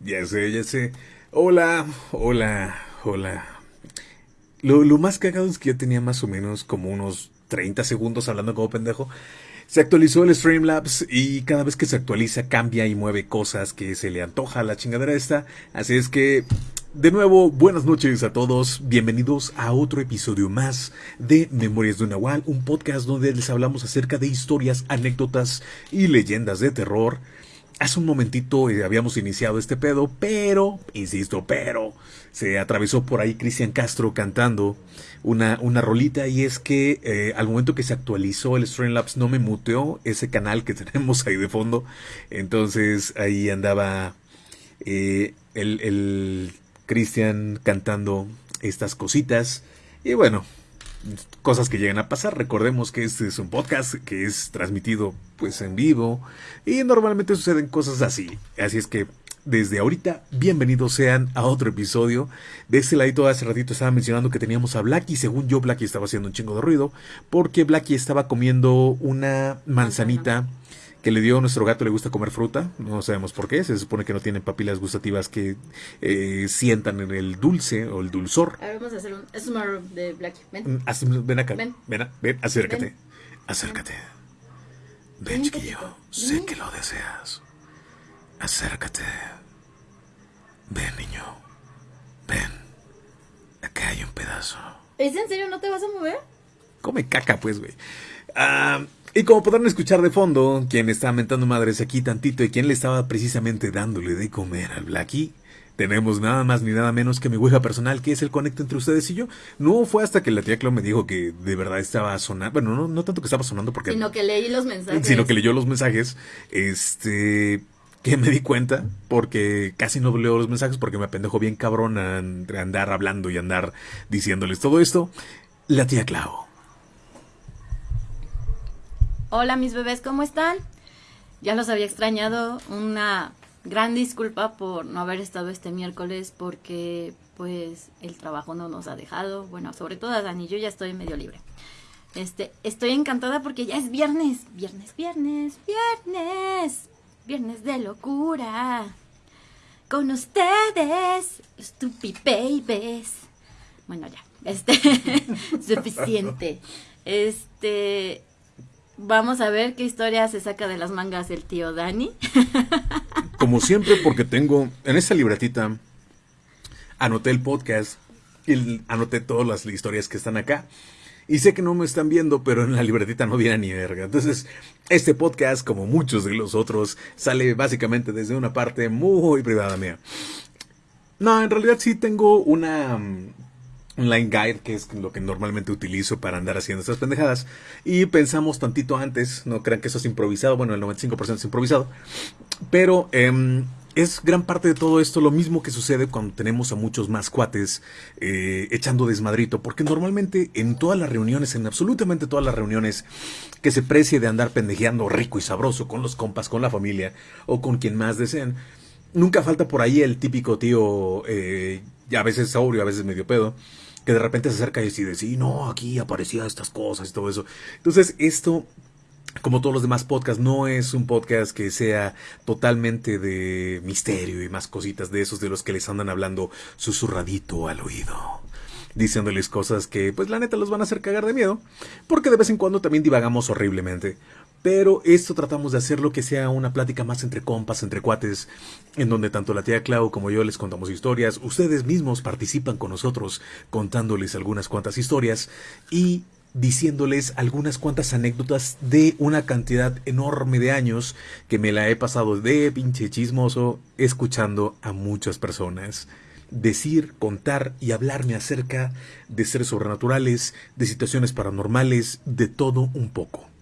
Ya sé, ya sé. Hola, hola, hola. Lo, lo más cagado es que yo tenía más o menos como unos 30 segundos hablando como pendejo. Se actualizó el Streamlabs y cada vez que se actualiza cambia y mueve cosas que se le antoja a la chingadera esta. Así es que, de nuevo, buenas noches a todos. Bienvenidos a otro episodio más de Memorias de un Nahual, un podcast donde les hablamos acerca de historias, anécdotas y leyendas de terror. Hace un momentito eh, habíamos iniciado este pedo, pero, insisto, pero, se atravesó por ahí Cristian Castro cantando una, una rolita y es que eh, al momento que se actualizó el Streamlabs no me muteó ese canal que tenemos ahí de fondo. Entonces ahí andaba eh, el, el Cristian cantando estas cositas. Y bueno, cosas que llegan a pasar. Recordemos que este es un podcast que es transmitido pues en vivo y normalmente suceden cosas así. Así es que desde ahorita, bienvenidos sean a otro episodio. De este ladito hace ratito estaba mencionando que teníamos a Blacky. Según yo, Blacky estaba haciendo un chingo de ruido porque Blacky estaba comiendo una manzanita que le dio a nuestro gato le gusta comer fruta, no sabemos por qué, se supone que no tienen papilas gustativas que eh, sientan en el dulce o el dulzor. A ver, vamos a hacer un smur de Black. Ven. Mm, haz- ven acá, Ven. ven, a- ven, acércate, Ven. acércate. Ven, chiquillo, sé que lo deseas. Acércate. Ven, niño, ven. Acá hay un pedazo. ¿Es en serio? ¿No te vas a mover? Come caca, pues, güey. Ah, y como podrán escuchar de fondo, quien está mentando madres aquí tantito y quien le estaba precisamente dándole de comer al Blacky, tenemos nada más ni nada menos que mi ouija personal, que es el conecto entre ustedes y yo. No fue hasta que la tía Clau me dijo que de verdad estaba sonando. Bueno, no, no tanto que estaba sonando porque. Sino que leí los mensajes. sino que leyó los mensajes. Este. Que me di cuenta, porque casi no leo los mensajes porque me apendejo bien cabrón a andar hablando y andar diciéndoles todo esto. La tía Clau. Hola, mis bebés, ¿cómo están? Ya los había extrañado. Una gran disculpa por no haber estado este miércoles porque, pues, el trabajo no nos ha dejado. Bueno, sobre todo a Dani, yo ya estoy medio libre. Este, estoy encantada porque ya es viernes. Viernes, viernes, viernes. Viernes de locura. Con ustedes, Stupid Babies. Bueno, ya. Este, suficiente. Este, vamos a ver qué historia se saca de las mangas el tío Dani. Como siempre, porque tengo en esta libretita, anoté el podcast y anoté todas las historias que están acá. Y sé que no me están viendo, pero en la libretita no viene ni verga. Entonces, este podcast, como muchos de los otros, sale básicamente desde una parte muy privada mía. No, en realidad sí tengo una mm, un line guide, que es lo que normalmente utilizo para andar haciendo estas pendejadas. Y pensamos tantito antes, no crean que eso es improvisado, bueno, el 95% es improvisado. Pero em, es gran parte de todo esto lo mismo que sucede cuando tenemos a muchos más cuates eh, echando desmadrito. Porque normalmente en todas las reuniones, en absolutamente todas las reuniones que se precie de andar pendejeando rico y sabroso con los compas, con la familia o con quien más deseen, nunca falta por ahí el típico tío, eh, a veces sobrio, a veces medio pedo, que de repente se acerca y dice, sí, no, aquí aparecía estas cosas y todo eso. Entonces, esto, como todos los demás podcasts, no es un podcast que sea totalmente de misterio y más cositas de esos de los que les andan hablando susurradito al oído. Diciéndoles cosas que, pues la neta, los van a hacer cagar de miedo. Porque de vez en cuando también divagamos horriblemente. Pero esto tratamos de hacerlo que sea una plática más entre compas, entre cuates, en donde tanto la tía Clau como yo les contamos historias, ustedes mismos participan con nosotros contándoles algunas cuantas historias y diciéndoles algunas cuantas anécdotas de una cantidad enorme de años que me la he pasado de pinche chismoso escuchando a muchas personas decir, contar y hablarme acerca de seres sobrenaturales, de situaciones paranormales, de todo un poco.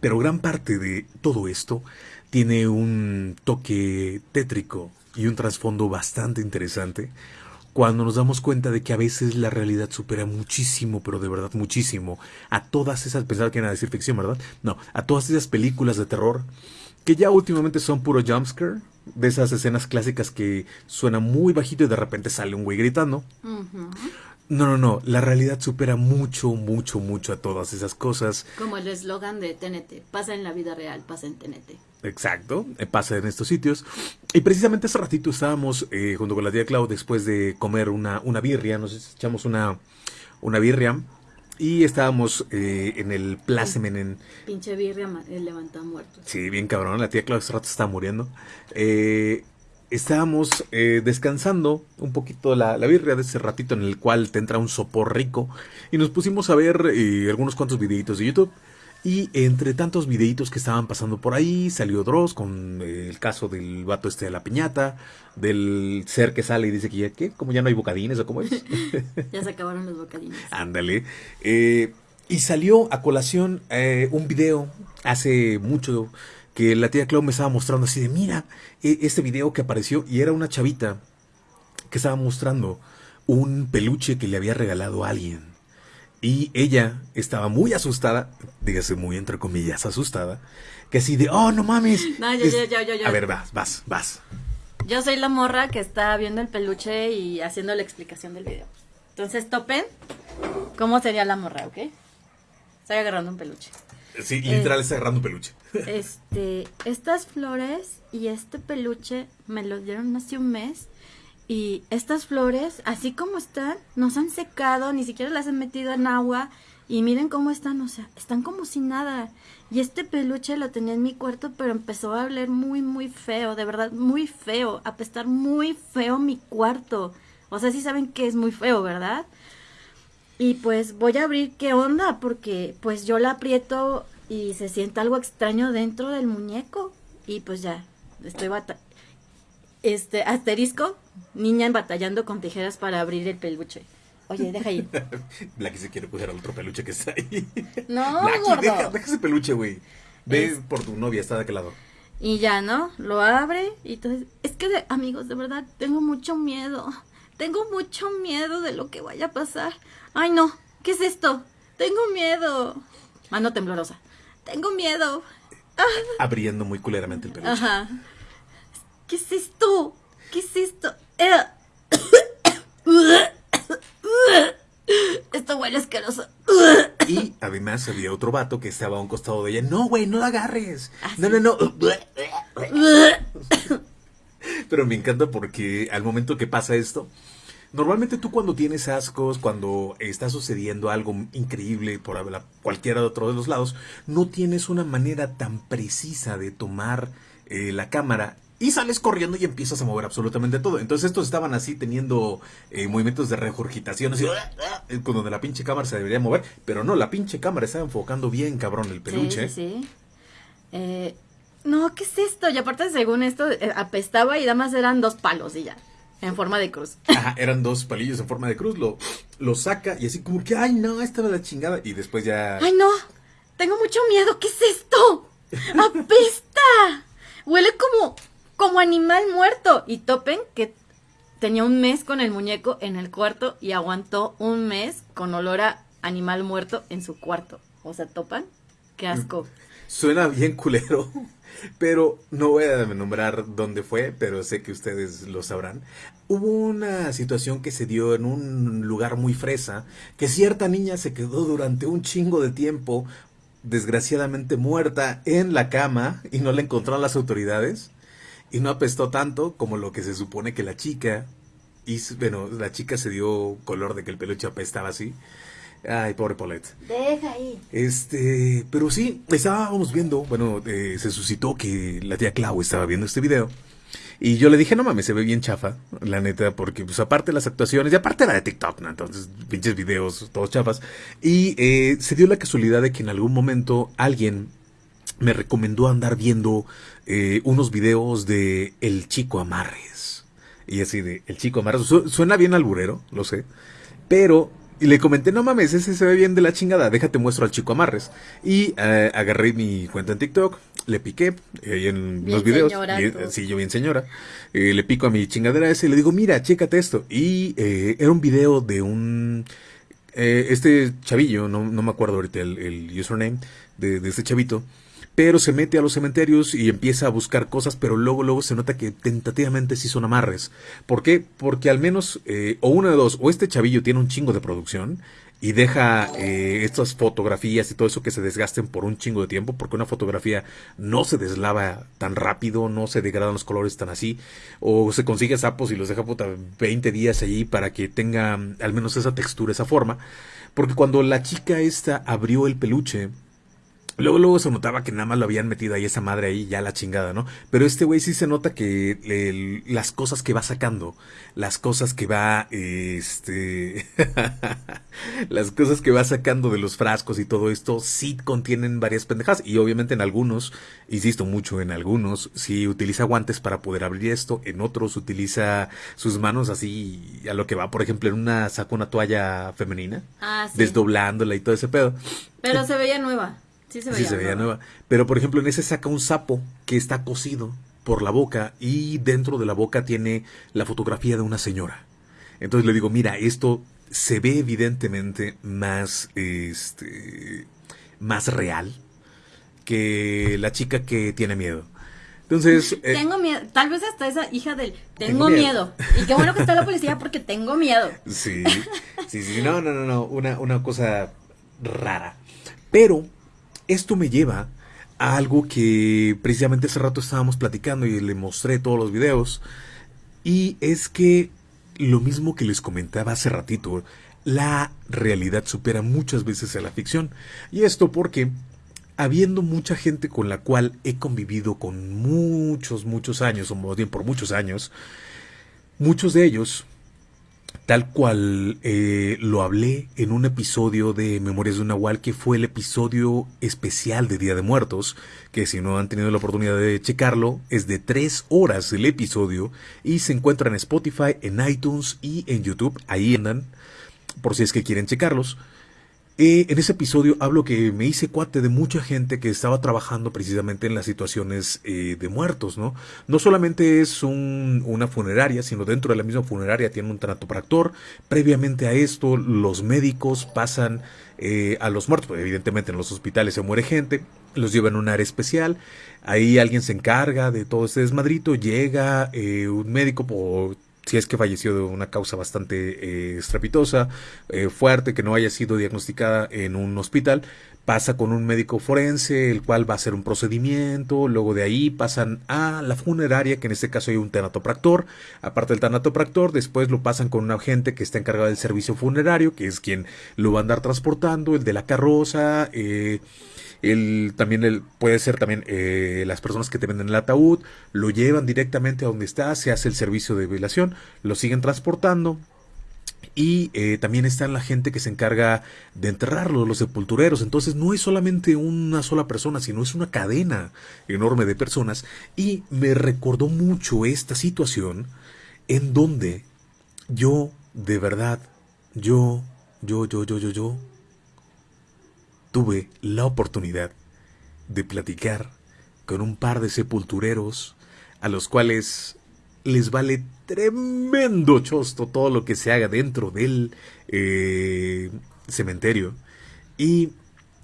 Pero gran parte de todo esto tiene un toque tétrico y un trasfondo bastante interesante cuando nos damos cuenta de que a veces la realidad supera muchísimo, pero de verdad muchísimo, a todas esas, pensaba que iban a decir ficción, ¿verdad? No, a todas esas películas de terror que ya últimamente son puro jumpscare, de esas escenas clásicas que suena muy bajito y de repente sale un güey gritando. No, no, no, la realidad supera mucho, mucho, mucho a todas esas cosas. Como el eslogan de TNT. Pasa en la vida real, pasa en TNT. Exacto, eh, pasa en estos sitios. Y precisamente hace ratito estábamos eh, junto con la tía Clau después de comer una, una birria, nos echamos una, una birria y estábamos eh, en el Placemen en... Pinche birria el levanta muerto. Sí, bien cabrón, la tía Clau hace rato estaba muriendo. Estábamos descansando un poquito la, la, birria de ese ratito en el cual te entra un sopor rico y nos pusimos a ver algunos cuantos videitos de YouTube. Y entre tantos videitos que estaban pasando por ahí, salió Dross con el caso del vato este de la piñata, del ser que sale y dice que ya, ¿qué? ¿Cómo ya no hay bocadines o cómo es? ya se acabaron los bocadines. Ándale. Eh, y salió a colación eh, un video hace mucho que la tía Clau me estaba mostrando así de, mira, e, este video que apareció y era una chavita que estaba mostrando un peluche que le había regalado a alguien. Y ella estaba muy asustada, dígase muy entre comillas asustada, que así de, oh, no mames. No, ya, ya, ya, A ver, vas, vas, vas. Yo soy la morra que está viendo el peluche y haciendo la explicación del video. Entonces, topen cómo sería la morra, ¿ok? Estoy agarrando un peluche. Sí, literal, está agarrando peluche. Este, estas flores y este peluche me los dieron hace un mes y estas flores, así como están, no se han secado, ni siquiera las han metido en agua. Y miren cómo están, o sea, están como si nada. Y este peluche lo tenía en mi cuarto, pero empezó a oler muy, muy feo, de verdad, muy feo. A pesar muy feo mi cuarto. O sea, sí saben que es muy feo, ¿verdad? Y pues voy a abrir qué onda, porque pues yo la aprieto y se siente algo extraño dentro del muñeco. Y pues ya, estoy bata este, asterisco, niña batallando con tijeras para abrir el peluche. Oye, deja ahí. Blacky se quiere coger al otro peluche que está ahí. No, Blacky, deja, deja, ese peluche, güey. Ve por tu novia, está de aquel lado. Y ya, ¿no? Lo abre y entonces... Es que, amigos, de verdad, tengo mucho miedo. Tengo mucho miedo de lo que vaya a pasar. Ay, no. ¿Qué es esto? Tengo miedo. Mano temblorosa. Tengo miedo. Abriendo muy culeramente el peluche. Ajá. ¿Qué es esto? ¿Qué es esto? Esto huele asqueroso. Y además había otro vato que estaba a un costado de ella. No, güey, no la agarres. ¿Ah, no, no, no. Pero me encanta porque al momento que pasa esto, normalmente tú cuando tienes ascos, cuando está sucediendo algo increíble por cualquiera de otro de los lados, no tienes una manera tan precisa de tomar eh, la cámara y sales corriendo y empiezas a mover absolutamente todo. Entonces estos estaban así teniendo eh, movimientos de regurgitación, así, eh, con donde la pinche cámara se debería mover. Pero no, la pinche cámara estaba enfocando bien cabrón el peluche. Sí, sí. Eh, no, ¿qué es esto? Y aparte, según esto, apestaba y nada más eran dos palos y ya. En forma de cruz. Ajá, eran dos palillos en forma de cruz. Lo, lo saca y así como que, ay, no, esta era la chingada. Y después ya. Ay, no. Tengo mucho miedo. ¿Qué es esto? ¡Apesta! Huele como como animal muerto. Y topen que tenía un mes con el muñeco en el cuarto y aguantó un mes con olor a animal muerto en su cuarto. O sea, topan. Qué asco. Suena bien culero, pero no voy a nombrar dónde fue, pero sé que ustedes lo sabrán. Hubo una situación que se dio en un lugar muy fresa, que cierta niña se quedó durante un chingo de tiempo, desgraciadamente muerta, en la cama y no la encontraron las autoridades y no apestó tanto como lo que se supone que la chica y bueno, la chica se dio color de que el peluche apestaba así. Ay, pobre Paulette. Deja ahí. Este, pero sí, estábamos viendo, bueno, eh, se suscitó que la tía Clau estaba viendo este video. Y yo le dije, no mames, se ve bien chafa, la neta, porque pues aparte las actuaciones, y aparte la de TikTok, ¿no? Entonces, pinches videos, todos chafas. Y eh, se dio la casualidad de que en algún momento alguien me recomendó andar viendo eh, unos videos de El Chico Amarres. Y así de El Chico Amarres. suena bien alburero, lo sé. Pero y le comenté, no mames, ese se ve bien de la chingada, déjate muestro al chico amarres. Y eh, agarré mi cuenta en TikTok, le piqué ahí en los videos. sí, yo bien señora. le pico a mi chingadera ese y le digo, mira, chécate esto. Y era un video de un... este chavillo, no, no, me acuerdo ahorita el, el username de, de este chavito pero se mete a los cementerios y empieza a buscar cosas, pero luego, luego se nota que tentativamente sí son amarres. ¿Por qué? Porque al menos, eh, o una de dos, o este chavillo tiene un chingo de producción y deja eh, estas fotografías y todo eso que se desgasten por un chingo de tiempo, porque una fotografía no se deslava tan rápido, no se degradan los colores tan así, o se consigue sapos y los deja puta 20 días allí para que tenga mm, al menos esa textura, esa forma, porque cuando la chica esta abrió el peluche, Luego, luego se notaba que nada más lo habían metido ahí esa madre ahí, ya la chingada, ¿no? Pero este güey sí se nota que las cosas que va sacando, las cosas que va, este, las cosas que va sacando de los frascos y todo esto, sí contienen varias pendejas. Y obviamente en algunos, insisto mucho, en algunos, sí utiliza guantes para poder abrir esto, en otros utiliza sus manos así a lo que va, por ejemplo, en una saca una toalla femenina, ah, desdoblándola y todo ese pedo. Pero se veía nueva. Sí se veía, nueva. Pero por ejemplo, en ese saca un sapo que está cosido por la boca y dentro de la boca tiene la fotografía de una señora. Entonces le digo, mira, esto se ve evidentemente más, este, más real que la chica que tiene miedo. Entonces. Eh, tengo miedo. Tal vez hasta esa hija del. Tengo, miedo. Y qué bueno que está la policía porque tengo miedo. Sí. Sí, sí. No, no, no, no. Una, una cosa rara. Pero esto me lleva a algo que precisamente hace rato estábamos platicando y le mostré todos los videos. Y es que lo mismo que les comentaba hace ratito, la realidad supera muchas veces a la ficción. Y esto porque, habiendo mucha gente con la cual he convivido con muchos, muchos años, o más bien por muchos años, muchos de ellos tal cual eh, lo hablé en un episodio de Memorias de un Nahual, que fue el episodio especial de Día de Muertos, que si no han tenido la oportunidad de checarlo, es de tres horas el episodio y se encuentra en Spotify, en iTunes y en YouTube, ahí andan, por si es que quieren checarlos. Eh, en ese episodio hablo que me hice cuate de mucha gente que estaba trabajando precisamente en las situaciones eh, de muertos, ¿no? No solamente es una funeraria, sino dentro de la misma funeraria tiene un tanatopractor. Previamente a esto, los médicos pasan eh, a los muertos, evidentemente en los hospitales se muere gente, los llevan a un área especial, ahí alguien se encarga de todo este desmadrito, llega un médico por si es que falleció de una causa bastante eh, estrepitosa, eh, fuerte, que no haya sido diagnosticada en un hospital, pasa con un médico forense, el cual va a hacer un procedimiento, luego de ahí pasan a la funeraria, que en este caso hay un tanatopractor, aparte del tanatopractor, después lo pasan con un agente que está encargado del servicio funerario, que es quien lo va a andar transportando, el de la carroza, eh, el, también el, puede ser también eh, las personas que te venden el ataúd, lo llevan directamente a donde está, se hace el servicio de velación, lo siguen transportando. Y eh, también está la gente que se encarga de enterrarlo, los sepultureros. Entonces no es solamente una sola persona, sino es una cadena enorme de personas. Y me recordó mucho esta situación en donde yo, de verdad, yo, yo, yo, yo, yo, yo, tuve la oportunidad de platicar con un par de sepultureros a los cuales les vale tremendo chosto todo lo que se haga dentro del eh, cementerio. Y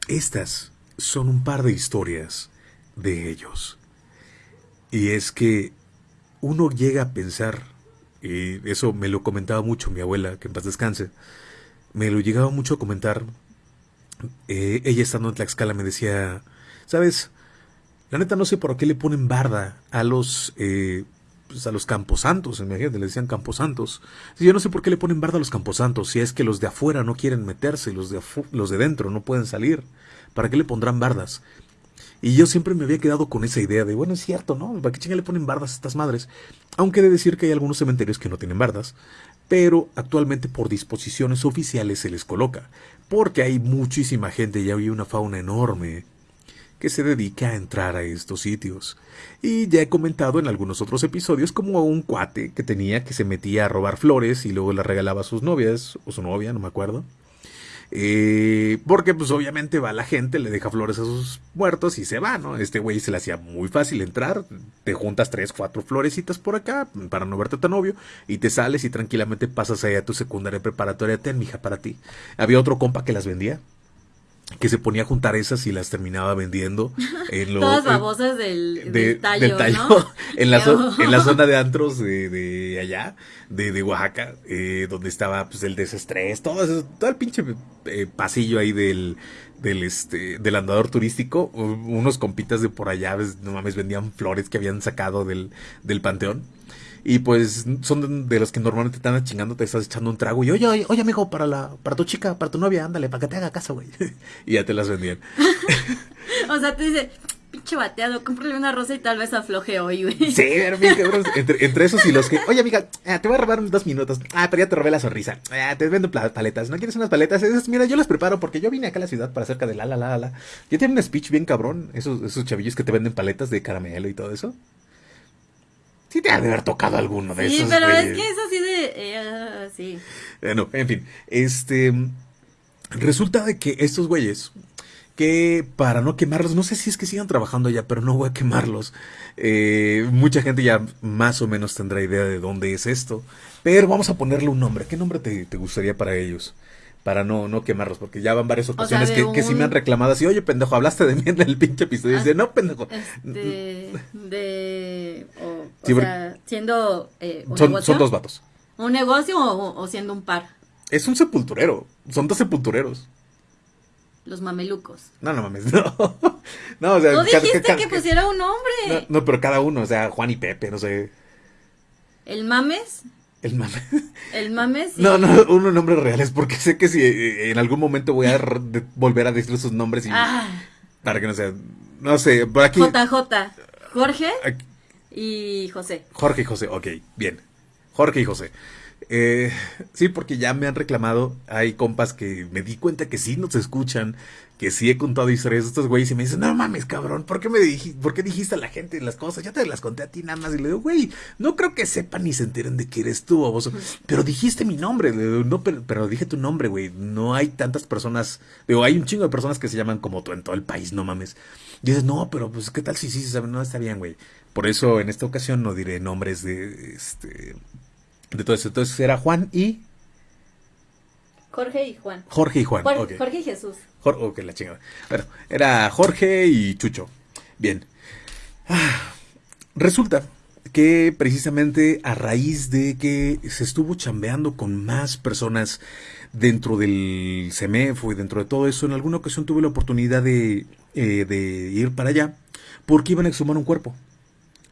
estas son un par de historias de ellos. Y es que uno llega a pensar, y eso me lo comentaba mucho mi abuela, que en paz descanse, me lo llegaba mucho a comentar eh, ella estando en Tlaxcala me decía, ¿sabes? La neta no sé por qué le ponen barda a los, eh, pues a los camposantos, imagínate, le decían camposantos. Yo no sé por qué le ponen barda a los camposantos, si es que los de afuera no quieren meterse, los de, los de dentro no pueden salir. ¿Para qué le pondrán bardas? Y yo siempre me había quedado con esa idea de, bueno, es cierto, ¿no? ¿Para qué chinga le ponen bardas a estas madres? Aunque de decir que hay algunos cementerios que no tienen bardas, pero actualmente por disposiciones oficiales se les coloca, porque hay muchísima gente y hay una fauna enorme que se dedica a entrar a estos sitios. Y ya he comentado en algunos otros episodios como un cuate que tenía que se metía a robar flores y luego las regalaba a sus novias, o su novia, no me acuerdo. Eh, porque pues obviamente va la gente, le deja flores a sus muertos y se va, ¿no? Este güey se le hacía muy fácil entrar, te juntas tres, cuatro florecitas por acá para no verte tan obvio y te sales y tranquilamente pasas ahí a tu secundaria preparatoria, ten mija para ti. Había otro compa que las vendía. Que se ponía a juntar esas y las terminaba vendiendo. En lo, Todas babosas del, de- del tallo, ¿no? en, la en la zona de antros de, de allá, de, de Oaxaca, eh, donde estaba pues el desestrés, todo eso, todo el pinche eh, pasillo ahí del, del este, del andador turístico, unos compitas de por allá, no mames, vendían flores que habían sacado del, del panteón. Y pues son de los que normalmente te andan chingando, te estás echando un trago y oye, oye, oye amigo, para la, para tu chica, para tu novia, ándale, para que te haga caso, güey. y ya te las vendían. O sea, te dice, pinche bateado, cómprale una rosa y tal vez afloje hoy, güey. Sí, pero bien cabrón. Entre, entre esos y los que, oye amiga, ah, te voy a robar unos dos minutos. Ah, pero ya te robé la sonrisa. Ah, te vendo paletas. ¿No quieres unas paletas? Esas, mira, yo las preparo porque yo vine acá a la ciudad para cerca de la la la la. Ya tienen un speech bien cabrón. Esos, esos chavillos que te venden paletas de caramelo y todo eso. Sí te ha de haber tocado alguno de Sí, esos. pero güey. es que es así de... eh, sí. Bueno, en fin, este resulta de que estos güeyes que para no quemarlos, no sé si es que sigan trabajando ya, pero no voy a quemarlos. Eh, mucha gente ya más o menos tendrá idea de dónde es esto, pero vamos a ponerle un nombre. ¿Qué nombre te, te gustaría para ellos? Para no, no quemarlos, porque ya van varias ocasiones que, que sí me han reclamado así, oye pendejo, hablaste de mí en el pinche episodio. Y dice, no pendejo. Este, de... O, Sí, sea, siendo eh, un Son, negocio. son dos vatos. ¿Un negocio o, o siendo un par? Es un sepulturero, son dos sepultureros. Los mamelucos. No, no mames, no. No, o sea, Tú dijiste cada- que pusiera un nombre. No, no, pero cada uno, o sea, Juan y Pepe, no sé. El mames, El mame. el mames. y- No, no, unos nombres reales, porque sé que si eh, en algún momento voy a volver a decir sus nombres y Ah, para que no sea. No sé, por aquí. JJ. Jorge aquí- y José. Jorge y José, ok, bien. Jorge y José. Eh, sí, porque ya me han reclamado, hay compas que me di cuenta que sí nos escuchan, que sí he contado historias de estos güeyes y me dicen, no mames, cabrón, ¿por qué me dijiste, por qué dijiste a la gente las cosas? Ya te las conté a ti nada más y le digo, güey, no creo que sepan ni se enteren de que eres tú, baboso. Pero dijiste mi nombre, le digo, no, pero, pero dije tu nombre, güey, no hay tantas personas, digo, hay un chingo de personas que se llaman como tú en todo el país, no mames. Y dices, no, pero pues, ¿qué tal si sí se sabe? No, está bien, güey. Por eso en esta ocasión no diré nombres de, este, de todo eso. Entonces era Juan y Jorge y Juan. Jorge y Juan. Jorge y Jesús. Jor- ok, la chingada. Bueno, era Jorge y Chucho. Bien. Ah, resulta que precisamente a raíz de que se estuvo chambeando con más personas dentro del CEMEFO y dentro de todo eso, en alguna ocasión tuve la oportunidad de, eh, de ir para allá porque iban a exhumar un cuerpo.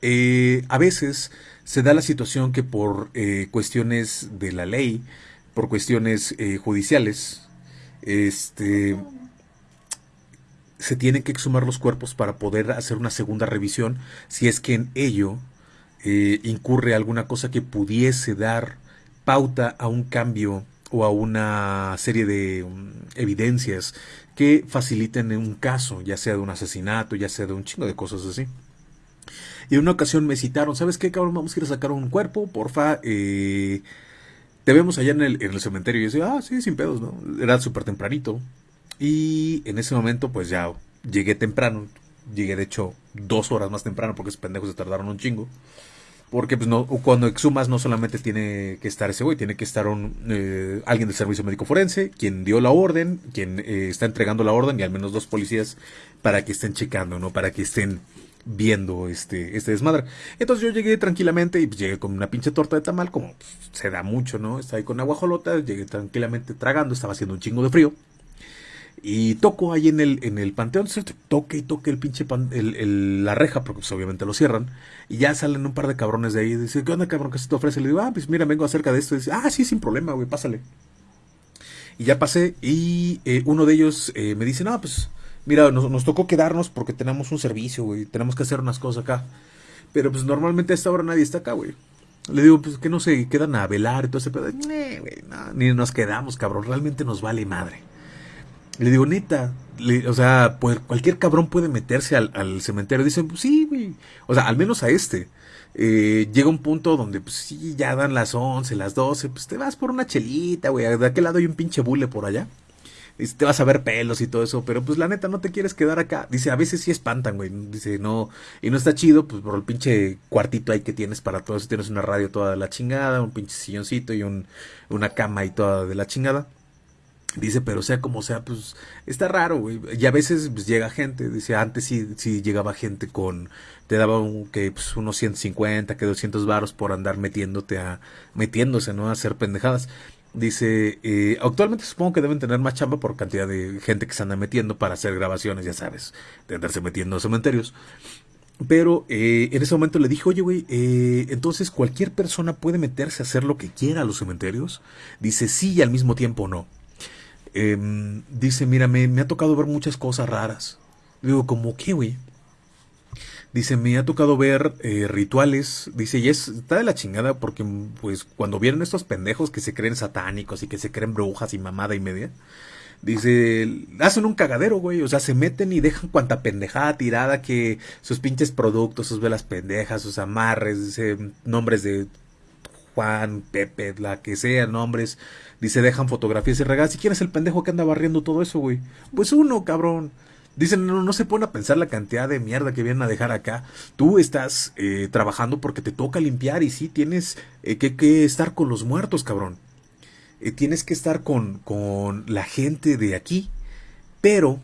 Eh, a veces se da la situación que por eh, cuestiones de la ley, por cuestiones eh, judiciales, este, se tienen que exhumar los cuerpos para poder hacer una segunda revisión si es que en ello eh, incurre alguna cosa que pudiese dar pauta a un cambio o a una serie de um, evidencias que faciliten un caso, ya sea de un asesinato, ya sea de un chingo de cosas así. Y en una ocasión me citaron, ¿sabes qué, cabrón? Vamos a ir a sacar un cuerpo, porfa. Eh, te vemos allá en el, en el cementerio. Y yo decía, ah, sí, sin pedos, ¿no? Era súper tempranito. Y en ese momento, pues ya llegué temprano. Llegué, de hecho, dos horas más temprano porque esos pendejos se tardaron un chingo. Porque pues no, cuando exhumas no solamente tiene que estar ese güey, tiene que estar un, eh, alguien del servicio médico forense, quien dio la orden, quien eh, está entregando la orden y al menos dos policías para que estén checando, ¿no? Para que estén viendo este, este desmadre. Entonces yo llegué tranquilamente y pues, llegué con una pinche torta de tamal, como se da mucho, ¿no? Estaba ahí con aguajolota, llegué tranquilamente tragando, estaba haciendo un chingo de frío. Y toco ahí en el, en el panteón, toque y toque el pinche pan- la reja, porque pues, obviamente lo cierran. Y ya salen un par de cabrones de ahí. Y dice, ¿qué onda, cabrón? ¿Qué se te ofrece? Le digo, ah, pues mira, vengo acerca de esto. Y dice, ah, sí, sin problema, güey, pásale. Y ya pasé. Y eh, uno de ellos eh, me dice, no, pues mira, nos, tocó quedarnos porque tenemos un servicio, güey. Tenemos que hacer unas cosas acá. Pero pues normalmente a esta hora nadie está acá, güey. Le digo, pues que no se quedan a velar y todo ese pedo. "Nee, güey, no, ni nos quedamos, cabrón. Realmente nos vale madre. Le digo, neta, le- o sea, pues, cualquier cabrón puede meterse al, al cementerio. Dicen, pues sí, güey. O sea, al menos a este. Eh, llega un punto donde, pues sí, ya dan las 11, las 12, pues te vas por una chelita, güey. De aquel lado hay un pinche bule por allá. Te vas a ver pelos y todo eso, pero pues la neta no te quieres quedar acá. Dice, a veces sí espantan, güey. Dice, no, y no está chido, pues por el pinche cuartito ahí que tienes para todo eso. Tienes una radio toda de la chingada, un pinche silloncito y un, una cama y toda de la chingada. Dice, pero sea como sea, pues está raro, güey. Y a veces pues, llega gente, dice, antes sí, sí llegaba gente con, te daba un, que pues, unos 150, que 200 varos por andar metiéndote a, metiéndose, ¿no? A hacer pendejadas. Dice, eh, actualmente supongo que deben tener más chamba por cantidad de gente que se anda metiendo para hacer grabaciones, ya sabes, de andarse metiendo a cementerios. Pero eh, en ese momento le dije, oye, güey, eh, entonces cualquier persona puede meterse a hacer lo que quiera a los cementerios. Dice, sí y al mismo tiempo no. Em, dice, mira, me, ha tocado ver muchas cosas raras. Digo, ¿como qué, güey? Dice, me ha tocado ver eh, rituales. Dice, y es, está de la chingada porque, pues, cuando vieron estos pendejos que se creen satánicos y que se creen brujas y mamada y media, dice, hacen un cagadero, güey. O sea, se meten y dejan cuanta pendejada tirada que sus pinches productos, sus velas pendejas, sus amarres, dice, nombres de Juan, Pepe, la que sea, nombres Dice, dejan fotografías y regalas. ¿Y quién es el pendejo que anda barriendo todo eso, güey? Pues uno, cabrón. Dicen, no, no se pone a pensar la cantidad de mierda que vienen a dejar acá. Tú estás eh, trabajando porque te toca limpiar y sí, tienes eh, que, estar con los muertos, cabrón. Eh, tienes que estar con, con la gente de aquí. Pero,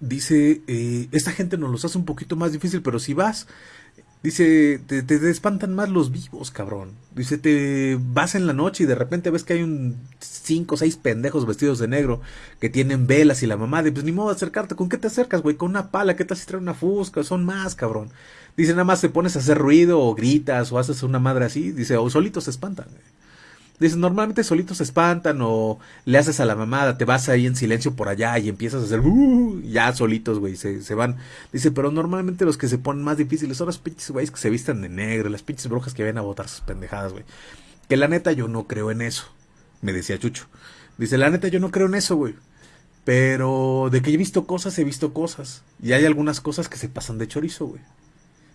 dice, esta gente nos los hace un poquito más difícil, pero si vas Dice, te, te, espantan más los vivos, cabrón. Dice, te vas en la noche y de repente ves que hay un cinco o seis pendejos vestidos de negro que tienen velas y la mamá de, pues ni modo acercarte. ¿Con qué te acercas, güey? Con una pala, ¿qué tal si trae una fusca? Son más, cabrón. Dice, nada más te pones a hacer ruido o gritas o haces una madre así. Dice, o solitos se espantan. Dice, normalmente solitos se espantan o le haces a la mamada, te vas ahí en silencio por allá y empiezas a hacer, uh, ya solitos, güey, se, se, van. Dice, pero normalmente los que se ponen más difíciles son los pinches güeyes que se visten de negro, las pinches brujas que vienen a botar sus pendejadas, güey. Que la neta yo no creo en eso, me decía Chucho. Dice, la neta yo no creo en eso, güey. Pero de que he visto cosas, he visto cosas. Y hay algunas cosas que se pasan de chorizo, güey.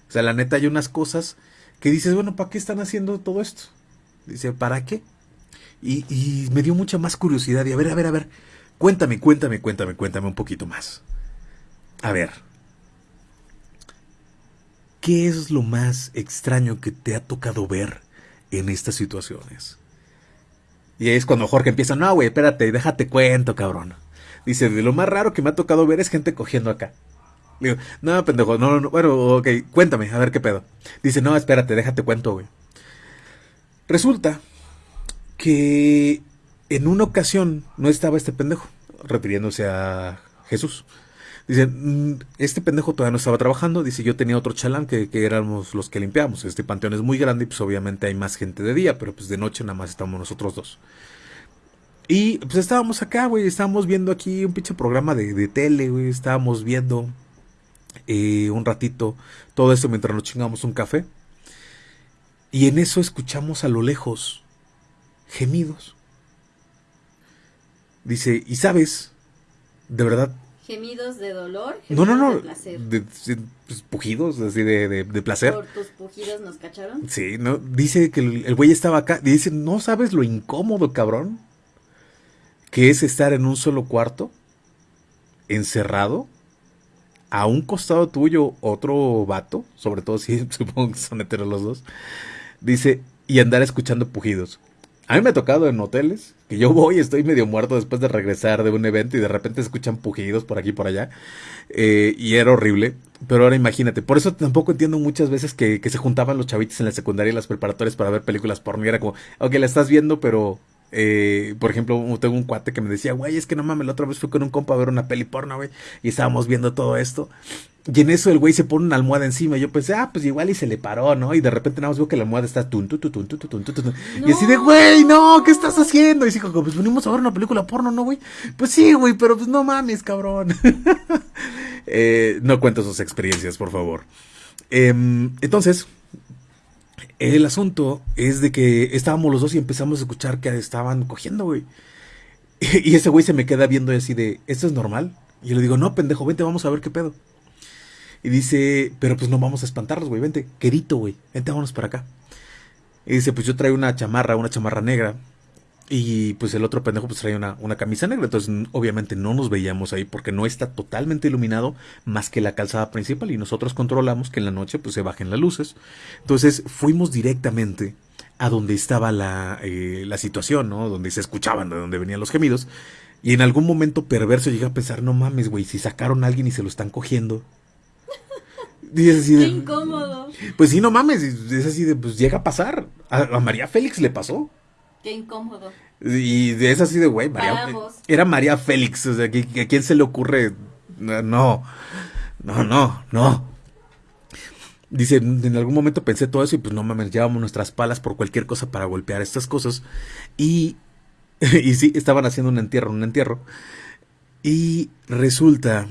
O sea, la neta hay unas cosas que dices, bueno, ¿para qué están haciendo todo esto? Dice, ¿para qué? Y, me dio mucha más curiosidad. Y a ver, a ver, a ver. Cuéntame, cuéntame, cuéntame, cuéntame un poquito más. A ver. ¿Qué es lo más extraño que te ha tocado ver en estas situaciones? Y ahí es cuando Jorge empieza, no, güey, espérate, déjate cuento, cabrón. Dice, de lo más raro que me ha tocado ver es gente cogiendo acá. Digo, no, pendejo, no, no, bueno, ok, cuéntame, a ver qué pedo. Dice, no, espérate, déjate cuento, güey. Resulta que en una ocasión no estaba este pendejo, refiriéndose a Jesús. Dice, mm, este pendejo todavía no estaba trabajando. Dice, yo tenía otro chalán que, éramos los que limpiamos. Este panteón es muy grande y pues obviamente hay más gente de día, pero pues de noche nada más estamos nosotros dos. Y pues estábamos acá, güey, estábamos viendo aquí un pinche programa de, de tele, güey, estábamos viendo eh, un ratito todo esto mientras nos chingamos un café. Y en eso escuchamos a lo lejos gemidos. Dice, ¿y sabes? De verdad. ¿Gemidos de dolor? no, no, no. De placer. Pues, pujidos, así de, de, placer. ¿Por tus pujidos nos cacharon? Sí, no. Dice que el, güey estaba acá. Dice, ¿no sabes lo incómodo, cabrón? Que es estar en un solo cuarto, encerrado, a un costado tuyo otro vato, sobre todo si supongo que son heteros los dos. Dice, y andar escuchando pujidos. A mí me ha tocado en hoteles que yo voy, estoy medio muerto después de regresar de un evento y de repente escuchan pujidos por aquí y por allá. Eh, y era horrible. Pero ahora imagínate, por eso tampoco entiendo muchas veces que, se juntaban los chavitos en la secundaria y las preparatorias para ver películas porno. Y era como, ok, la estás viendo, pero eh, por ejemplo, tengo un cuate que me decía, güey, es que no mames, la otra vez fui con un compa a ver una peli porno, güey, y estábamos viendo todo esto. Y en eso el güey se pone una almohada encima. Y yo pensé, ah, pues igual y se le paró, ¿no? Y de repente nada más veo que la almohada está tun, tun, tun, tun, tun, tun, Y así de, güey, no, ¿qué estás haciendo? Y dijo, pues venimos a ver una película porno, ¿no, güey? Pues sí, güey, pero pues no mames, cabrón. eh, no cuento sus experiencias, por favor. Eh, entonces, el asunto es de que estábamos los dos y empezamos a escuchar que estaban cogiendo, güey. Y ese güey se me queda viendo así de, ¿esto es normal? Y yo le digo, no, pendejo, vente, vamos a ver qué pedo. Y dice, pero pues no vamos a espantarlos, güey, vente, querito, güey, vente, vámonos para acá. Y dice, pues yo traigo una chamarra, una chamarra negra. Y pues el otro pendejo pues traía una, una, camisa negra. Entonces obviamente no nos veíamos ahí porque no está totalmente iluminado más que la calzada principal. Y nosotros controlamos que en la noche pues se bajen las luces. Entonces fuimos directamente a donde estaba la, eh, la situación, ¿no? Donde se escuchaban, de donde venían los gemidos. Y en algún momento perverso llega a pensar, no mames, güey, si sacaron a alguien y se lo están cogiendo. Así de, Qué incómodo. Pues sí, no mames, es así de, pues llega a pasar. A, María Félix le pasó. Qué incómodo. Y es así de, güey, María, era María Félix, o sea, ¿a quién se le ocurre? No, no, no, no. Dice, en algún momento pensé todo eso y pues no mames, llevamos nuestras palas por cualquier cosa para golpear estas cosas. Y, y sí, estaban haciendo un entierro, un entierro. Y resulta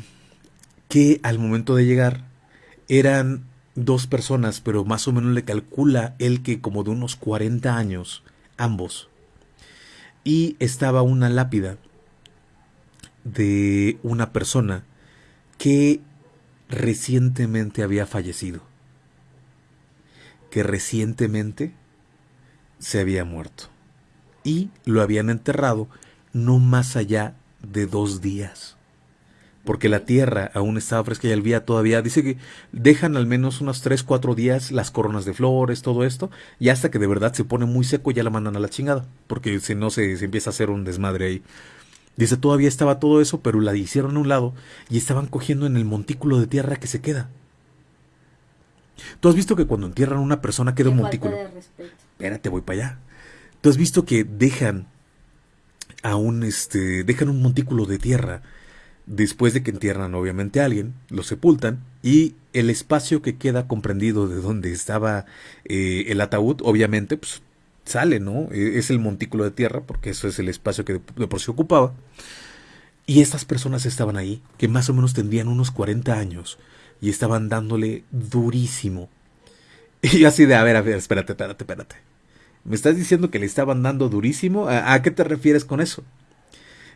que al momento de llegar eran dos personas, pero más o menos le calcula él que como de unos 40 años, ambos. Y estaba una lápida de una persona que recientemente había fallecido que recientemente se había muerto y lo habían enterrado no más allá de dos días. Porque la tierra aún estaba fresca y el día todavía. Dice que dejan al menos unos tres, cuatro días las coronas de flores, todo esto. Y hasta que de verdad se pone muy seco ya la mandan a la chingada. Porque si no se, se empieza a hacer un desmadre ahí. Dice, todavía estaba todo eso, pero la hicieron a un lado y estaban cogiendo en el montículo de tierra que se queda. Tú has visto que cuando entierran a una persona queda un montículo. Espérate, voy para allá. Tú has visto que dejan a un este dejan un montículo de tierra después de que entierran obviamente a alguien, lo sepultan y el espacio que queda comprendido de donde estaba eh, el ataúd, obviamente, pues sale, ¿no? E, es el montículo de tierra, porque eso es el espacio que de, por sí ocupaba. Y estas personas estaban ahí, que más o menos tendrían unos 40 años, y estaban dándole durísimo. Y así de, a ver, a ver, espérate, espérate, espérate. ¿Me estás diciendo que le estaban dando durísimo? ¿A, qué te refieres con eso?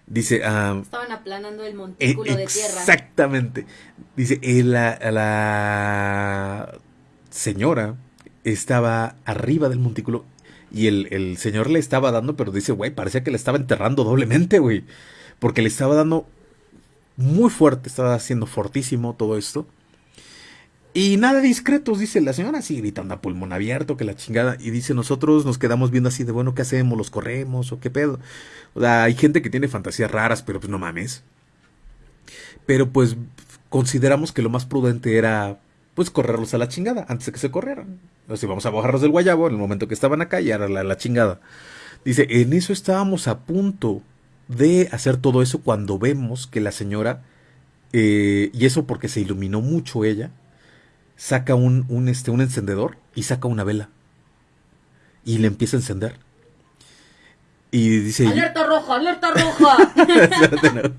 Dice... Ah, estaban aplanando el montículo de tierra. Exactamente. Dice, eh, la, la señora estaba arriba del montículo y el, el, señor le estaba dando, pero dice, güey, parecía que le estaba enterrando doblemente, güey. Porque le estaba dando muy fuerte, estaba haciendo fortísimo todo esto. Y nada discretos, dice la señora, así gritando a pulmón abierto, que la chingada. Y dice, nosotros nos quedamos viendo así de, bueno, ¿qué hacemos? ¿Los corremos o qué pedo? O sea, hay gente que tiene fantasías raras, pero pues no mames. Pero pues consideramos que lo más prudente era, pues, correrlos a la chingada, antes de que se corrieran. O sea, vamos a bajarlos del guayabo en el momento que estaban acá y ahora la, la chingada. Dice, en eso estábamos a punto de hacer todo eso cuando vemos que la señora, eh, y eso porque se iluminó mucho ella, saca un, un, este, un encendedor y saca una vela. Y le empieza a encender. Y dice... ¡Alerta roja, alerta roja!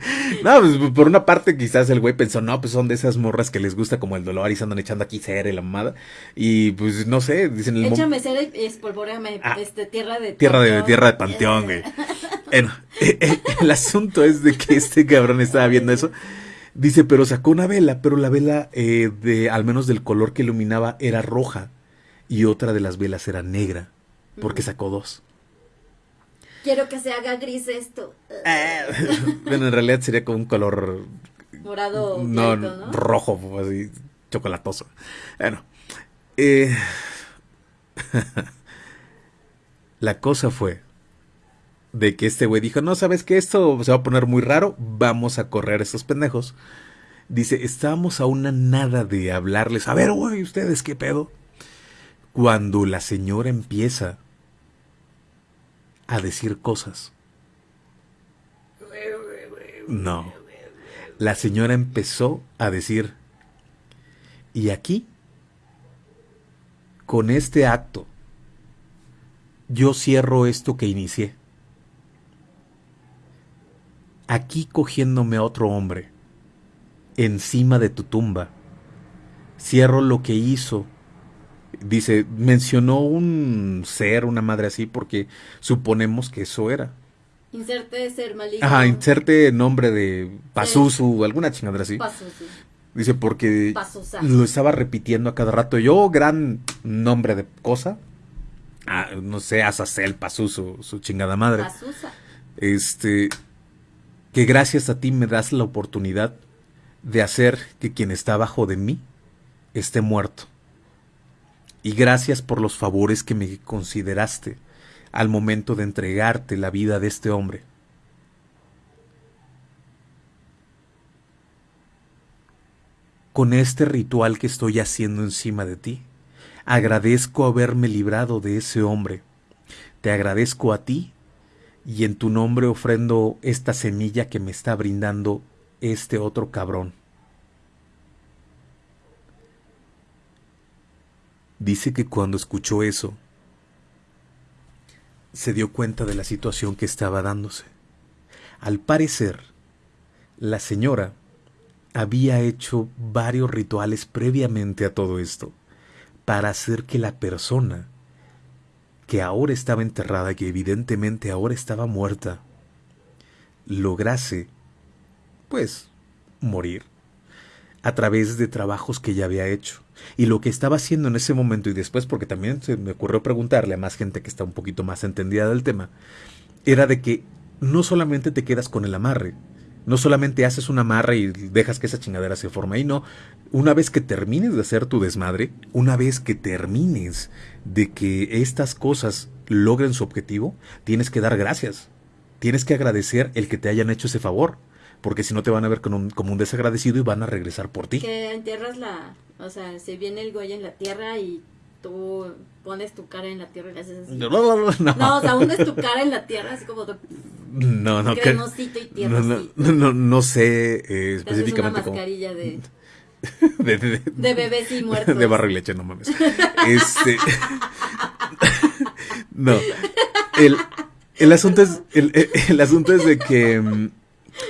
no, pues por una parte quizás el güey pensó, no, pues son de esas morras que les gusta como el dolor y se andan echando aquí cera y la mamada. Y pues no sé, dicen... El Échame cera y espolvoreame ah, este, tierra de... Tierra de, tierra de panteón, güey. bueno, eh, eh, el asunto es de que este cabrón estaba viendo eso Dice, pero sacó una vela, pero la vela, eh, de, al menos del color que iluminaba, era roja. Y otra de las velas era negra, porque sacó dos. Quiero que se haga gris esto. Ah, bueno, en realidad sería como un color... Morado. No, rojo, así, chocolatoso. Bueno. Eh, la cosa fue de que este güey dijo, no, sabes que esto se va a poner muy raro, vamos a correr a estos pendejos. Dice, estábamos a una nada de hablarles, a ver, güey, ustedes qué pedo. Cuando la señora empieza a decir cosas. No. La señora empezó a decir, y aquí, con este acto, yo cierro esto que inicié aquí cogiéndome a otro hombre, encima de tu tumba. Cierro lo que hizo. Dice, mencionó un ser, una madre así, porque suponemos que eso era. Inserte ser maligno. Ajá, inserte nombre de Pazuzu, alguna chingadera así. Dice, porque lo estaba repitiendo a cada rato. Yo, gran nombre de cosa. Ah, no sé, Azazel, Pazuzu, su chingada madre. Este, que gracias a ti me das la oportunidad de hacer que quien está abajo de mí esté muerto. Y gracias por los favores que me consideraste al momento de entregarte la vida de este hombre. Con este ritual que estoy haciendo encima de ti, agradezco haberme librado de ese hombre. Te agradezco a ti y en tu nombre ofrendo esta semilla que me está brindando este otro cabrón. Dice que cuando escuchó eso, se dio cuenta de la situación que estaba dándose. Al parecer, la señora había hecho varios rituales previamente a todo esto para hacer que la persona que ahora estaba enterrada, que evidentemente ahora estaba muerta, lograse, pues, morir a través de trabajos que ya había hecho. Y lo que estaba haciendo en ese momento y después, porque también se me ocurrió preguntarle a más gente que está un poquito más entendida del tema, era de que no solamente te quedas con el amarre, no solamente haces un amarre y dejas que esa chingadera se forme ahí, no. Una vez que termines de hacer tu desmadre, una vez que termines de que estas cosas logren su objetivo, tienes que dar gracias. Tienes que agradecer el que te hayan hecho ese favor porque si no te van a ver como un, como un desagradecido y van a regresar por ti. Que entierras la, o sea, se viene el goya en la tierra y tú pones tu cara en la tierra y le haces así. No, no, no, no. no o sea, hundes tu cara en la tierra así como de... No, no, que, no, no, no, no, sé eh, específicamente cómo. mascarilla de... De, de, de, bebés y muertos. De barro y leche, no mames. Este. no. El, el asunto es. El, el, asunto es de que. Mm,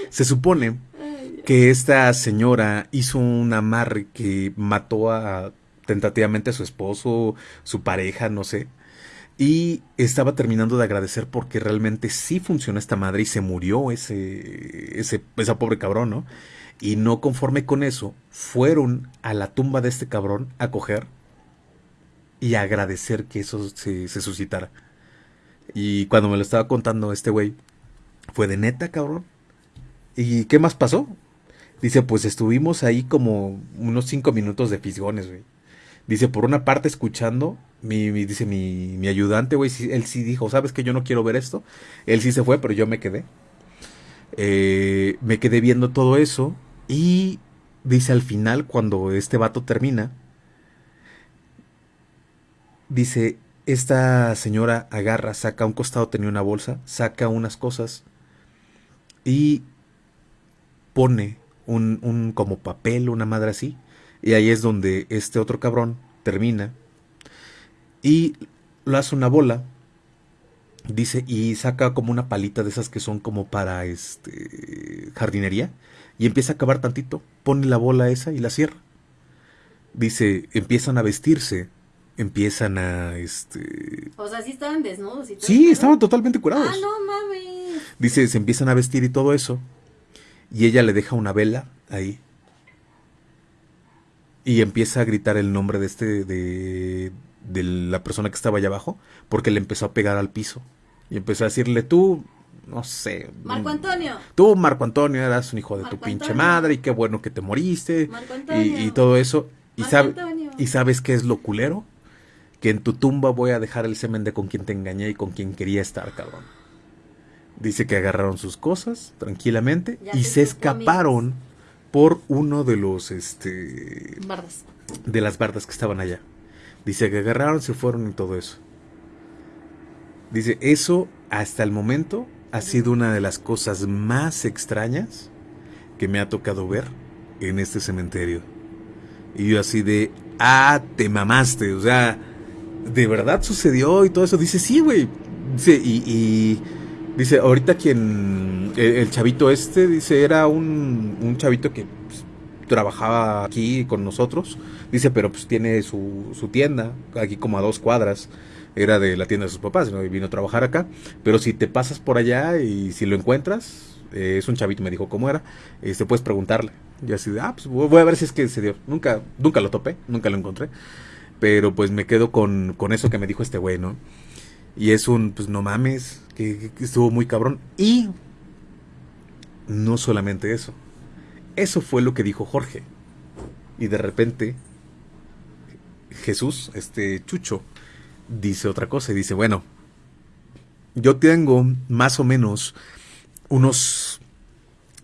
se supone que esta señora hizo un amarre que mató a tentativamente a su esposo, su pareja, no sé. Y estaba terminando de agradecer porque realmente sí funcionó esta madre y se murió ese, ese esa pobre cabrón, ¿no? Y no conforme con eso, fueron a la tumba de este cabrón a coger y a agradecer que eso se, se suscitara. Y cuando me lo estaba contando este güey, fue de neta, cabrón. ¿Y qué más pasó? Dice, pues estuvimos ahí como unos cinco minutos de fisgones, güey. Dice, por una parte escuchando, mi, dice mi, mi ayudante, güey, él sí dijo, ¿sabes que yo no quiero ver esto? Él sí se fue, pero yo me quedé. Eh, me quedé viendo todo eso y dice al final, cuando este vato termina, dice, esta señora agarra, saca un costado, tenía una bolsa, saca unas cosas y pone un, un como papel, una madre así, y ahí es donde este otro cabrón termina y lo hace una bola, dice, y saca como una palita de esas que son como para este jardinería, y empieza a cavar tantito, pone la bola esa y la cierra. Dice, empiezan a vestirse, empiezan a este O sea, sí estaban desnudos y todo. Sí, estaban totalmente curados. Ah, no mames. Dice, se empiezan a vestir y todo eso y ella le deja una vela ahí. Y empieza a gritar el nombre de este, de, de la persona que estaba allá abajo, porque le empezó a pegar al piso. Y empezó a decirle, tú, no sé. Marco Antonio. Tú, Marco Antonio, eras un hijo de tu pinche madre y qué bueno que te moriste. Y, y, todo eso. Y, sabe, ¿Y sabes qué es lo culero? Que en tu tumba voy a dejar el semen de con quien te engañé y con quien quería estar, cabrón. Dice que agarraron sus cosas tranquilamente y se, escaparon por uno de los este bardas. de las bardas que estaban allá. Dice que agarraron, se fueron y todo eso. Dice, eso hasta el momento ha sido una de las cosas más extrañas que me ha tocado ver en este cementerio. Y yo así de, ah, te mamaste, o sea, de verdad sucedió y todo eso. Dice, sí, güey. Dice, y Dice, ahorita quien, el, chavito este, dice, era un, un chavito que pues, trabajaba aquí con nosotros. Dice, pero pues tiene su, su tienda, aquí como a dos cuadras. Era de la tienda de sus papás, ¿no? y vino a trabajar acá. Pero si te pasas por allá y si lo encuentras, eh, es un chavito, me dijo cómo era, este, puedes preguntarle. Y así de, ah, pues voy a ver si es que se dio. Nunca, nunca lo topé, nunca lo encontré. Pero pues me quedo con, con eso que me dijo este güey, ¿no? Y es un, pues no mames, que, estuvo muy cabrón. Y no solamente eso. Eso fue lo que dijo Jorge. Y de repente Jesús, este Chucho, dice otra cosa y dice, bueno, yo tengo más o menos unos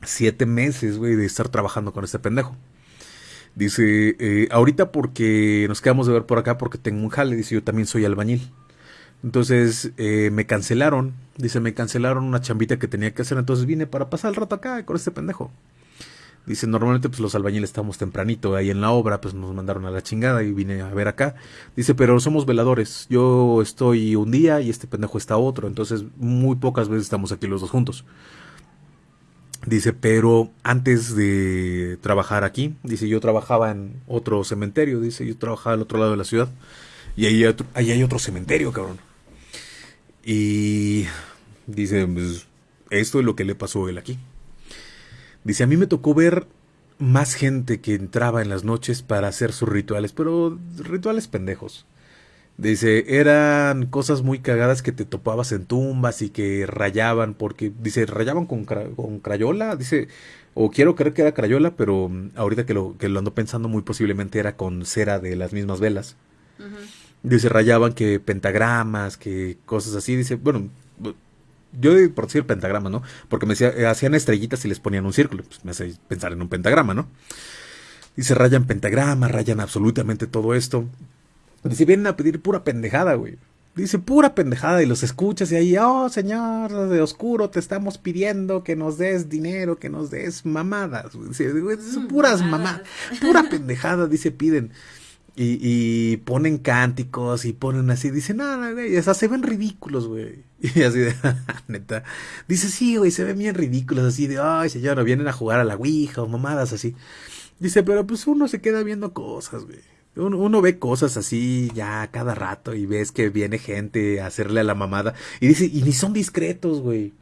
siete meses, güey, de estar trabajando con este pendejo. Dice, eh, ahorita porque nos quedamos de ver por acá porque tengo un jale, dice, yo también soy albañil. Entonces eh, me cancelaron, dice, me cancelaron una chambita que tenía que hacer, entonces vine para pasar el rato acá con este pendejo. Dice, normalmente pues los albañiles estamos tempranito ahí en la obra, pues nos mandaron a la chingada y vine a ver acá. Dice, pero somos veladores, yo estoy un día y este pendejo está otro, entonces muy pocas veces estamos aquí los dos juntos. Dice, pero antes de trabajar aquí, dice, yo trabajaba en otro cementerio, dice, yo trabajaba al otro lado de la ciudad. Y ahí hay otro, cementerio, cabrón. Y dice, pues, esto es lo que le pasó a él aquí. Dice, a mí me tocó ver más gente que entraba en las noches para hacer sus rituales, pero rituales pendejos. Dice, eran cosas muy cagadas que te topabas en tumbas y que rayaban, porque, dice, rayaban con, con crayola, dice, o quiero creer que era crayola, pero mm, ahorita que lo, que lo ando pensando muy posiblemente era con cera de las mismas velas. Dice, rayaban que pentagramas, que cosas así, dice, bueno, yo por decir pentagrama, ¿no? Porque me decía, hacían estrellitas y les ponían un círculo, pues me hace pensar en un pentagrama, ¿no? Dice, rayan pentagrama, rayan absolutamente todo esto. Dice, vienen a pedir pura pendejada, güey. Dice, pura pendejada y los escuchas y ahí, oh, señor de oscuro, te estamos pidiendo que nos des dinero, que nos des mamadas. Dice, son puras mamadas, pura pendejada, dice, piden. Y, y, ponen cánticos y ponen así, dice, nada, güey, o sea, se ven ridículos, güey. Y así de, neta. Dice, sí, güey, se ven bien ridículos, así de, ay, señor, vienen a jugar a la Ouija o mamadas así. Dice, pero pues uno se queda viendo cosas, güey. Uno, ve cosas así ya cada rato y ves que viene gente a hacerle a la mamada. Y dice, y ni son discretos, güey.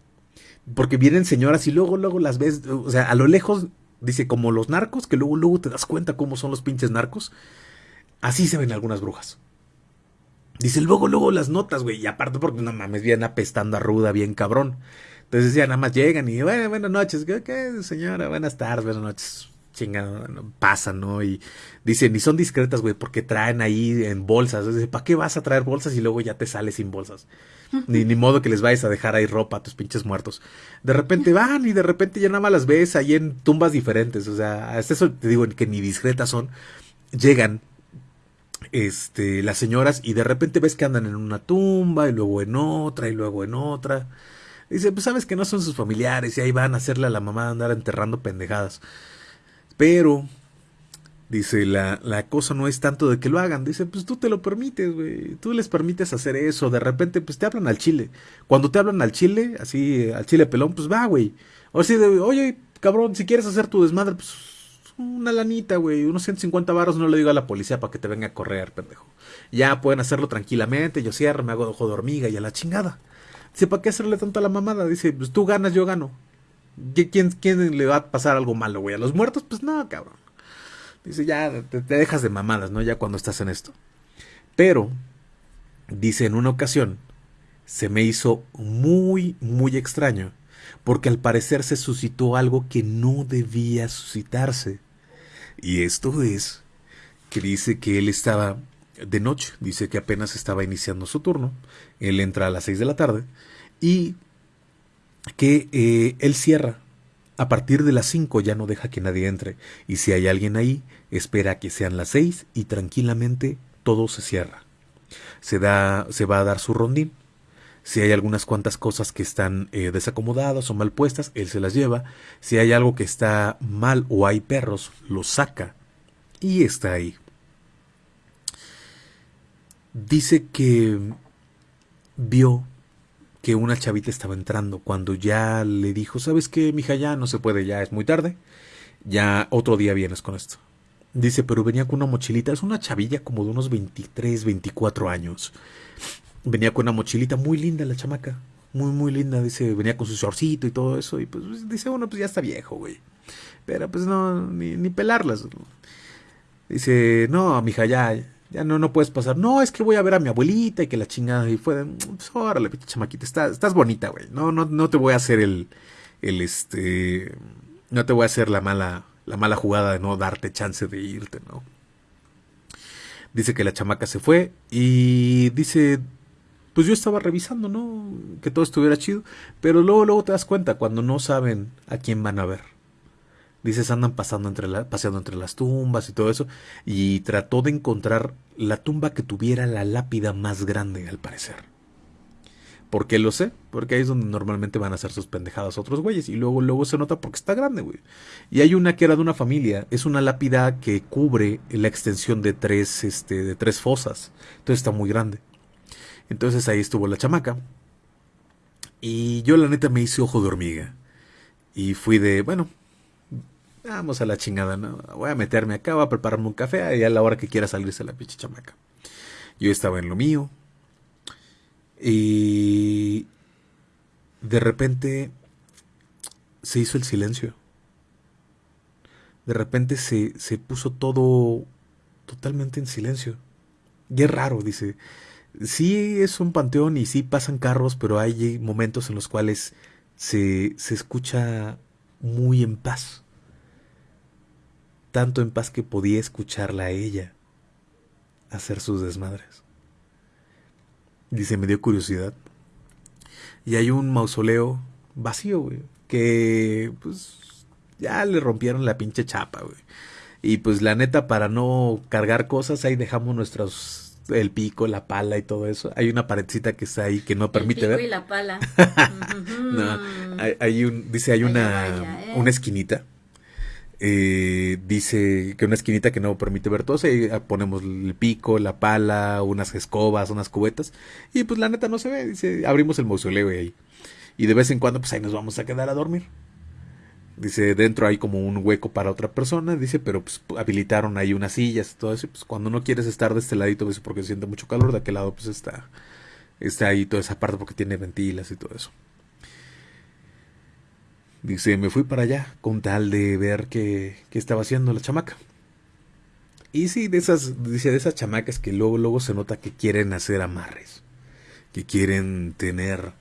Porque vienen señoras y luego, luego las ves, o sea, a lo lejos, dice, como los narcos, que luego, luego te das cuenta cómo son los pinches narcos. Así se ven algunas brujas. Dice, luego, luego las notas, güey. Y aparte porque no mames, vienen apestando a ruda, bien cabrón. Entonces ya nada más llegan y, bueno, buenas noches. ¿Qué, señora? Buenas tardes, buenas noches chinga, pasan, ¿no? Y dicen, y son discretas, güey, porque traen ahí en bolsas. ¿para qué vas a traer bolsas y luego ya te sales sin bolsas? Ni, ni modo que les vayas a dejar ahí ropa a tus pinches muertos. De repente van y de repente ya nada más las ves ahí en tumbas diferentes. O sea, hasta eso te digo que ni discretas son. Llegan este, las señoras y de repente ves que andan en una tumba y luego en otra y luego en otra. Dice, pues sabes que no son sus familiares y ahí van a hacerle a la mamá andar enterrando pendejadas. Pero, dice, la, la cosa no es tanto de que lo hagan. Dice, pues tú te lo permites, güey. Tú les permites hacer eso. De repente, pues te hablan al chile. Cuando te hablan al chile, así, al chile pelón, pues va, güey. O así de, oye, cabrón, si quieres hacer tu desmadre, pues una lanita, güey, unos 150 barros no le digo a la policía para que te venga a correr, pendejo. Ya pueden hacerlo tranquilamente, yo cierro, me hago ojo de hormiga y a la chingada. Dice, ¿para qué hacerle tanto a la mamada? Dice, pues tú ganas, yo gano. ¿Quién, ¿Quién le va a pasar algo malo, güey? ¿A los muertos? Pues no, cabrón. Dice, ya te, dejas de mamadas, ¿no? Ya cuando estás en esto. Pero, dice, en una ocasión, se me hizo muy, muy extraño, porque al parecer se suscitó algo que no debía suscitarse. Y esto es que dice que él estaba de noche, dice que apenas estaba iniciando su turno, él entra a las seis de la tarde, y que eh, él cierra. A partir de las 5 ya no deja que nadie entre. Y si hay alguien ahí, espera que sean las 6 y tranquilamente todo se cierra. Se, da, se va a dar su rondín. Si hay algunas cuantas cosas que están eh, desacomodadas o mal puestas, él se las lleva. Si hay algo que está mal o hay perros, los saca y está ahí. Dice que vio que una chavita estaba entrando cuando ya le dijo, ¿sabes qué, mija? Ya no se puede, ya es muy tarde. Ya otro día vienes con esto. Dice, pero venía con una mochilita, es una chavilla como de unos 23, 24 años. Venía con una mochilita muy linda la chamaca, muy, muy linda. Dice, venía con su shortcito y todo eso. Y pues dice, bueno, pues ya está viejo, güey. Pero pues no, ni, ni pelarlas. Dice, no, mija, ya, ya no, no puedes pasar. No, es que voy a ver a mi abuelita y que la chingada. Y fue, pues, órale, chamaquita, estás, estás bonita, güey. No, no, no te voy a hacer el, el, este, no te voy a hacer la mala, la mala jugada de no darte chance de irte, ¿no? Dice que la chamaca se fue y dice, pues yo estaba revisando, ¿no? Que todo estuviera chido, pero luego, luego te das cuenta cuando no saben a quién van a ver. Dices, andan pasando entre la, paseando entre las tumbas y todo eso, y trató de encontrar la tumba que tuviera la lápida más grande, al parecer. ¿Por qué lo sé? Porque ahí es donde normalmente van a hacer sus pendejadas otros güeyes. Y luego, luego se nota porque está grande, güey. Y hay una que era de una familia. Es una lápida que cubre la extensión de tres, este, de tres fosas. Entonces está muy grande. Entonces ahí estuvo la chamaca. Y yo la neta me hice ojo de hormiga. Y fui de, bueno, vamos a la chingada, ¿no? Voy a meterme acá, voy a prepararme un café y a la hora que quiera salirse la pinche chamaca. Yo estaba en lo mío, y de repente se hizo el silencio. De repente se, se puso todo totalmente en silencio. Y es raro, dice. Sí es un panteón y sí pasan carros, pero hay momentos en los cuales se, se escucha muy en paz. Tanto en paz que podía escucharla a ella hacer sus desmadres. Dice, me dio curiosidad. Y hay un mausoleo vacío, güey. Que, pues, ya le rompieron la pinche chapa, güey. Y pues la neta, para no cargar cosas, ahí dejamos nuestros, el pico, la pala y todo eso. Hay una paredcita que está ahí que no permite el pico ver. y la pala. no, hay, un, dice, hay una, ¿eh? una esquinita eh, dice que una esquinita que no permite ver todo, ahí ponemos el pico, la pala, unas escobas, unas cubetas, y pues la neta no se ve, dice, abrimos el mausoleo ahí. Y de vez en cuando, pues ahí nos vamos a quedar a dormir. Dice, dentro hay como un hueco para otra persona, dice, pero pues habilitaron ahí unas sillas y todo eso, pues cuando no quieres estar de este ladito, dice, porque siente mucho calor, de aquel lado pues está, está ahí toda esa parte porque tiene ventilas y todo eso. Dice, me fui para allá con tal de ver qué, qué estaba haciendo la chamaca. Y sí, de esas, dice, de esas chamacas que luego, luego se nota que quieren hacer amarres, que quieren tener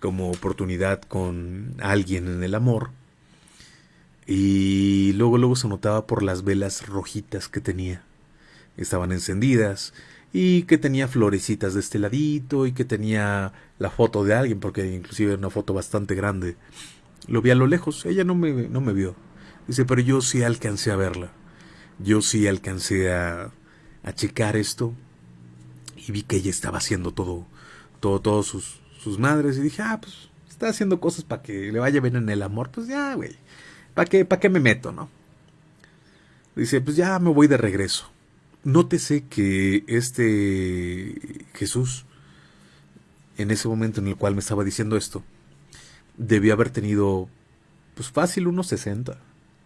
como oportunidad con alguien en el amor. Y luego, luego se notaba por las velas rojitas que tenía. Estaban encendidas y que tenía florecitas de este ladito y que tenía la foto de alguien, porque inclusive era una foto bastante grande lo vi a lo lejos, ella no me, no me vio. Dice, pero yo sí alcancé a verla. Yo sí alcancé a, a checar esto y vi que ella estaba haciendo todo, todo, todos sus, sus madres y dije, ah, pues está haciendo cosas para que le vaya bien en el amor, pues ya, güey, ¿para qué, ¿para qué me meto, no? Dice, pues ya me voy de regreso. Nótese que este Jesús, en ese momento en el cual me estaba diciendo esto, debió haber tenido, pues fácil, unos 60,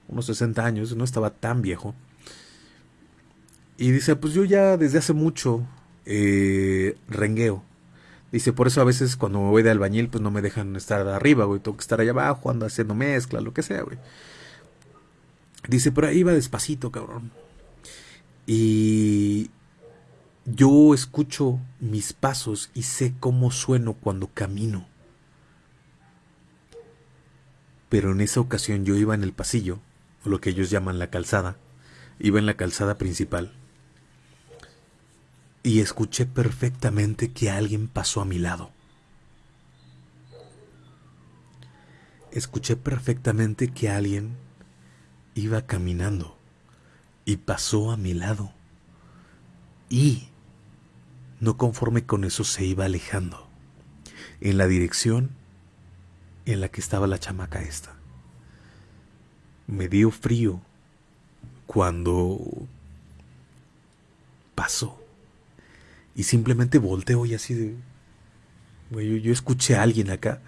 unos 60 años, no estaba tan viejo. Y dice, pues yo ya desde hace mucho eh, rengueo. Dice, por eso a veces cuando me voy de albañil, pues no me dejan estar arriba, güey. Tengo que estar allá abajo, ando haciendo mezcla, lo que sea, güey. Dice, pero ahí iba despacito, cabrón. Y yo escucho mis pasos y sé cómo sueno cuando camino pero en esa ocasión yo iba en el pasillo, o lo que ellos llaman la calzada, iba en la calzada principal, y escuché perfectamente que alguien pasó a mi lado. Escuché perfectamente que alguien iba caminando y pasó a mi lado. Y, no conforme con eso, se iba alejando en la dirección en la que estaba la chamaca esta. Me dio frío cuando pasó. Y simplemente volteo y así de... Güey, yo, escuché a alguien acá.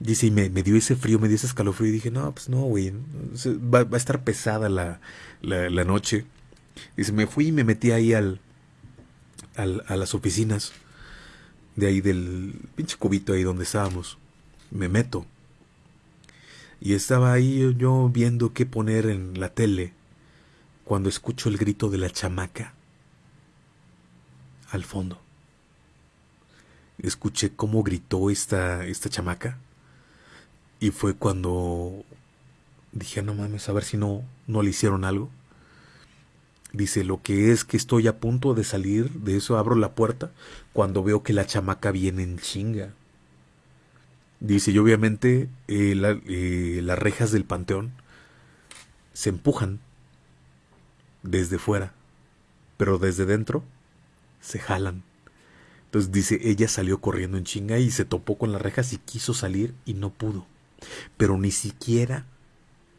Dice, y me, dio ese frío, me dio ese escalofrío. Y dije, no, pues no, güey. Va, a estar pesada la, la, noche. Dice, me fui y me metí ahí al, al, a las oficinas. De ahí del pinche cubito ahí donde estábamos me meto. Y estaba ahí yo viendo qué poner en la tele cuando escucho el grito de la chamaca al fondo. Escuché cómo gritó esta, esta chamaca y fue cuando dije, no mames, a ver si no, no le hicieron algo. Dice, lo que es que estoy a punto de salir de eso, abro la puerta cuando veo que la chamaca viene en chinga. Dice, y obviamente eh, eh, las rejas del panteón se empujan desde fuera, pero desde dentro se jalan. Entonces dice, ella salió corriendo en chinga y se topó con las rejas y quiso salir y no pudo. Pero ni siquiera,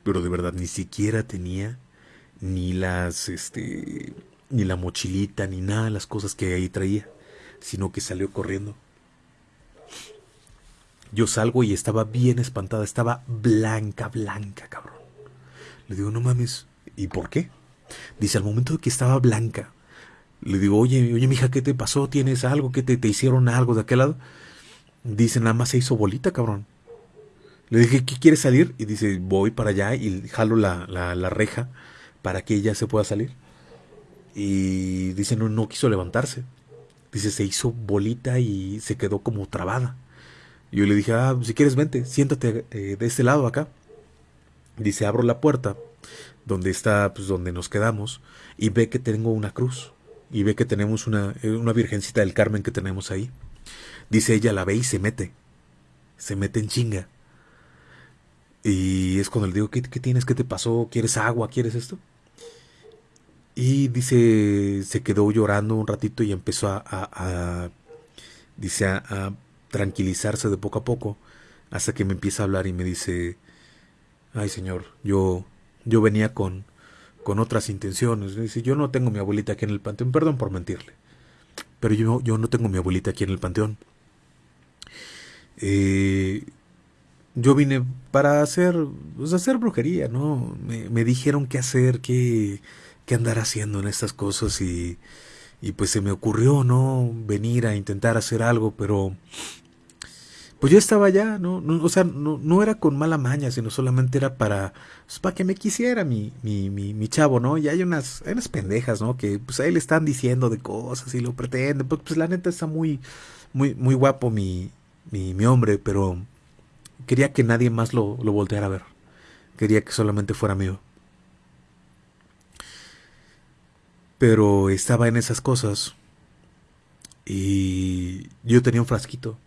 pero de verdad, ni siquiera tenía ni las, este, ni la mochilita, ni nada de las cosas que ahí traía, sino que salió corriendo. Yo salgo y estaba bien espantada, estaba blanca, blanca, cabrón. Le digo, no mames, ¿y por qué? Dice, al momento de que estaba blanca, le digo, oye, oye, mija, ¿qué te pasó? ¿Tienes algo? ¿Qué te, te hicieron algo de aquel lado? Dice, nada más se hizo bolita, cabrón. Le dije, ¿qué quieres salir? Y dice, voy para allá y jalo la, la, la reja para que ella se pueda salir. Y dice, no, no quiso levantarse. Dice, se hizo bolita y se quedó como trabada. Yo le dije, ah, si quieres vente, siéntate eh, de este lado acá. Dice, abro la puerta donde está, pues donde nos quedamos, y ve que tengo una cruz. Y ve que tenemos una, eh, una virgencita del Carmen que tenemos ahí. Dice, ella la ve y se mete. Se mete en chinga. Y es cuando le digo, ¿qué, qué tienes? ¿Qué te pasó? ¿Quieres agua? ¿Quieres esto? Y dice, se quedó llorando un ratito y empezó a, dice, a, tranquilizarse de poco a poco, hasta que me empieza a hablar y me dice, ay señor, yo, yo venía con, con otras intenciones. Dice, yo no tengo mi abuelita aquí en el panteón, perdón por mentirle, pero yo, yo no tengo mi abuelita aquí en el panteón. Eh, yo vine para hacer, pues, hacer brujería, ¿no? Me, me dijeron qué hacer, qué qué andar haciendo en estas cosas y, y pues se me ocurrió, ¿no? Venir a intentar hacer algo, pero pues yo estaba allá, ¿no? o sea, no, no, era con mala maña, sino solamente era para, pues, para que me quisiera mi, mi, mi, mi, chavo, ¿no? Y hay unas, unas pendejas, ¿no? Que pues ahí le están diciendo de cosas y lo pretenden, pues, pues la neta está muy, muy, muy guapo mi, mi, mi hombre, pero quería que nadie más lo, lo volteara a ver. Quería que solamente fuera mío. Pero estaba en esas cosas. Y yo tenía un frasquito.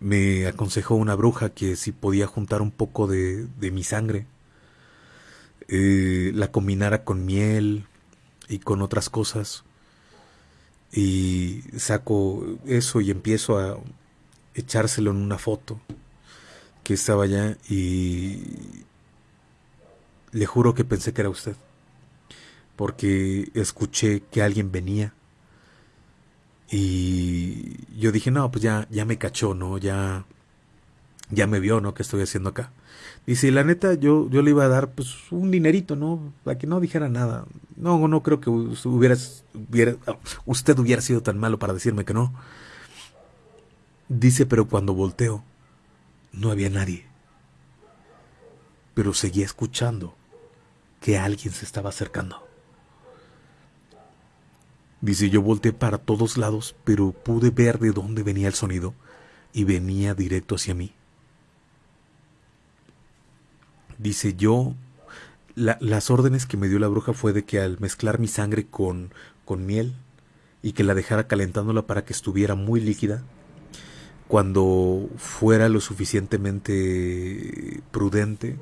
Me aconsejó una bruja que si podía juntar un poco de, mi sangre, eh, la combinara con miel y con otras cosas. Y saco eso y empiezo a echárselo en una foto que estaba allá y le juro que pensé que era usted porque escuché que alguien venía. Y yo dije, no, pues ya, ya me cachó, ¿no? Ya, ya me vio, ¿no? ¿Qué estoy haciendo acá? Dice, la neta, yo, yo le iba a dar, pues, un dinerito, ¿no? Para que no dijera nada. No, no creo que hubiera, usted hubiera sido tan malo para decirme que no. Dice, pero cuando volteo, no había nadie. Pero seguía escuchando que alguien se estaba acercando. Dice, yo volteé para todos lados, pero pude ver de dónde venía el sonido y venía directo hacia mí. Dice, yo, las órdenes que me dio la bruja fue de que al mezclar mi sangre con, con miel y que la dejara calentándola para que estuviera muy líquida, cuando fuera lo suficientemente prudente,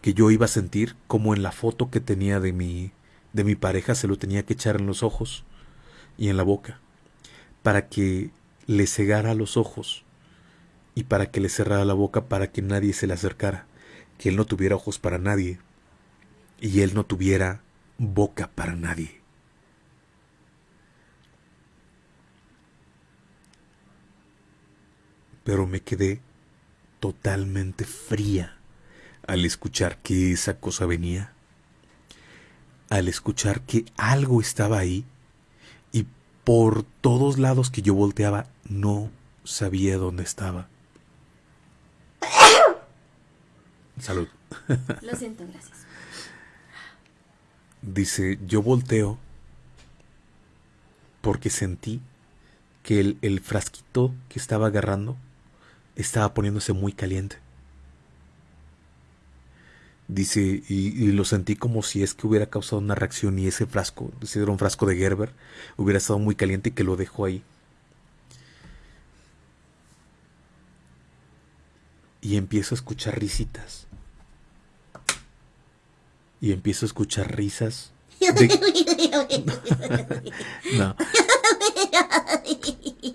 que yo iba a sentir como en la foto que tenía de mi, de mi pareja se lo tenía que echar en los ojos y en la boca, para que le cegara los ojos y para que le cerrara la boca para que nadie se le acercara, que él no tuviera ojos para nadie y él no tuviera boca para nadie. Pero me quedé totalmente fría al escuchar que esa cosa venía al escuchar que algo estaba ahí y por todos lados que yo volteaba no sabía dónde estaba. Salud. Lo siento, gracias. Dice, yo volteo porque sentí que el, el, frasquito que estaba agarrando estaba poniéndose muy caliente. Dice, y, lo sentí como si es que hubiera causado una reacción y ese frasco, ese era un frasco de Gerber, hubiera estado muy caliente y que lo dejó ahí. Y empiezo a escuchar risitas. Y empiezo a escuchar risas. no.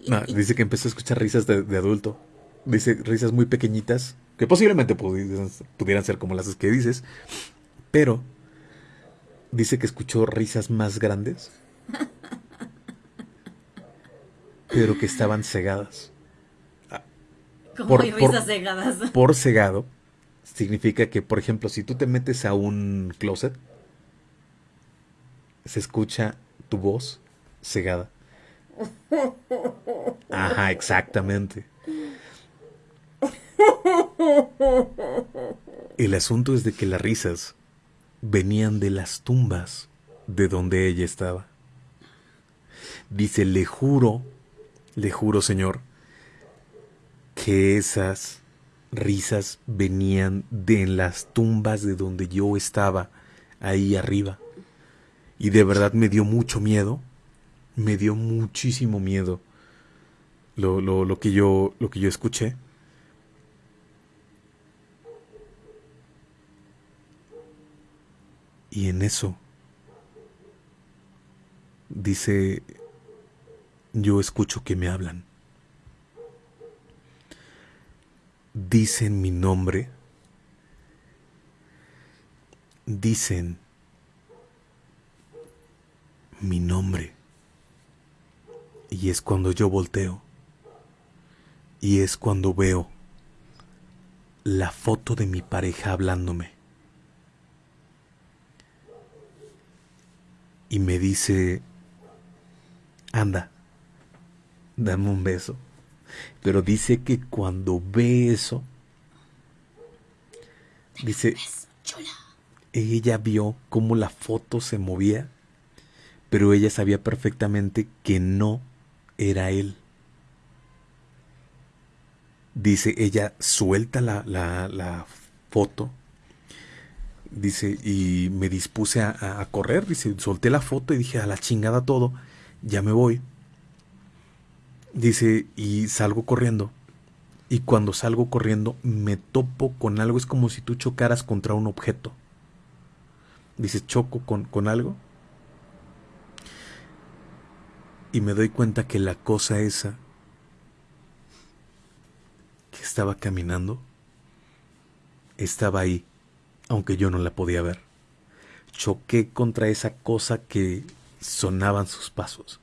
no. Dice que empezó a escuchar risas de, de adulto. Dice risas muy pequeñitas que posiblemente pudieran, ser como las que dices, pero dice que escuchó risas más grandes, pero que estaban cegadas. ¿Cómo por, risas cegadas? Por cegado significa que, por ejemplo, si tú te metes a un closet, se escucha tu voz cegada. Ajá, exactamente. El asunto es de que las risas venían de las tumbas de donde ella estaba. Dice, le juro, le juro, Señor, que esas risas venían de las tumbas de donde yo estaba, ahí arriba. Y de verdad me dio mucho miedo, me dio muchísimo miedo lo, lo, lo que, yo, lo que yo escuché. Y en eso dice, yo escucho que me hablan. Dicen mi nombre. Dicen mi nombre. Y es cuando yo volteo. Y es cuando veo la foto de mi pareja hablándome. Y me dice, anda, dame un beso. Pero dice que cuando ve eso, dice, ella vio cómo la foto se movía, pero ella sabía perfectamente que no era él. Dice, ella suelta la, la, la foto Dice, y me dispuse a, correr, dice, solté la foto y dije, a la chingada todo, ya me voy. Dice, y salgo corriendo. Y cuando salgo corriendo me topo con algo, es como si tú chocaras contra un objeto. Dice, choco con, con algo. Y me doy cuenta que la cosa esa que estaba caminando estaba ahí aunque yo no la podía ver. Choqué contra esa cosa que sonaban sus pasos.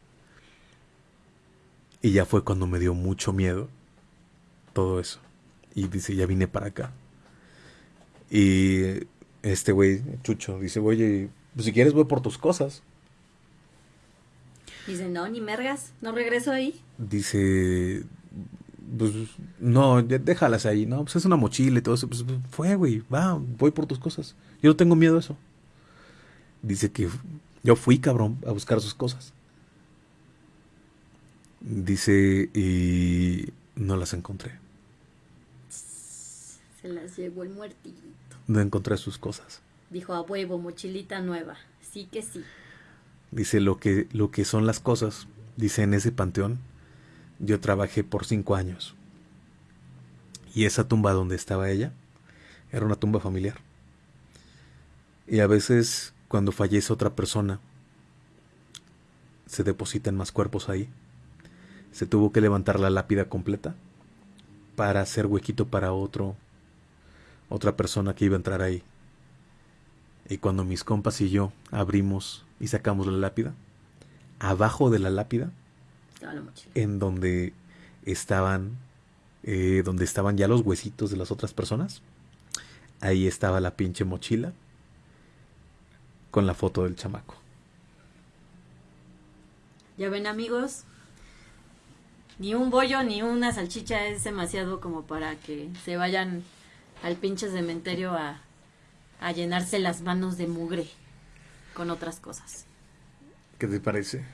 Y ya fue cuando me dio mucho miedo todo eso. Y dice, ya vine para acá. Y este güey, Chucho, dice, oye, pues si quieres voy por tus cosas. Dice, no, ni mergas, no regreso ahí. Dice, pues no, déjalas ahí, no, pues es una mochila y todo eso, pues fue, güey, va, voy por tus cosas. Yo no tengo miedo a eso. Dice que yo fui, cabrón, a buscar sus cosas. Dice, y no las encontré. Se las llevó el muertito. No encontré sus cosas. Dijo a huevo, mochilita nueva. Sí que sí. Dice lo que, lo que son las cosas. Dice en ese panteón yo trabajé por cinco años. Y esa tumba donde estaba ella era una tumba familiar. Y a veces cuando fallece otra persona, se depositan más cuerpos ahí. Se tuvo que levantar la lápida completa para hacer huequito para otro, otra persona que iba a entrar ahí. Y cuando mis compas y yo abrimos y sacamos la lápida, abajo de la lápida en donde estaban, eh, donde estaban ya los huesitos de las otras personas. Ahí estaba la pinche mochila con la foto del chamaco. Ya ven amigos, ni un bollo ni una salchicha es demasiado como para que se vayan al pinche cementerio a, a llenarse las manos de mugre con otras cosas. ¿Qué te parece?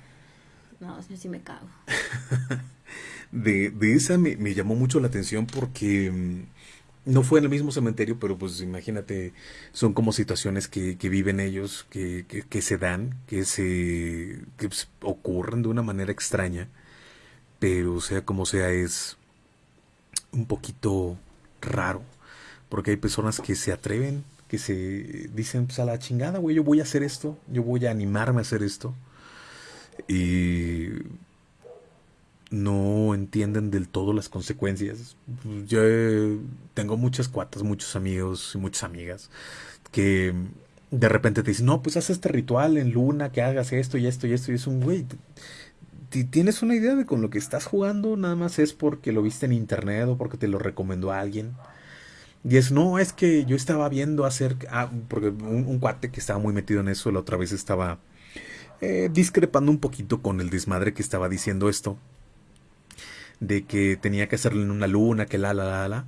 No, sí me cago. de, esa me, llamó mucho la atención porque mm, no fue en el mismo cementerio, pero pues imagínate, son como situaciones que, que viven ellos, que, que, se dan, que se que pues, ocurren de una manera extraña, pero sea como sea es un poquito raro, porque hay personas que se atreven, que se dicen, pues a la chingada, güey, yo voy a hacer esto, yo voy a animarme a hacer esto, y no entienden del todo las consecuencias. Yo tengo muchas cuatas, muchos amigos y muchas amigas que de repente te dicen, no, pues haz este ritual en luna, que hagas esto y esto y esto. Y es un güey. ¿Tienes una idea de con lo que estás jugando? Nada más es porque lo viste en internet o porque te lo recomendó alguien. Y es, no, es que yo estaba viendo hacer. Ah, porque un, cuate que estaba muy metido en eso la otra vez estaba eh, discrepando un poquito con el desmadre que estaba diciendo esto de que tenía que hacerlo en una luna, que la, la, la, la.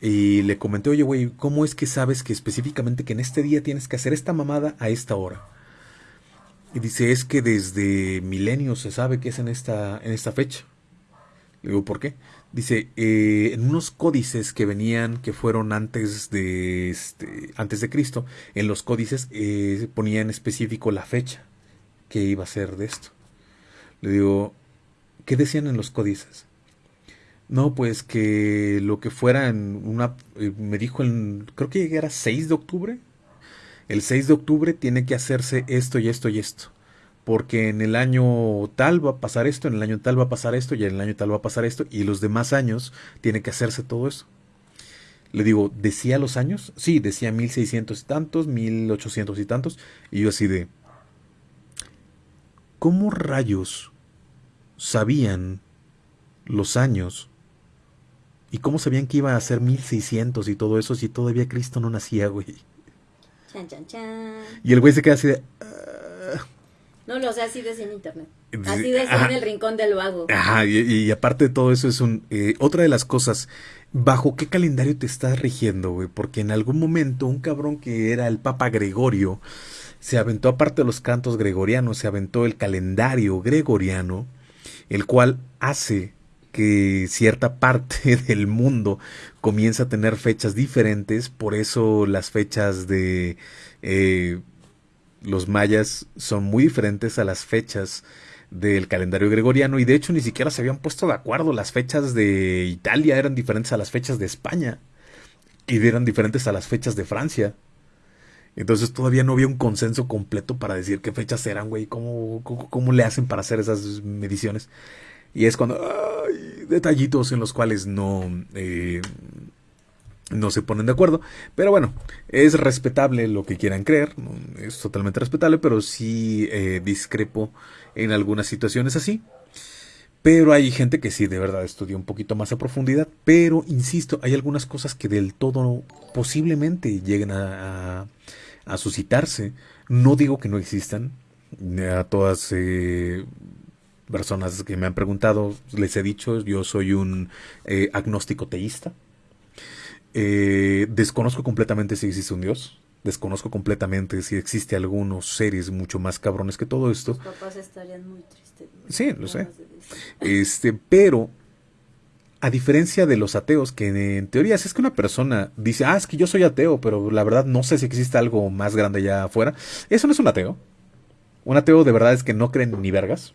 Y le comenté, oye, güey, ¿cómo es que sabes que específicamente que en este día tienes que hacer esta mamada a esta hora? Y dice, es que desde milenios se sabe que es en esta, en esta fecha. Le digo, ¿por qué? Dice, eh, en unos códices que venían, que fueron antes de, este, antes de Cristo, en los códices eh, ponía en específico la fecha que iba a ser de esto. Le digo, ¿qué decían en los códices? No, pues que lo que fuera en una... Eh, me dijo, en, creo que era 6 de octubre. El 6 de octubre tiene que hacerse esto y esto y esto. Porque en el año tal va a pasar esto, en el año tal va a pasar esto y en el año tal va a pasar esto. Y los demás años tiene que hacerse todo eso. Le digo, ¿decía los años? Sí, decía 1600 y tantos, 1800 y tantos. Y yo así de... ¿Cómo rayos sabían los años ¿Y cómo sabían que iba a ser 1600 y todo eso si todavía Cristo no nacía, güey? Chan, chan, chan. Y el güey se queda así de... Ah". No, no, o sea, así decía en internet. Así decía en el rincón del vago. Ajá, y, aparte de todo eso es un... Eh, otra de las cosas, ¿bajo qué calendario te estás rigiendo, güey? Porque en algún momento un cabrón que era el Papa Gregorio se aventó aparte de los cantos gregorianos, se aventó el calendario gregoriano, el cual hace que cierta parte del mundo comienza a tener fechas diferentes, por eso las fechas de eh, los mayas son muy diferentes a las fechas del calendario gregoriano y de hecho ni siquiera se habían puesto de acuerdo, las fechas de Italia eran diferentes a las fechas de España y eran diferentes a las fechas de Francia. Entonces todavía no había un consenso completo para decir qué fechas eran, güey, cómo, cómo, cómo le hacen para hacer esas mediciones. Y es cuando hay detallitos en los cuales no, eh, no se ponen de acuerdo. Pero bueno, es respetable lo que quieran creer, es totalmente respetable, pero sí eh, discrepo en algunas situaciones así. Pero hay gente que sí, de verdad, estudia un poquito más a profundidad. Pero, insisto, hay algunas cosas que del todo posiblemente lleguen a, suscitarse. No digo que no existan. A todas eh, personas que me han preguntado, les he dicho, yo soy un eh, agnóstico teísta. Eh, desconozco completamente si existe un Dios. Desconozco completamente si existe algunos seres mucho más cabrones que todo esto. Los papás estarían muy tristes. Sí, lo sé. Este, pero a diferencia de los ateos, que en teoría, si es que una persona dice, ah, es que yo soy ateo, pero la verdad no sé si existe algo más grande allá afuera, eso no es un ateo. Un ateo de verdad es que no creen ni vergas.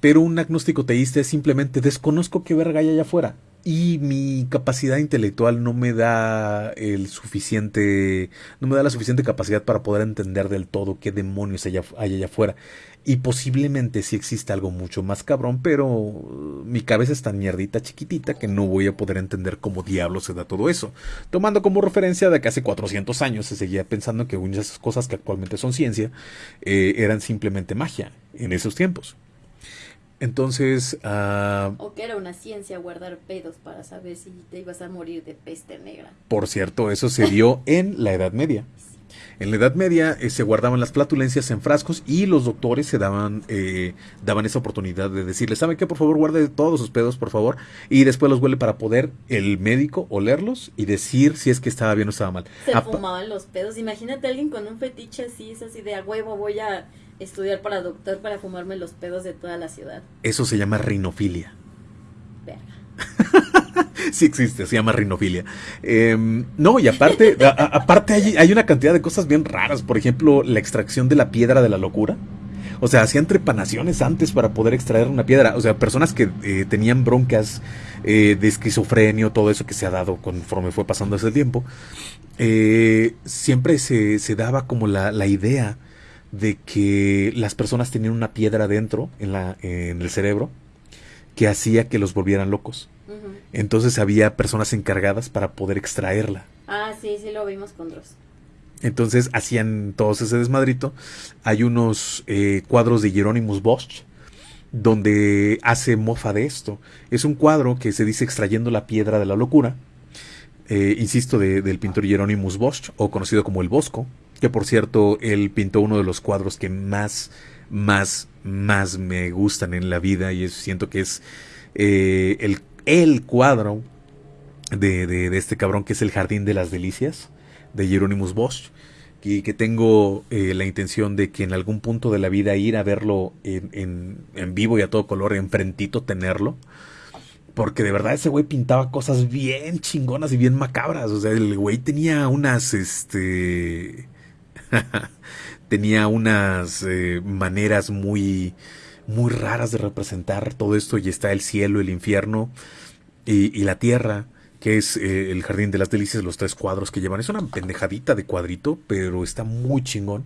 Pero un agnóstico teísta es simplemente desconozco qué verga hay allá afuera. Y mi capacidad intelectual no me da el suficiente. no me da la suficiente capacidad para poder entender del todo qué demonios hay allá, afuera. Y posiblemente sí existe algo mucho más cabrón, pero mi cabeza es tan mierdita chiquitita que no voy a poder entender cómo diablo se da todo eso. Tomando como referencia de que hace 400 años se seguía pensando que muchas cosas que actualmente son ciencia eh, eran simplemente magia en esos tiempos. Entonces... Uh, o que era una ciencia guardar pedos para saber si te ibas a morir de peste negra. Por cierto, eso se dio en la Edad Media. En la Edad Media eh, se guardaban las flatulencias en frascos y los doctores se daban, eh, daban esa oportunidad de decirle, ¿sabe qué? Por favor, guarde todos sus pedos, por favor. Y después los huele para poder el médico olerlos y decir si es que estaba bien o estaba mal. Se fumaban los pedos. Imagínate a alguien con un fetiche así, es así de a huevo, voy a estudiar para doctor para fumarme los pedos de toda la ciudad. Eso se llama rinofilia. Verga. sí existe, se llama rinofilia. Em, no, y aparte, aparte hay, hay, una cantidad de cosas bien raras. Por ejemplo, la extracción de la piedra de la locura. O sea, hacían trepanaciones antes para poder extraer una piedra. O sea, personas que eh, tenían broncas eh, de esquizofrenia, todo eso que se ha dado conforme fue pasando ese tiempo. Eh, siempre se, se, daba como la, la, idea de que las personas tenían una piedra dentro en, la, en el cerebro que hacía que los volvieran locos. Entonces había personas encargadas para poder extraerla. Ah, sí, sí lo vimos con Dross. Entonces hacían todos ese desmadrito. Hay unos eh, cuadros de Hieronymus Bosch donde hace mofa de esto. Es un cuadro que se dice extrayendo la piedra de la locura. Eh, insisto, del pintor Hieronymus Bosch, o conocido como el Bosco, que por cierto, él pintó uno de los cuadros que más, más, más me gustan en la vida y siento que es eh, el, el, cuadro de, de, de, este cabrón que es el Jardín de las Delicias de Hieronymus Bosch y que tengo eh, la intención de que en algún punto de la vida ir a verlo en, en, vivo y a todo color, enfrentito tenerlo. Porque de verdad ese güey pintaba cosas bien chingonas y bien macabras. O sea, el güey tenía unas, este... tenía unas eh, maneras muy, muy raras de representar todo esto. Y está el cielo, el infierno y, y la tierra que es eh, el Jardín de las Delicias, los tres cuadros que llevan. Es una pendejadita de cuadrito, pero está muy chingón.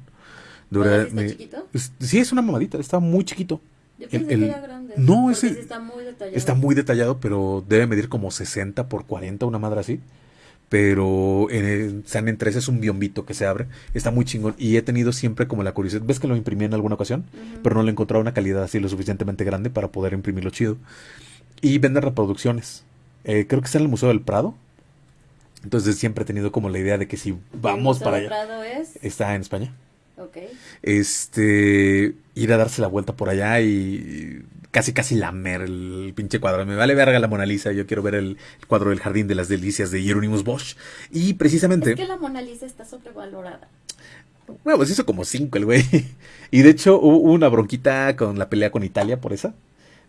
De ¿Está chiquito? sí, es una mamadita, está muy chiquito. Yo pensé que era grande. No, ese está muy detallado. Está muy detallado, pero debe medir como 60 por 40, una madre así. Pero en San en es un biombito que se abre. Está muy chingón. Y he tenido siempre como la curiosidad. ¿Ves que lo imprimí en alguna ocasión? Pero no le he encontrado una calidad así lo suficientemente grande para poder imprimirlo chido. Y venden reproducciones. Eh, creo que está en el Museo del Prado. Entonces siempre he tenido como la idea de que si vamos para allá. Prado es? Está en España. Ok. Este, ir a darse la vuelta por allá y casi casi lamer el pinche cuadro. Me vale verga la Mona Lisa, yo quiero ver el, cuadro del Jardín de las Delicias de Hieronymus Bosch. Y precisamente... Es que la Mona Lisa está sobrevalorada. Bueno, pues hizo como cinco el güey. Y de hecho hubo una bronquita con la pelea con Italia por esa.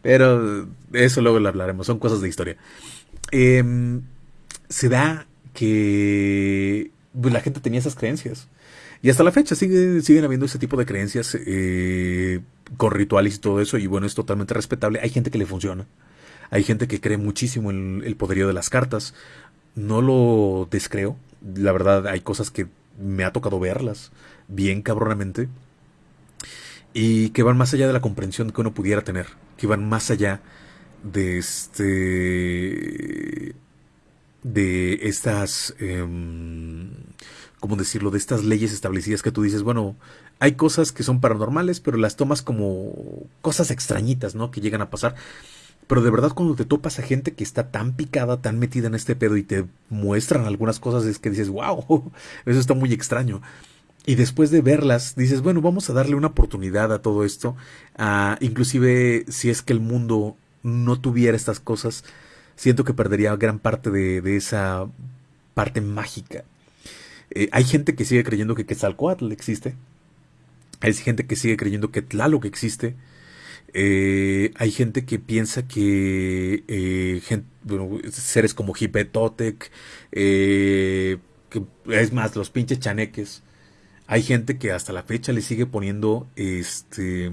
Pero eso luego lo hablaremos, son cosas de historia. Em, se da que pues, la gente tenía esas creencias. Y hasta la fecha sigue, siguen habiendo ese tipo de creencias eh, con rituales y todo eso. Y bueno, es totalmente respetable. Hay gente que le funciona. Hay gente que cree muchísimo en el poderío de las cartas. No lo descreo. La verdad, hay cosas que me ha tocado verlas bien cabronamente. Y que van más allá de la comprensión que uno pudiera tener. Que van más allá de este de estas eh, cómo decirlo de estas leyes establecidas que tú dices bueno hay cosas que son paranormales pero las tomas como cosas extrañitas no que llegan a pasar pero de verdad cuando te topas a gente que está tan picada tan metida en este pedo y te muestran algunas cosas es que dices wow eso está muy extraño y después de verlas dices bueno vamos a darle una oportunidad a todo esto inclusive si es que el mundo no tuviera estas cosas, siento que perdería gran parte de, esa parte mágica. Eh, hay gente que sigue creyendo que Quetzalcoatl existe. Hay gente que sigue creyendo que Tlaloc existe. Eh, hay gente que piensa que eh, seres como Hipetotec, que es más, los pinches chaneques. Hay gente que hasta la fecha le sigue poniendo este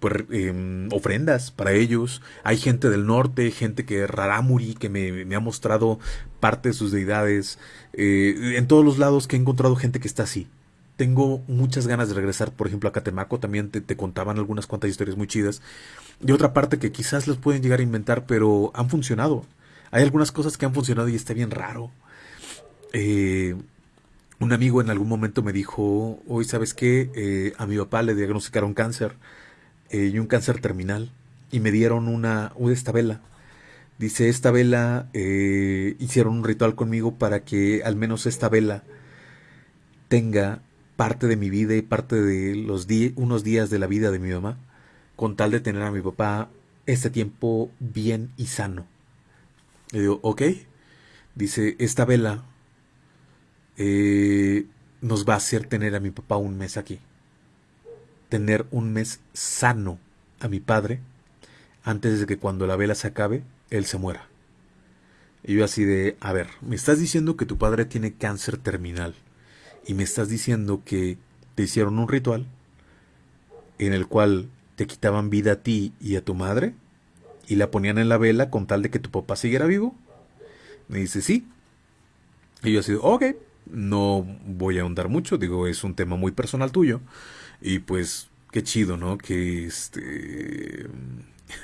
pues, em, ofrendas para ellos. Hay gente del norte, gente que Raramuri, que me, ha mostrado parte de sus deidades. Eh, en todos los lados que he encontrado gente que está así. Tengo muchas ganas de regresar, por ejemplo, a Catemaco. También te, contaban algunas cuantas historias muy chidas. De otra parte que quizás les pueden llegar a inventar, pero han funcionado. Hay algunas cosas que han funcionado y está bien raro. Eh, un amigo en algún momento me dijo, hoy sabes qué, eh, a mi papá le diagnosticaron cáncer eh, y un cáncer terminal y me dieron una, esta vela. Dice, esta vela, hicieron un ritual conmigo para que al menos esta vela tenga parte de mi vida y parte de los unos días de la vida de mi mamá, con tal de tener a mi papá este tiempo bien y sano. Le digo, ok. Dice, esta vela eh, nos va a hacer tener a mi papá un mes aquí tener un mes sano a mi padre antes de que cuando la vela se acabe, él se muera. Y yo así de, a ver, me estás diciendo que tu padre tiene cáncer terminal y me estás diciendo que te hicieron un ritual en el cual te quitaban vida a ti y a tu madre y la ponían en la vela con tal de que tu papá siguiera vivo. Me dice, sí. Y yo así, ok, no voy a ahondar mucho, digo, es un tema muy personal tuyo. Y pues, qué chido, ¿no? Que este...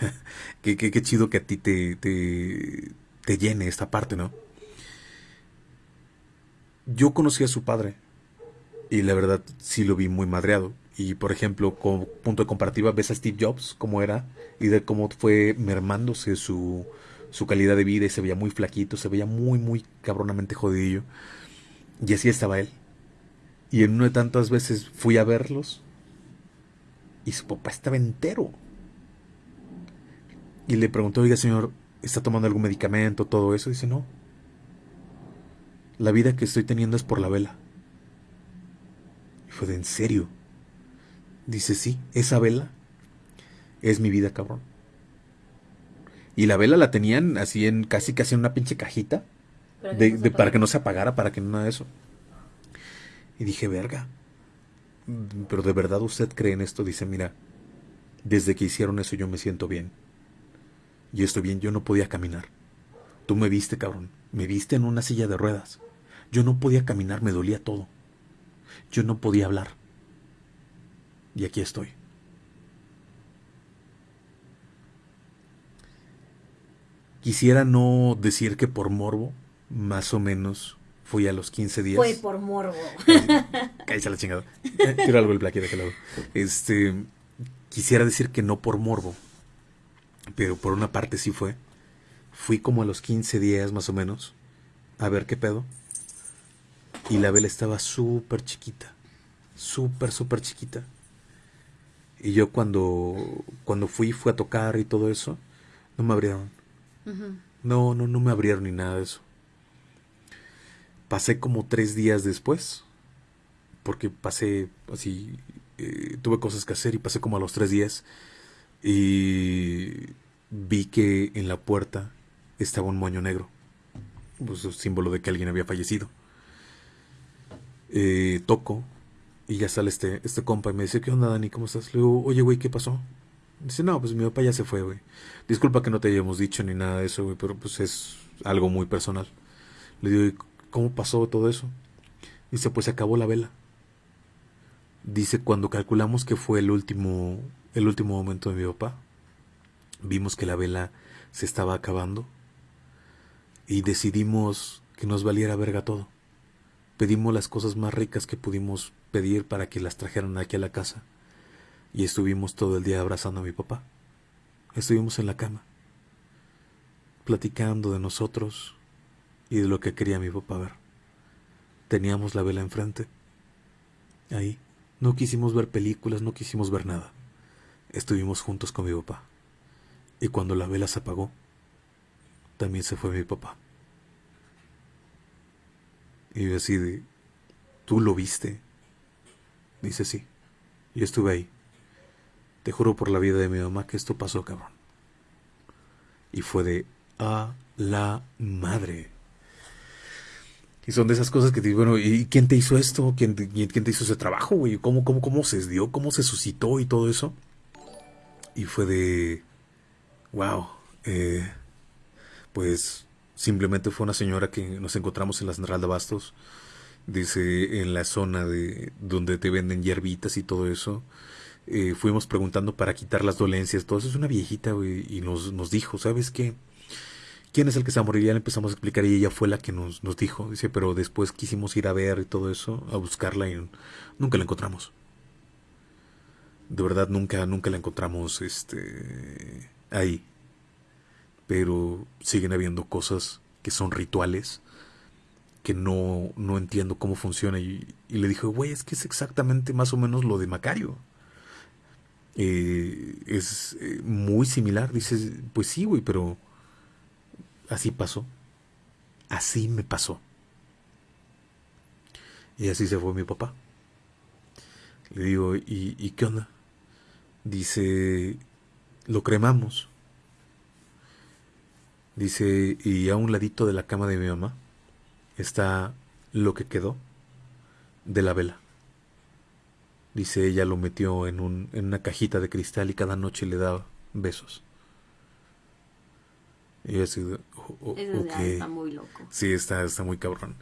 qué, qué, chido que a ti te, te, te llene esta parte, ¿no? Yo conocí a su padre y la verdad sí lo vi muy madreado. Y por ejemplo, como punto de comparativa, ves a Steve Jobs, cómo era, y de cómo fue mermándose su, su calidad de vida y se veía muy flaquito, se veía muy, muy cabronamente jodidillo. Y así estaba él. Y en una de tantas veces fui a verlos y su papá estaba entero. Y le preguntó, oiga señor, ¿está tomando algún medicamento, todo eso? dice, no. La vida que estoy teniendo es por la vela. Fue de en serio. Dice, sí, esa vela es mi vida, cabrón. Y la vela la tenían así en casi casi en una pinche cajita. De, para que no se apagara, para que no nada de eso. Y dije, verga. Pero de verdad usted cree en esto. Dice, mira, desde que hicieron eso yo me siento bien. Y estoy bien, yo no podía caminar. Tú me viste, cabrón. Me viste en una silla de ruedas. Yo no podía caminar, me dolía todo. Yo no podía hablar. Y aquí estoy. Quisiera no decir que por morbo, más o menos fui a los 15 días. Fue por morbo. Cállate la chingada. Tiro algo el plaque de lado. Este, quisiera decir que no por morbo, pero por una parte sí fue. Fui como a los 15 días más o menos a ver qué pedo. Y la vela estaba súper chiquita. Súper, súper chiquita. Y yo cuando, cuando fui, fui a tocar y todo eso, no me abrieron. No, no, no me abrieron ni nada de eso. Pasé como tres días después, porque pasé así, eh, tuve cosas que hacer y pasé como a los tres días y vi que en la puerta estaba un moño negro, pues símbolo de que alguien había fallecido. Eh, toco y ya sale este, este compa y me dice, ¿qué onda Dani? ¿Cómo estás? Le digo, oye güey, ¿qué pasó? Dice, no, pues mi papá ya se fue, güey. Disculpa que no te hayamos dicho ni nada de eso, güey, pero pues es algo muy personal. Le digo, ¿cómo pasó todo eso? Dice, pues se acabó la vela. Dice, cuando calculamos que fue el último, el último momento de mi papá, vimos que la vela se estaba acabando y decidimos que nos valiera verga todo. Pedimos las cosas más ricas que pudimos pedir para que las trajeran aquí a la casa y estuvimos todo el día abrazando a mi papá. Estuvimos en la cama, platicando de nosotros y de lo que quería mi papá ver. Teníamos la vela enfrente. Ahí. No quisimos ver películas, no quisimos ver nada. Estuvimos juntos con mi papá. Y cuando la vela se apagó, también se fue mi papá. Y así de, ¿tú lo viste? Dice sí. Yo estuve ahí. Te juro por la vida de mi mamá que esto pasó, cabrón. Y fue de a la madre. Y son de esas cosas que te bueno, ¿y quién te hizo esto? ¿Quién, quién te hizo ese trabajo, güey? ¿Cómo, cómo, ¿Cómo se dio? ¿Cómo se suscitó y todo eso? Y fue de, wow, eh, pues simplemente fue una señora que nos encontramos en la Central de Bastos, dice, en la zona de donde te venden hierbitas y todo eso. Eh, fuimos preguntando para quitar las dolencias, todo eso. Es una viejita, y nos, nos dijo, ¿sabes qué? ¿Quién es el que se va a? Ya le empezamos a explicar y ella fue la que nos, nos dijo. Dice, pero después quisimos ir a ver y todo eso, a buscarla y nunca la encontramos. De verdad, nunca, nunca la encontramos este, ahí. Pero siguen habiendo cosas que son rituales que no, no entiendo cómo funciona. Y, le dije, güey, es que es exactamente más o menos lo de Macario. Eh, es eh, muy similar. Dices, pues sí, güey, pero así pasó. Así me pasó. Y así se fue mi papá. Le digo, ¿y, ¿y qué onda? Dice, lo cremamos. Dice, y a un ladito de la cama de mi mamá está lo que quedó de la vela. Dice, ella lo metió en, un, en una cajita de cristal y cada noche le daba besos. Y yo así, oh, Eso ya está muy loco. Sí, está, está muy cabrón.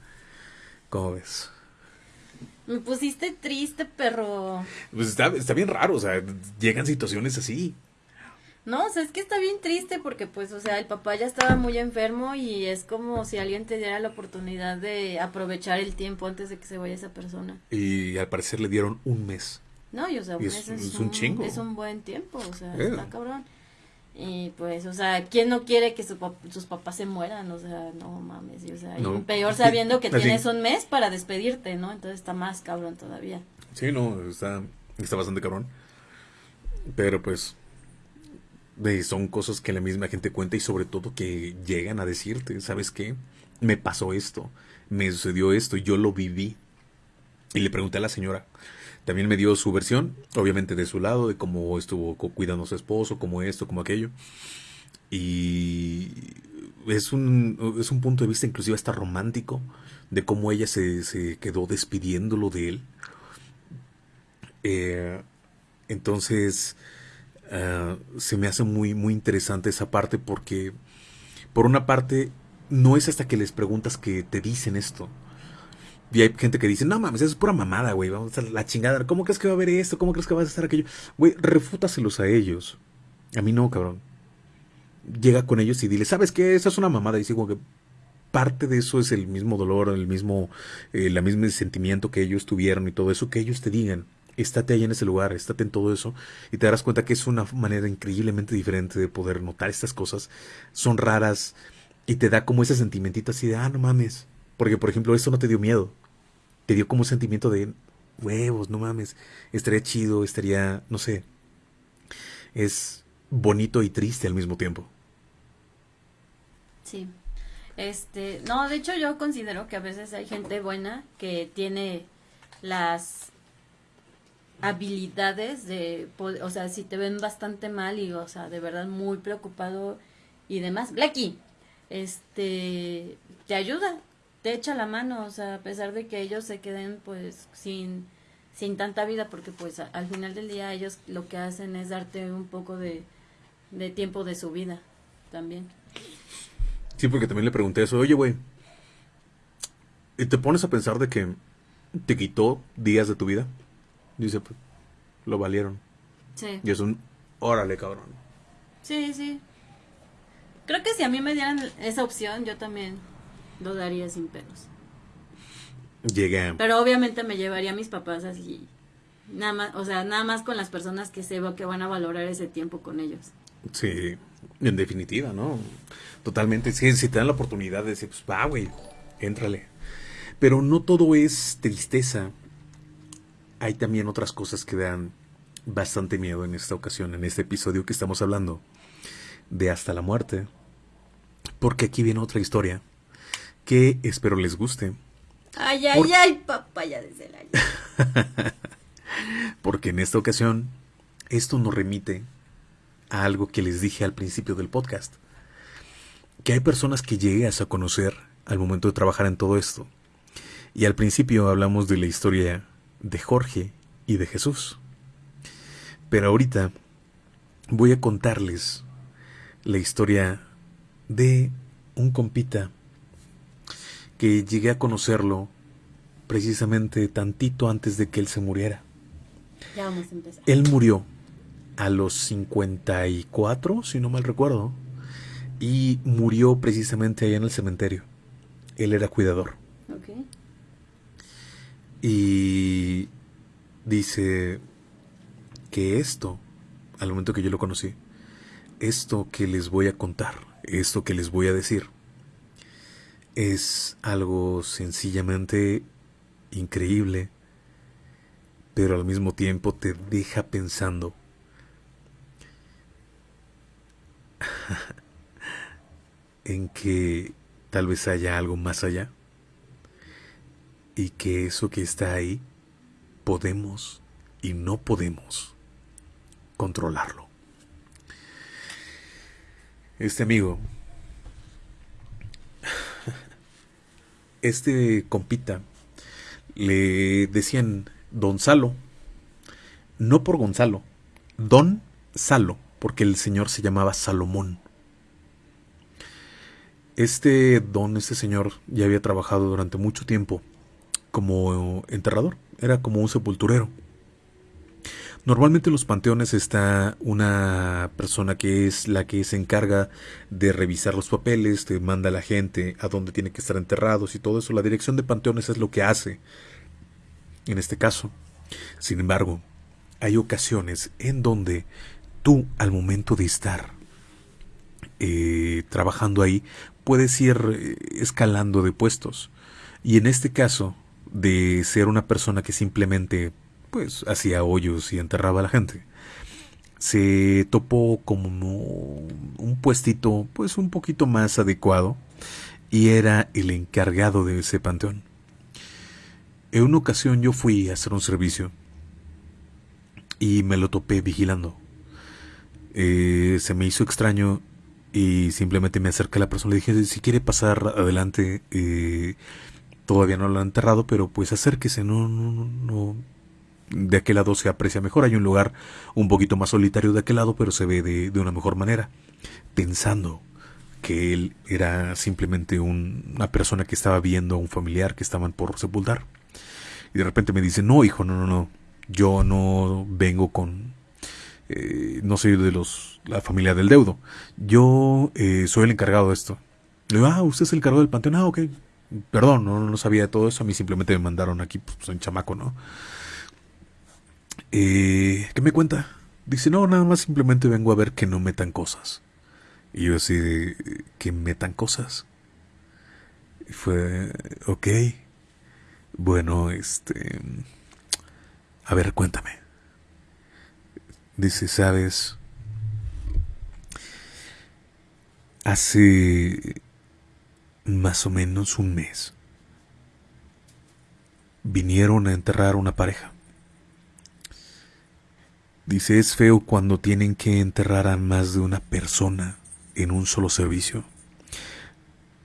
¿Cómo ves? Me pusiste triste, perro. Pues está, está bien raro, o sea, llegan situaciones así. No, o sea, es que está bien triste porque pues, o sea, el papá ya estaba muy enfermo y es como si alguien te diera la oportunidad de aprovechar el tiempo antes de que se vaya esa persona. Y al parecer le dieron un mes. No, y o sea, un mes es, un, chingo. Es un buen tiempo, o sea, eh. está cabrón. Y pues, o sea, ¿quién no quiere que sus papás se mueran? O sea, no mames, o sea, peor sabiendo que tienes un mes para despedirte, ¿no? Entonces está más cabrón todavía. Sí, no, está, está bastante cabrón. Pero pues, son cosas que la misma gente cuenta y sobre todo que llegan a decirte, ¿sabes qué? Me pasó esto, me sucedió esto, yo lo viví. Y le pregunté a la señora, también me dio su versión, obviamente de su lado, de cómo estuvo cuidando a su esposo, como esto, como aquello. Y es un, es un punto de vista inclusive hasta romántico de cómo ella se, se quedó despidiéndolo de él. Eh, entonces, Ah, se me hace muy, muy interesante esa parte porque, por una parte, no es hasta que les preguntas que te dicen esto. Y hay gente que dice, no mames, eso es pura mamada, güey, vamos a la chingada. ¿Cómo crees que va a haber esto? ¿Cómo crees que va a estar aquello? Güey, refútaselos a ellos. A mí no, cabrón. Llega con ellos y dile, ¿sabes qué? Eso es una mamada. Y digo que parte de eso es el mismo dolor, el mismo, eh, la mismo sentimiento que ellos tuvieron y todo eso, que ellos te digan estate ahí en ese lugar, estate en todo eso y te darás cuenta que es una manera increíblemente diferente de poder notar estas cosas. Son raras y te da como ese sentimentito así de, ah, no mames. Porque, por ejemplo, esto no te dio miedo. Te dio como un sentimiento de, huevos, no mames. Estaría chido, estaría, no sé. Es bonito y triste al mismo tiempo. Sí. Este, no, de hecho yo considero que a veces hay gente buena que tiene las habilidades de, o sea, si te ven bastante mal y, o sea, de verdad muy preocupado y demás, Blacky, este, te ayuda, te echa la mano, o sea, a pesar de que ellos se queden, pues, sin, sin tanta vida, porque, pues, al final del día ellos lo que hacen es darte un poco de, de tiempo de su vida también. Sí, porque también le pregunté eso, oye, güey, ¿y te pones a pensar de que te quitó días de tu vida? Dice, pues, lo valieron. Sí. Y es un, órale, cabrón. Sí, sí. Creo que si a mí me dieran esa opción, yo también lo daría sin pelos. Llegué. Pero obviamente me llevaría a mis papás así. Nada más, o sea, nada más con las personas que sé que van a valorar ese tiempo con ellos. Sí, en definitiva, ¿no? Totalmente. Sí, si te dan la oportunidad de decir, pues va, güey, éntrale. Pero no todo es tristeza hay también otras cosas que dan bastante miedo en esta ocasión, en este episodio que estamos hablando de Hasta la Muerte. Porque aquí viene otra historia que espero les guste. Ay, ay, ay, papaya desde el año. porque en esta ocasión esto nos remite a algo que les dije al principio del podcast. Que hay personas que llegas a conocer al momento de trabajar en todo esto. Y al principio hablamos de la historia de Jorge y de Jesús. Pero ahorita voy a contarles la historia de un compita que llegué a conocerlo precisamente tantito antes de que él se muriera. Ya vamos a empezar. Él murió a los 54, si no mal recuerdo, y murió precisamente allá en el cementerio. Él era cuidador. Okay. Y dice que esto, al momento que yo lo conocí, esto que les voy a contar, esto que les voy a decir, es algo sencillamente increíble, pero al mismo tiempo te deja pensando. en que tal vez haya algo más allá y que eso que está ahí podemos y no podemos controlarlo. Este amigo este compita le decían Don Salo, no por Gonzalo, Don Salo, porque el señor se llamaba Salomón. Este don, este señor, ya había trabajado durante mucho tiempo como enterrador, era como un sepulturero. Normalmente en los panteones está una persona que es la que se encarga de revisar los papeles, te manda a la gente a dónde tiene que estar enterrados y todo eso. La dirección de panteones es lo que hace en este caso. Sin embargo, hay ocasiones en donde tú al momento de estar eh, trabajando ahí puedes ir eh, escalando de puestos. Y en este caso, de ser una persona que simplemente pues hacía hoyos y enterraba a la gente, se topó como un puestito pues un poquito más adecuado y era el encargado de ese panteón. En una ocasión yo fui a hacer un servicio y me lo topé vigilando. Eh, se me hizo extraño y simplemente me acerqué a la persona. Le dije, si quiere pasar adelante, eh, todavía no lo han enterrado, pero pues acérquese, no, no, no, de aquel lado se aprecia mejor. Hay un lugar un poquito más solitario de aquel lado, pero se ve de, de una mejor manera. Pensando que él era simplemente una persona que estaba viendo a un familiar que estaban por sepultar. Y de repente me dice, no, hijo, no, no, no, yo no vengo con, eh, no soy de los la familia del deudo. Yo eh, soy el encargado de esto. Le digo, ah, usted es el encargado del panteón. Ah, ok. Perdón, no, no sabía de todo eso. A mí simplemente me mandaron aquí, pues soy un chamaco, ¿no? Eh, ¿Qué me cuenta? Dice, no, nada más simplemente vengo a ver que no metan cosas. Y yo así, que metan cosas. Y fue, ok. Bueno, este... A ver, cuéntame. Dice, sabes, hace más o menos un mes vinieron a enterrar una pareja. Dice, es feo cuando tienen que enterrar a más de una persona en un solo servicio.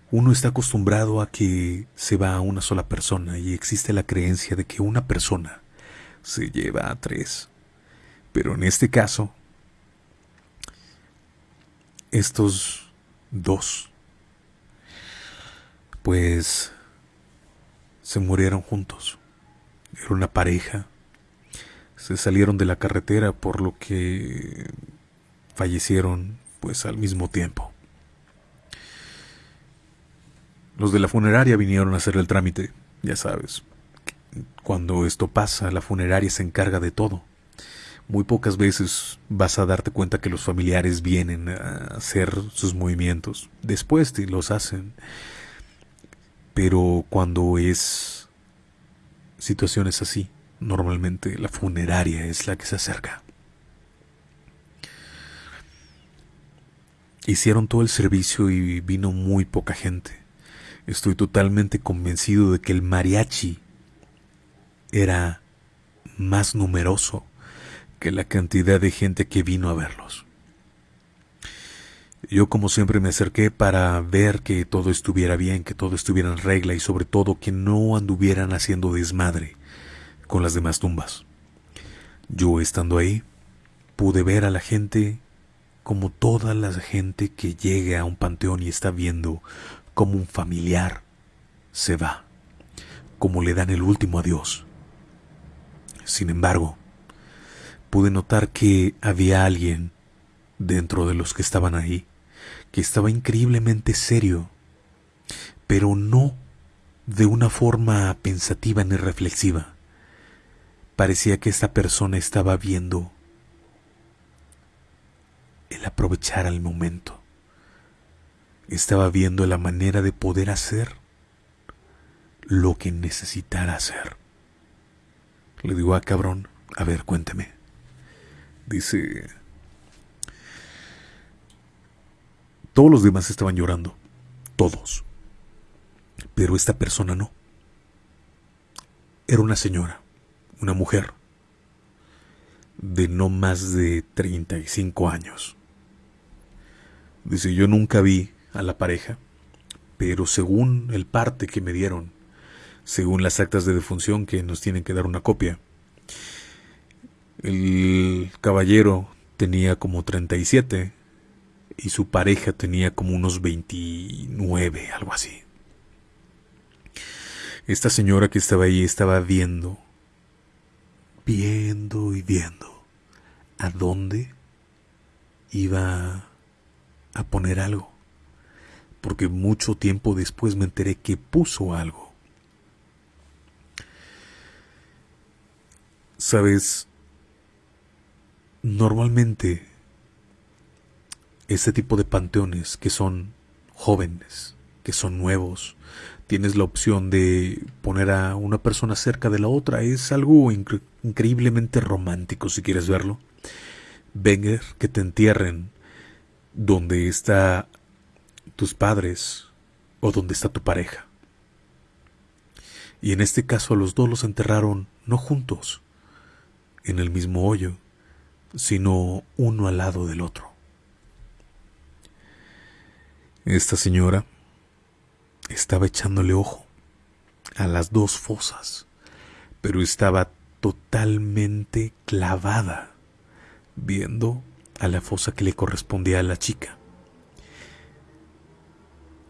Uno está acostumbrado a que se va a una sola persona y existe la creencia de que una persona se lleva a tres. Pero en este caso, estos dos, pues, se murieron juntos. Era una pareja. Se salieron de la carretera por lo que fallecieron pues al mismo tiempo. Los de la funeraria vinieron a hacer el trámite, ya sabes. Cuando esto pasa, la funeraria se encarga de todo muy pocas veces vas a darte cuenta que los familiares vienen a hacer sus movimientos. Después te los hacen. Pero cuando es situaciones así, normalmente la funeraria es la que se acerca. Hicieron todo el servicio y vino muy poca gente. Estoy totalmente convencido de que el mariachi era más numeroso que la cantidad de gente que vino a verlos. Yo como siempre me acerqué para ver que todo estuviera bien, que todo estuviera en regla y sobre todo que no anduvieran haciendo desmadre con las demás tumbas. Yo estando ahí pude ver a la gente como toda la gente que llegue a un panteón y está viendo como un familiar se va, como le dan el último adiós. Sin embargo, pude notar que había alguien dentro de los que estaban ahí, que estaba increíblemente serio, pero no de una forma pensativa ni reflexiva. Parecía que esta persona estaba viendo el aprovechar el momento. Estaba viendo la manera de poder hacer lo que necesitara hacer. Le digo, a ah, cabrón, a ver, cuénteme. Dice, todos los demás estaban llorando, todos, pero esta persona no. Era una señora, una mujer, de no más de 35 años. Dice, yo nunca vi a la pareja, pero según el parte que me dieron, según las actas de defunción que nos tienen que dar una copia, el caballero tenía como 37 y su pareja tenía como unos 29, algo así. Esta señora que estaba ahí estaba viendo, viendo y viendo a dónde iba a poner algo. Porque mucho tiempo después me enteré que puso algo. Sabes, normalmente este tipo de panteones que son jóvenes, que son nuevos, tienes la opción de poner a una persona cerca de la otra. Es algo increíblemente romántico si quieres verlo. Venga, que te entierren donde está tus padres o donde está tu pareja. Y en este caso los dos los enterraron no juntos, en el mismo hoyo, sino uno al lado del otro. Esta señora estaba echándole ojo a las dos fosas, pero estaba totalmente clavada viendo a la fosa que le correspondía a la chica.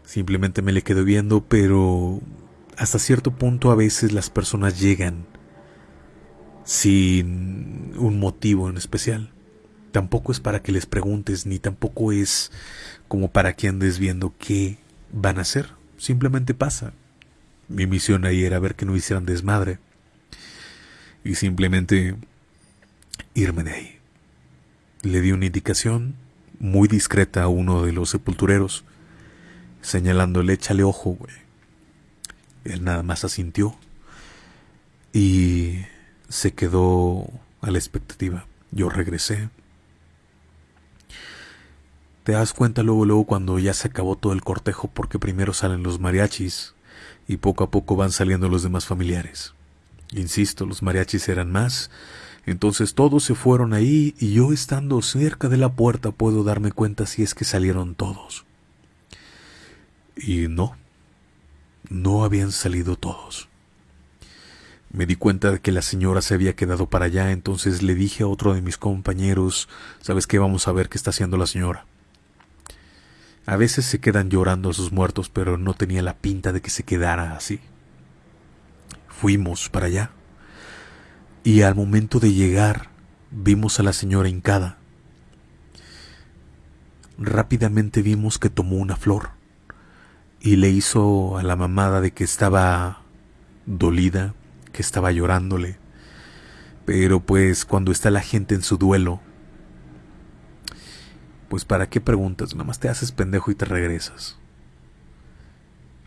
Simplemente me le quedo viendo, pero hasta cierto punto a veces las personas llegan sin un motivo en especial. Tampoco es para que les preguntes, ni tampoco es como para que andes viendo qué van a hacer. Simplemente pasa. Mi misión ahí era ver que no hicieran desmadre. Y simplemente irme de ahí. Le di una indicación muy discreta a uno de los sepultureros, señalándole échale ojo, güey. Él nada más asintió y se quedó a la expectativa. Yo regresé. Te das cuenta luego, luego cuando ya se acabó todo el cortejo porque primero salen los mariachis y poco a poco van saliendo los demás familiares. Insisto, los mariachis eran más entonces todos se fueron ahí y yo estando cerca de la puerta puedo darme cuenta si es que salieron todos. Y no, no habían salido todos. Me di cuenta de que la señora se había quedado para allá, entonces le dije a otro de mis compañeros, ¿sabes qué? Vamos a ver qué está haciendo la señora. A veces se quedan llorando a sus muertos, pero no tenía la pinta de que se quedara así. Fuimos para allá y al momento de llegar vimos a la señora hincada. Rápidamente vimos que tomó una flor y le hizo a la mamada de que estaba dolida, que estaba llorándole. Pero pues cuando está la gente en su duelo, pues para qué preguntas, nada más te haces pendejo y te regresas.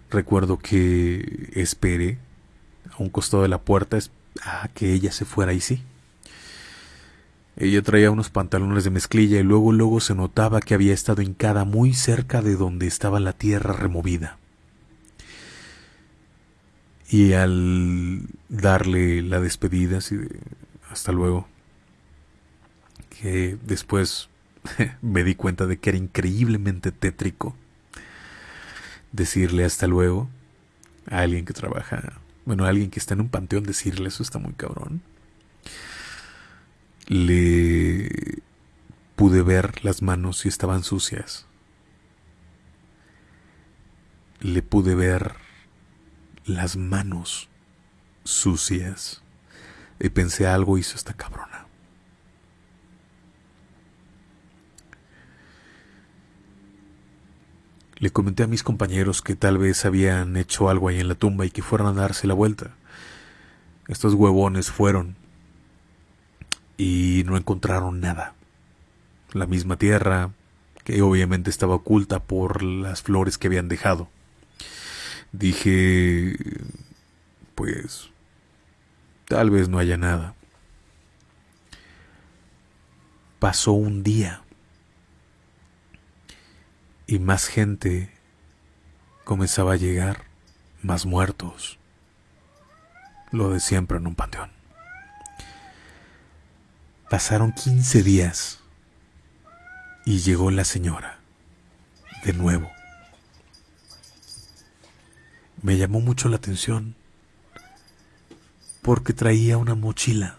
Recuerdo que esperé a un costado de la puerta, a que ella se fuera y sí. Ella traía unos pantalones de mezclilla y luego luego se notaba que había estado hincada muy cerca de donde estaba la tierra removida. Y al darle la despedida, así hasta luego, que después me di cuenta de que era increíblemente tétrico decirle hasta luego a alguien que trabaja bueno, alguien que está en un panteón decirle eso está muy cabrón. Le pude ver las manos y estaban sucias. Le pude ver las manos sucias. Y pensé algo hizo esta cabrona. Le comenté a mis compañeros que tal vez habían hecho algo ahí en la tumba y que fueran a darse la vuelta. Estos huevones fueron y no encontraron nada. La misma tierra, que obviamente estaba oculta por las flores que habían dejado. Dije, pues, tal vez no haya nada. Pasó un día y más gente comenzaba a llegar, más muertos. Lo de siempre en un panteón. Pasaron 15 días y llegó la señora, de nuevo. me llamó mucho la atención porque traía una mochila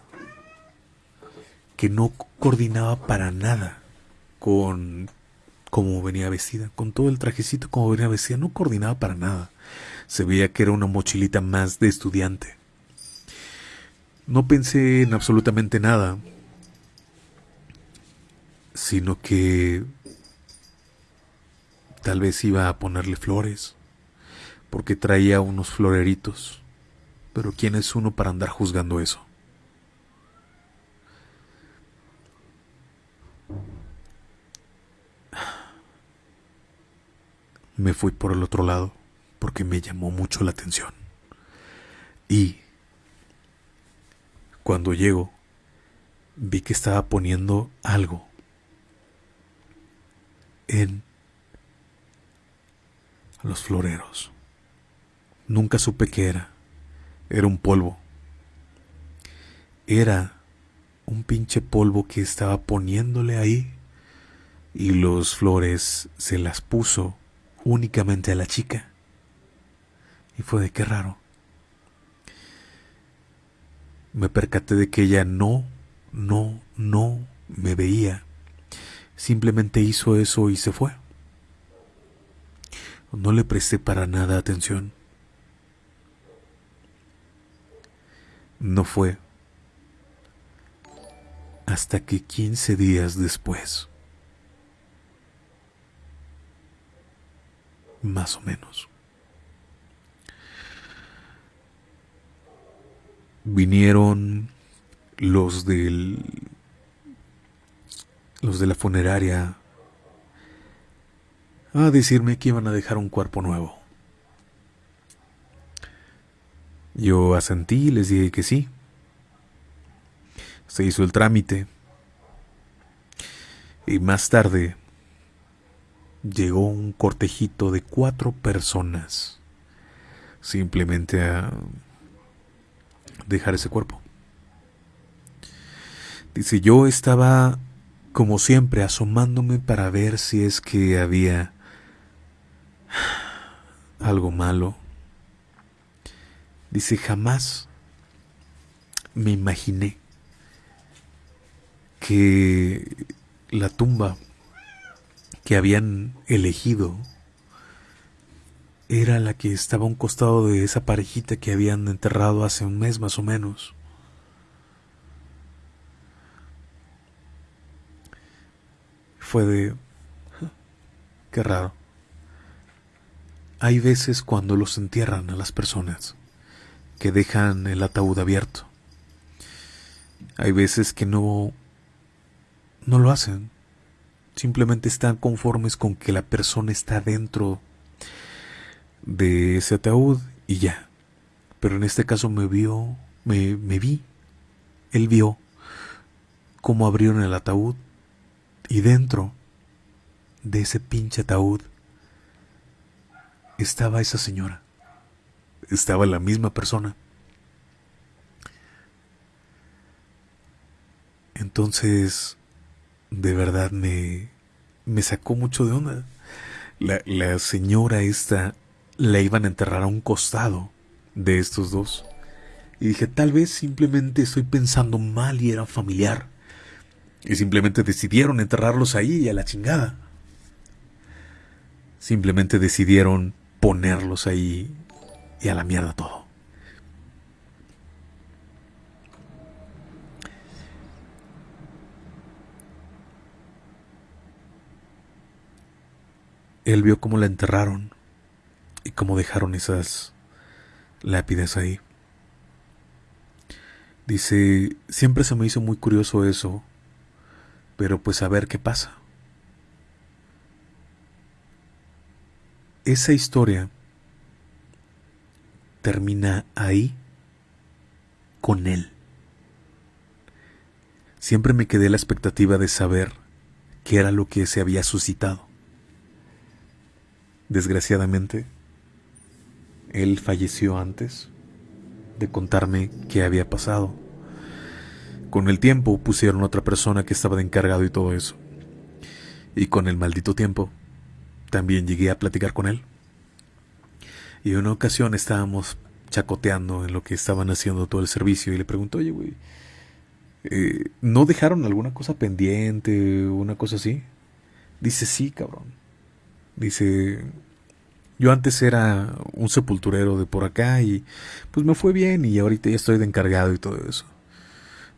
que no coordinaba para nada con cómo venía vestida, con todo el trajecito como venía vestida, no coordinaba para nada. Se veía que era una mochilita más de estudiante. No pensé en absolutamente nada, sino que tal vez iba a ponerle flores, porque traía unos floreritos. Pero ¿quién es uno para andar juzgando eso? Me fui por el otro lado porque me llamó mucho la atención. Y cuando llego, vi que estaba poniendo algo en los floreros. Nunca supe qué era. Era un polvo. Era un pinche polvo que estaba poniéndole ahí y los flores se las puso únicamente a la chica. Y fue de qué raro. Me percaté de que ella no, no, no me veía. Simplemente hizo eso y se fue. No le presté para nada atención. No fue hasta que quince días después más o menos. Vinieron los del los de la funeraria a decirme que iban a dejar un cuerpo nuevo. Yo asentí y les dije que sí. Se hizo el trámite. Y más tarde llegó un cortejito de cuatro personas simplemente a dejar ese cuerpo. Dice, yo estaba como siempre asomándome para ver si es que había algo malo. Dice, jamás me imaginé que la tumba que habían elegido era la que estaba a un costado de esa parejita que habían enterrado hace un mes más o menos. Fue de... Qué raro. Hay veces cuando los entierran a las personas que dejan el ataúd abierto. Hay veces que no no lo hacen. Simplemente están conformes con que la persona está dentro de ese ataúd y ya. Pero en este caso me vio, me, me vi. Él vio cómo abrieron el ataúd y dentro de ese pinche ataúd estaba esa señora. Estaba la misma persona. Entonces de verdad me, me sacó mucho de onda. La, la señora esta la iban a enterrar a un costado de estos dos. Y dije, tal vez simplemente estoy pensando mal y era familiar. Y simplemente decidieron enterrarlos ahí y a la chingada. Simplemente decidieron ponerlos ahí y a la mierda todo. Él vio cómo la enterraron y cómo dejaron esas lápidas ahí. Dice, siempre se me hizo muy curioso eso, pero pues a ver qué pasa. Esa historia termina ahí con él. Siempre me quedé la expectativa de saber qué era lo que se había suscitado. Desgraciadamente, él falleció antes de contarme qué había pasado. Con el tiempo pusieron otra persona que estaba de encargado y todo eso. Y con el maldito tiempo, también llegué a platicar con él. Y en una ocasión estábamos chacoteando en lo que estaban haciendo todo el servicio y le pregunto, oye, güey, eh, ¿no dejaron alguna cosa pendiente, una cosa así? Dice, sí, cabrón. Dice, yo antes era un sepulturero de por acá y pues me fue bien y ahorita ya estoy de encargado y todo eso.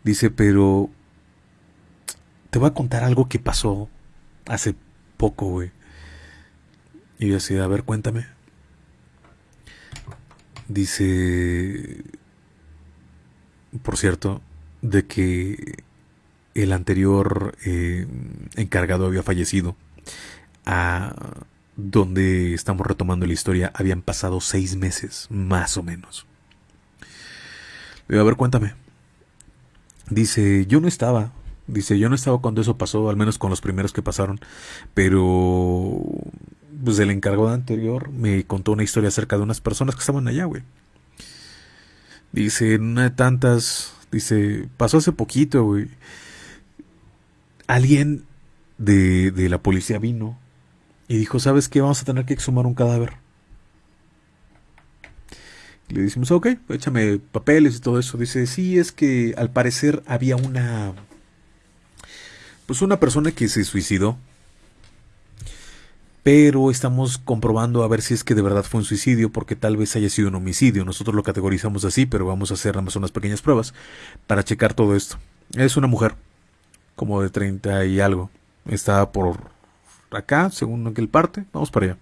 Dice, pero te voy a contar algo que pasó hace poco, güey. Y yo así, a ver, cuéntame. Dice, por cierto, de que el anterior eh, encargado había fallecido. A donde estamos retomando la historia habían pasado seis meses, más o menos. A ver, cuéntame. Dice, yo no estaba. Dice, yo no estaba cuando eso pasó, al menos con los primeros que pasaron. Pero, pues el encargado anterior me contó una historia acerca de unas personas que estaban allá, güey. Dice, una de tantas, dice, pasó hace poquito, güey. Alguien de, de la policía vino y dijo, ¿sabes qué? Vamos a tener que exhumar un cadáver. Le decimos, ok, échame papeles y todo eso. Dice, sí, es que al parecer había una... Pues una persona que se suicidó. Pero estamos comprobando a ver si es que de verdad fue un suicidio, porque tal vez haya sido un homicidio. Nosotros lo categorizamos así, pero vamos a hacer nada más unas pequeñas pruebas para checar todo esto. Es una mujer, como de 30 y algo. Está por acá, según aquel parte. Vamos para allá.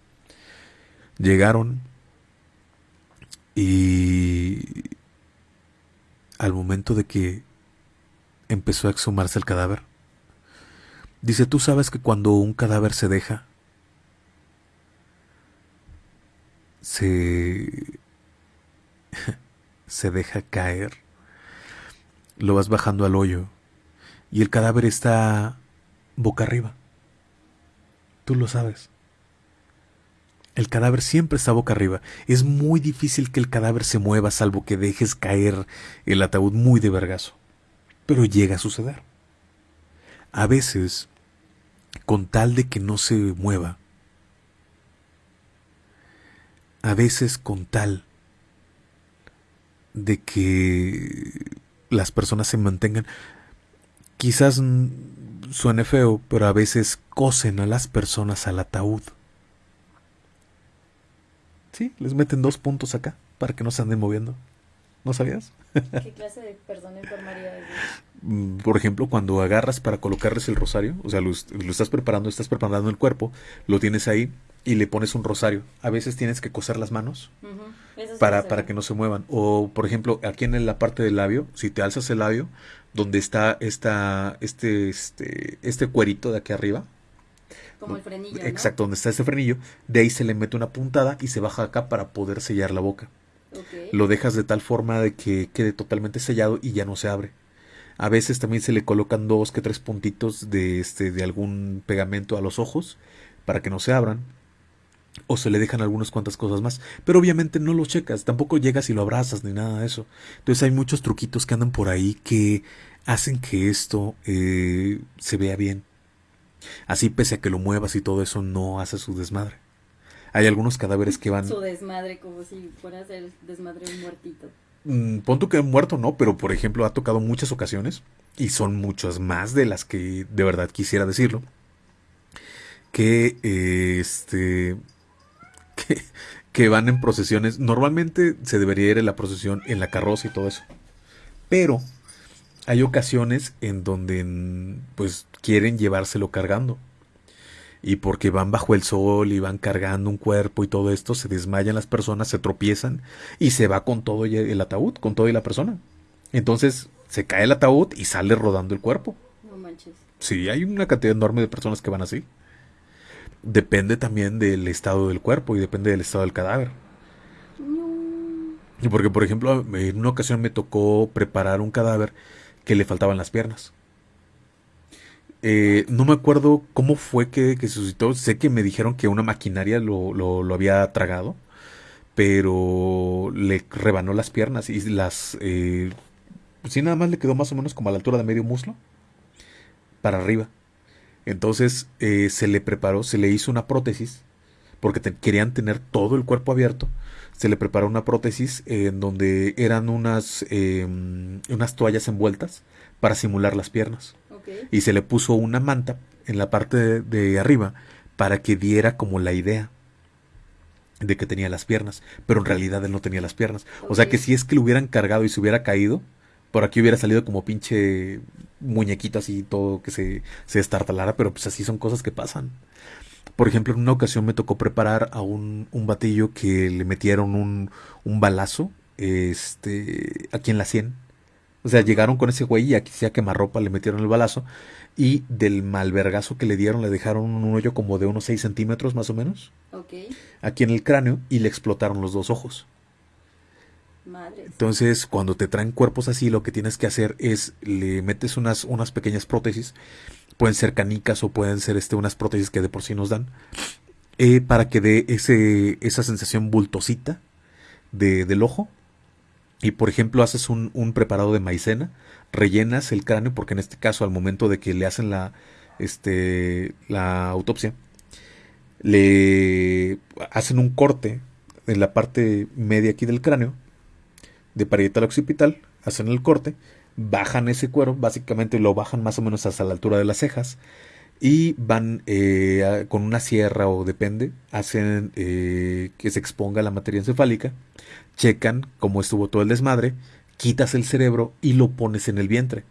Llegaron, y al momento de que empezó a exhumarse el cadáver, dice, tú sabes que cuando un cadáver se deja, se, se deja caer, lo vas bajando al hoyo y el cadáver está boca arriba. Tú lo sabes. El cadáver siempre está boca arriba. Es muy difícil que el cadáver se mueva salvo que dejes caer el ataúd muy de vergazo. Pero llega a suceder. A veces, con tal de que no se mueva, a veces con tal de que las personas se mantengan, quizás suene feo, pero a veces cosen a las personas al ataúd. Sí, les meten dos puntos acá para que no se anden moviendo. ¿No sabías? ¿Qué clase de perdón enfermaría es? Mm, por ejemplo, cuando agarras para colocarles el rosario, o sea, lo, estás preparando, estás preparando el cuerpo, lo tienes ahí y le pones un rosario. A veces tienes que coser las manos para, para que no se muevan. O, por ejemplo, aquí en la parte del labio, si te alzas el labio, donde está esta, este, este, este cuerito de aquí arriba, como el frenillo. Exacto, donde está ese frenillo, de ahí se le mete una puntada y se baja acá para poder sellar la boca. Lo dejas de tal forma de que quede totalmente sellado y ya no se abre. A veces también se le colocan dos que tres puntitos de este de algún pegamento a los ojos para que no se abran. O se le dejan algunas cuantas cosas más. Pero obviamente no lo checas, tampoco llegas y lo abrazas ni nada de eso. Entonces hay muchos truquitos que andan por ahí que hacen que esto eh, se vea bien. Así, pese a que lo muevas y todo eso, no hace su desmadre. Hay algunos cadáveres que van. Su desmadre, como si fuera a ser desmadre un muertito. Mm, pon que muerto no, pero por ejemplo ha tocado muchas ocasiones, y son muchas más de las que de verdad quisiera decirlo, que este. Que, que van en procesiones. Normalmente se debería ir en la procesión en la carroza y todo eso. Pero hay ocasiones en donde pues quieren llevárselo cargando. Y porque van bajo el sol y van cargando un cuerpo y todo esto, se desmayan las personas, se tropiezan y se va con todo el ataúd, con todo y la persona. Entonces se cae el ataúd y sale rodando el cuerpo. No manches. Sí, hay una cantidad enorme de personas que van así. Depende también del estado del cuerpo y depende del estado del cadáver. Y porque, por ejemplo, en una ocasión me tocó preparar un cadáver que le faltaban las piernas. Eh, no me acuerdo cómo fue que, se suscitó. Sé que me dijeron que una maquinaria lo, lo, había tragado, pero le rebanó las piernas y las... Eh, sí, nada más le quedó más o menos como a la altura de medio muslo, para arriba. Entonces eh, se le preparó, se le hizo una prótesis porque querían tener todo el cuerpo abierto, se le preparó una prótesis en donde eran unas, em, unas toallas envueltas para simular las piernas. Y se le puso una manta en la parte de, arriba para que diera como la idea de que tenía las piernas, pero en realidad él no tenía las piernas. O sea que si es que lo hubieran cargado y se hubiera caído, por aquí hubiera salido como pinche muñequito así, todo que se, se destartalara, pero pues así son cosas que pasan. Por ejemplo, en una ocasión me tocó preparar a un, un batillo que le metieron un, un balazo este, aquí en la sien. O sea, llegaron con ese güey y aquí sea quemarropa, le metieron el balazo. Y del malvergazo que le dieron, le dejaron un hoyo como de unos 6 centímetros más o menos. Aquí en el cráneo y le explotaron los dos ojos. Entonces, cuando te traen cuerpos así, lo que tienes que hacer es le metes unas, unas pequeñas prótesis pueden ser canicas o pueden ser este, unas prótesis que de por sí nos dan, eh, para que dé ese, esa sensación bultosita de, del ojo. Y por ejemplo, haces un, un, preparado de maicena, rellenas el cráneo, porque en este caso, al momento de que le hacen la, este, la autopsia, le hacen un corte en la parte media aquí del cráneo, de parietal occipital, hacen el corte, bajan ese cuero, básicamente lo bajan más o menos hasta la altura de las cejas y van eh, con una sierra o depende, hacen eh, que se exponga la materia encefálica, checan cómo estuvo todo el desmadre, quitas el cerebro y lo pones en el vientre.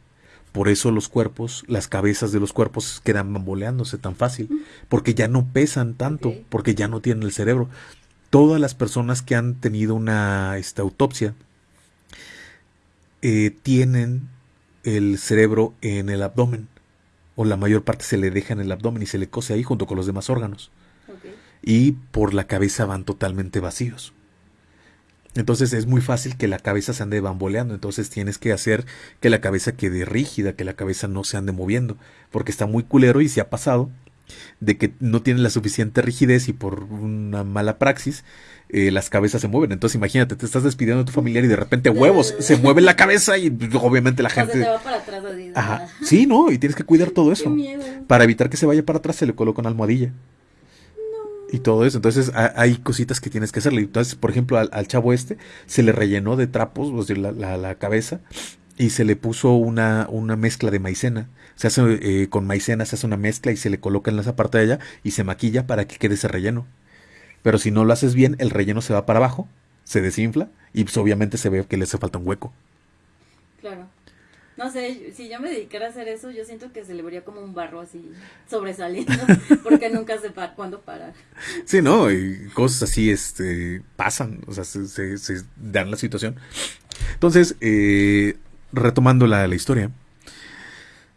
Por eso los cuerpos, las cabezas de los cuerpos quedan bamboleándose tan fácil, porque ya no pesan tanto, porque ya no tienen el cerebro. Todas las personas que han tenido una esta, autopsia eh, tienen el cerebro en el abdomen, o la mayor parte se le deja en el abdomen y se le cose ahí junto con los demás órganos. Y por la cabeza van totalmente vacíos. Entonces es muy fácil que la cabeza se ande bamboleando. Entonces tienes que hacer que la cabeza quede rígida, que la cabeza no se ande moviendo. Porque está muy culero y se ha pasado de que no tiene la suficiente rigidez y por una mala praxis eh, las cabezas se mueven. Entonces imagínate, te estás despidiendo de tu familiar y de repente huevos, se mueve la cabeza y obviamente la gente... Se va para atrás, Ajá. Sí, no, y tienes que cuidar todo eso. Para evitar que se vaya para atrás se le coloca una almohadilla. Y todo eso. Entonces hay cositas que tienes que hacerle. Entonces, por ejemplo, al, chavo este se le rellenó de trapos, o sea, la, la, cabeza, y se le puso una, una mezcla de maicena. Se hace eh, con maicena, se hace una mezcla y se le coloca en esa parte de allá y se maquilla para que quede ese relleno. Pero si no lo haces bien, el relleno se va para abajo, se desinfla y pues obviamente se ve que le hace falta un hueco. Claro. No sé, si yo me dedicara a hacer eso, yo siento que se le vería como un barro así sobresaliendo, porque nunca se para cuándo parar. Sí, no, y cosas así este, pasan, o sea, se, se, dan la situación. Entonces, eh, retomando la, la historia,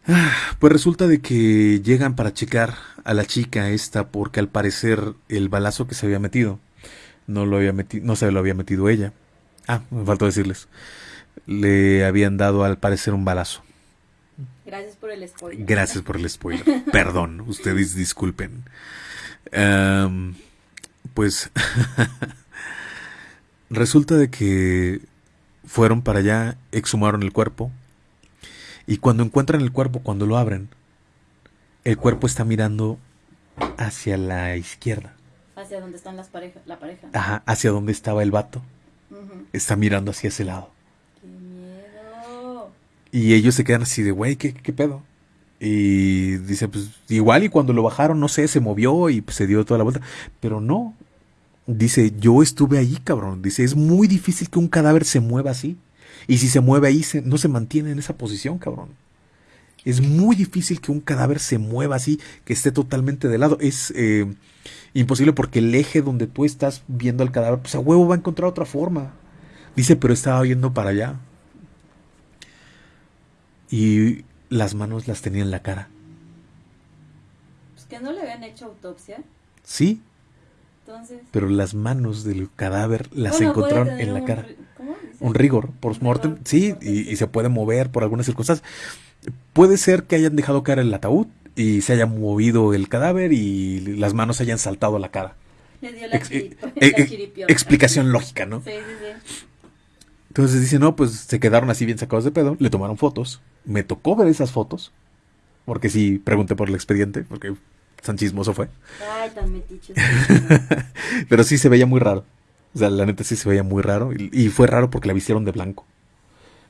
ah, pues resulta de que llegan para checar a la chica esta porque al parecer el balazo que se había metido no lo había metido, no se lo había metido ella. Ah, me faltó decirles. Le habían dado al parecer un balazo. Gracias por el spoiler. Gracias por el spoiler. Perdón, ustedes disculpen. pues resulta de que fueron para allá, exhumaron el cuerpo y cuando encuentran el cuerpo, cuando lo abren, el cuerpo está mirando hacia la izquierda. Hacia donde están las pareja, la pareja. Ajá, hacia donde estaba el vato. Está mirando hacia ese lado. ¡Qué miedo! Y ellos se quedan así de, güey, ¿qué, ¿qué pedo? Y dice, pues igual y cuando lo bajaron, no sé, se movió y pues, se dio toda la vuelta. Pero no. Dice, yo estuve ahí, cabrón. Dice, es muy difícil que un cadáver se mueva así. Y si se mueve ahí, no se mantiene en esa posición, cabrón. Es muy difícil que un cadáver se mueva así, que esté totalmente de lado. Es eh, imposible porque el eje donde tú estás viendo al cadáver, pues a huevo va a encontrar otra forma. Dice, pero estaba viendo para allá. Y las manos las tenía en la cara. Pues que no le habían hecho autopsia. Sí. Entonces... Pero las manos del cadáver las encontraron en la cara. ¿cómo un rigor, por mortem, sí, y, y, se puede mover por algunas circunstancias. Puede ser que hayan dejado caer el ataúd y se haya movido el cadáver y las manos hayan saltado a la cara. Eh, eh, explicación lógica, ¿no? Sí, sí, sí. Entonces dice, no, pues se quedaron así bien sacados de pedo, le tomaron fotos, me tocó ver esas fotos, porque sí, pregunté por el expediente, porque tan chismoso fue. Ay, tan metiche. Pero sí se veía muy raro. O sea, la neta sí se veía muy raro. Y, y fue raro porque la vistieron de blanco.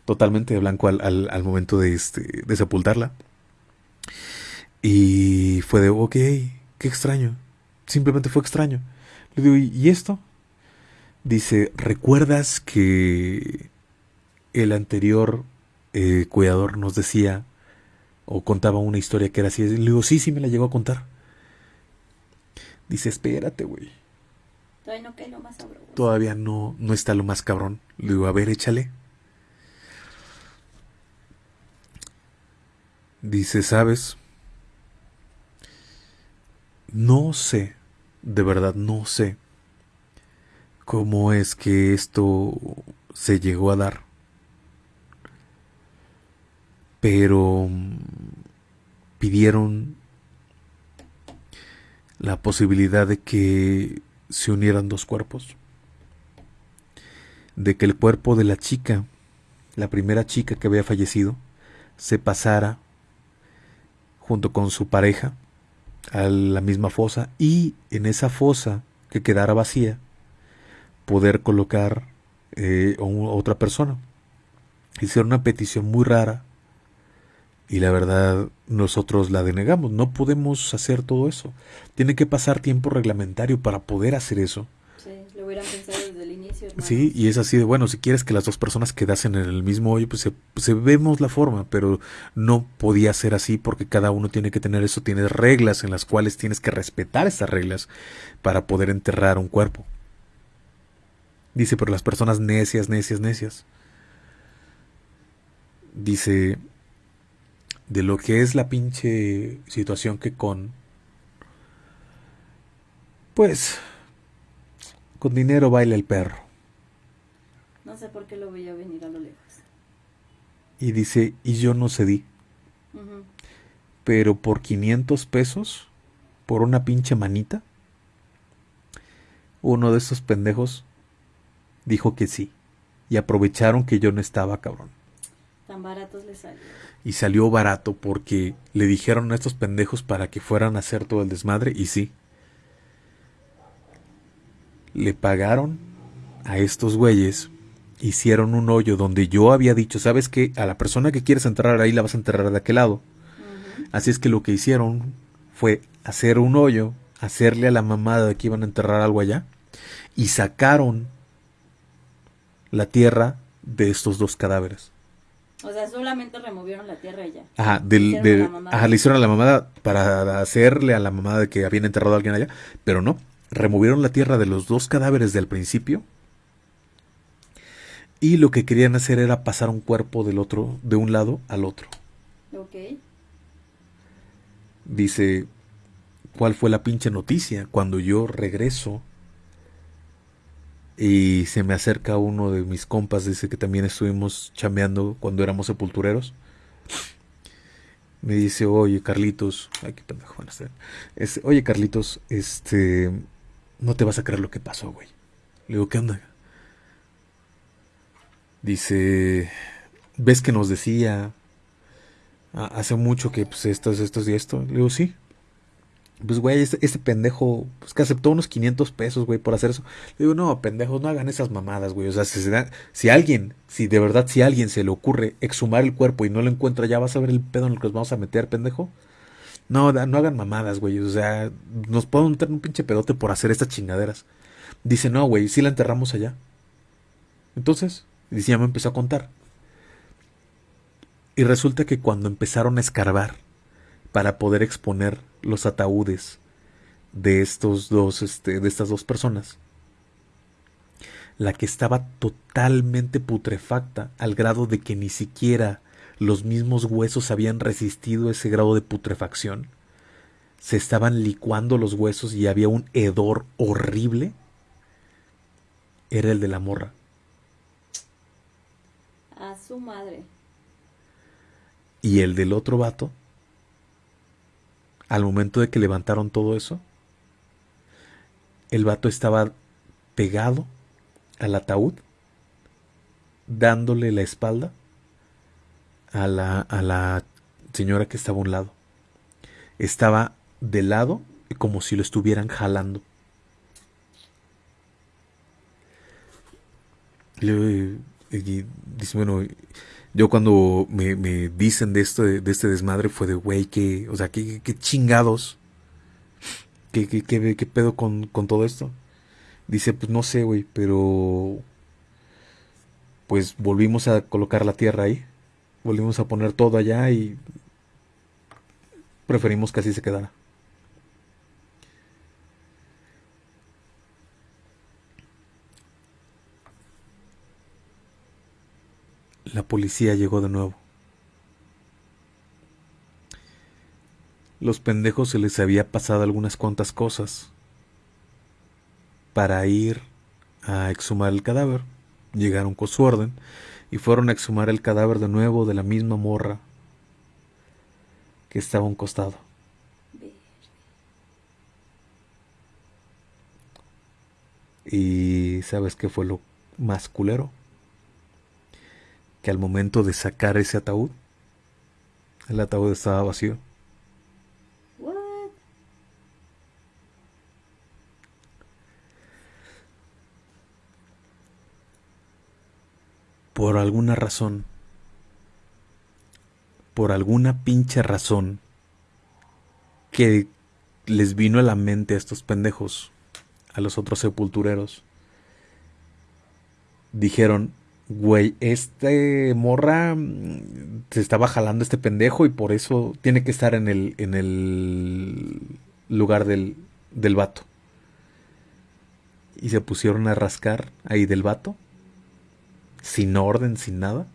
Totalmente de blanco al, al, al momento de, este, de sepultarla. Y fue de, ok, qué extraño. Simplemente fue extraño. Le digo, ¿y esto? Dice, ¿recuerdas que el anterior eh, cuidador nos decía o contaba una historia que era así? Le digo, sí, sí me la llegó a contar. Dice, espérate, güey. Todavía no cae lo más sabroso. Todavía no, no está lo más cabrón. Le digo, a ver, échale. Dice, ¿sabes? No sé, de verdad no sé cómo es que esto se llegó a dar. Pero mm, pidieron la posibilidad de que se unieran dos cuerpos. De que el cuerpo de la chica, la primera chica que había fallecido, se pasara junto con su pareja a la misma fosa y en esa fosa que quedara vacía poder colocar eh, a otra persona. Hicieron una petición muy rara y la verdad nosotros la denegamos. No podemos hacer todo eso. Tiene que pasar tiempo reglamentario para poder hacer eso. Sí, lo hubieran pensado desde el inicio. hermanos. Sí, y es así de bueno, si quieres que las dos personas quedasen en el mismo hoyo, pues se, se vemos la forma, pero no podía ser así porque cada uno tiene que tener eso, tienes reglas en las cuales tienes que respetar esas reglas para poder enterrar un cuerpo. Dice, pero las personas necias, necias, necias. Dice, de lo que es la pinche situación que con... Pues, con dinero baila el perro. No sé por qué lo veía venir a lo lejos. Y dice, y yo no cedí. Pero por 500 pesos, por una pinche manita, uno de esos pendejos dijo que sí. Y aprovecharon que yo no estaba, cabrón. Tan baratos les salió. Y salió barato porque le dijeron a estos pendejos para que fueran a hacer todo el desmadre. Y sí. Le pagaron a estos güeyes. Hicieron un hoyo donde yo había dicho, ¿sabes qué? A la persona que quieres enterrar ahí la vas a enterrar de aquel lado. Así es que lo que hicieron fue hacer un hoyo, hacerle a la mamada de que iban a enterrar algo allá, y sacaron la tierra de estos dos cadáveres. O sea, solamente removieron la tierra ya. Ajá, del, de- ajá, le hicieron a la mamada para hacerle a la mamada de que habían enterrado a alguien allá, pero no, removieron la tierra de los dos cadáveres del principio y lo que querían hacer era pasar un cuerpo del otro, de un lado al otro. Ok. Dice, ¿cuál fue la pinche noticia? Cuando yo regreso y se me acerca uno de mis compas, dice que también estuvimos chambeando cuando éramos sepultureros. Me dice, oye Carlitos, oye Carlitos, este, no te vas a creer lo que pasó, güey. Le digo, ¿qué onda? Dice, ¿ves que nos decía "Ah, hace mucho que pues esto es esto y esto? Le digo, sí. Pues, güey, este, este pendejo, pues que aceptó unos 500 pesos, güey, por hacer eso. Le digo, no, pendejos, no hagan esas mamadas, güey. O sea, si, alguien, si de verdad, si alguien se le ocurre exhumar el cuerpo y no lo encuentra, ya vas a ver el pedo en el que nos vamos a meter, pendejo. No, no hagan mamadas, güey. O sea, nos podemos meter un pinche pedote por hacer estas chingaderas. Dice, no, güey, sí la enterramos allá. Entonces, dice, ya me empezó a contar. Y resulta que cuando empezaron a escarbar para poder exponer los ataúdes de estos dos, este, de estas dos personas, la que estaba totalmente putrefacta al grado de que ni siquiera los mismos huesos habían resistido ese grado de putrefacción, se estaban licuando los huesos y había un hedor horrible, era el de la morra. A su madre. Y el del otro vato, al momento de que levantaron todo eso, el vato estaba pegado al ataúd, dándole la espalda a la, a la señora que estaba a un lado. Estaba de lado como si lo estuvieran jalando. Y, dice, bueno, yo cuando me, dicen de esto, de, este desmadre, fue de, güey, que, o sea, qué, chingados, qué, qué, qué, pedo con, con todo esto. Dice, pues no sé, güey, pero pues volvimos a colocar la tierra ahí, volvimos a poner todo allá y preferimos que así se quedara. La policía llegó de nuevo. Los pendejos se les había pasado algunas cuantas cosas para ir a exhumar el cadáver. Llegaron con su orden y fueron a exhumar el cadáver de nuevo de la misma morra que estaba a un costado. Y ¿sabes qué fue lo más culero? Que al momento de sacar ese ataúd, el ataúd estaba vacío. por alguna razón, por alguna pinche razón que les vino a la mente a estos pendejos, a los otros sepultureros, dijeron, güey, este morra mm, se estaba jalando este pendejo y por eso tiene que estar en el, en el lugar del, del vato. Y se pusieron a rascar ahí del vato sin orden, sin nada.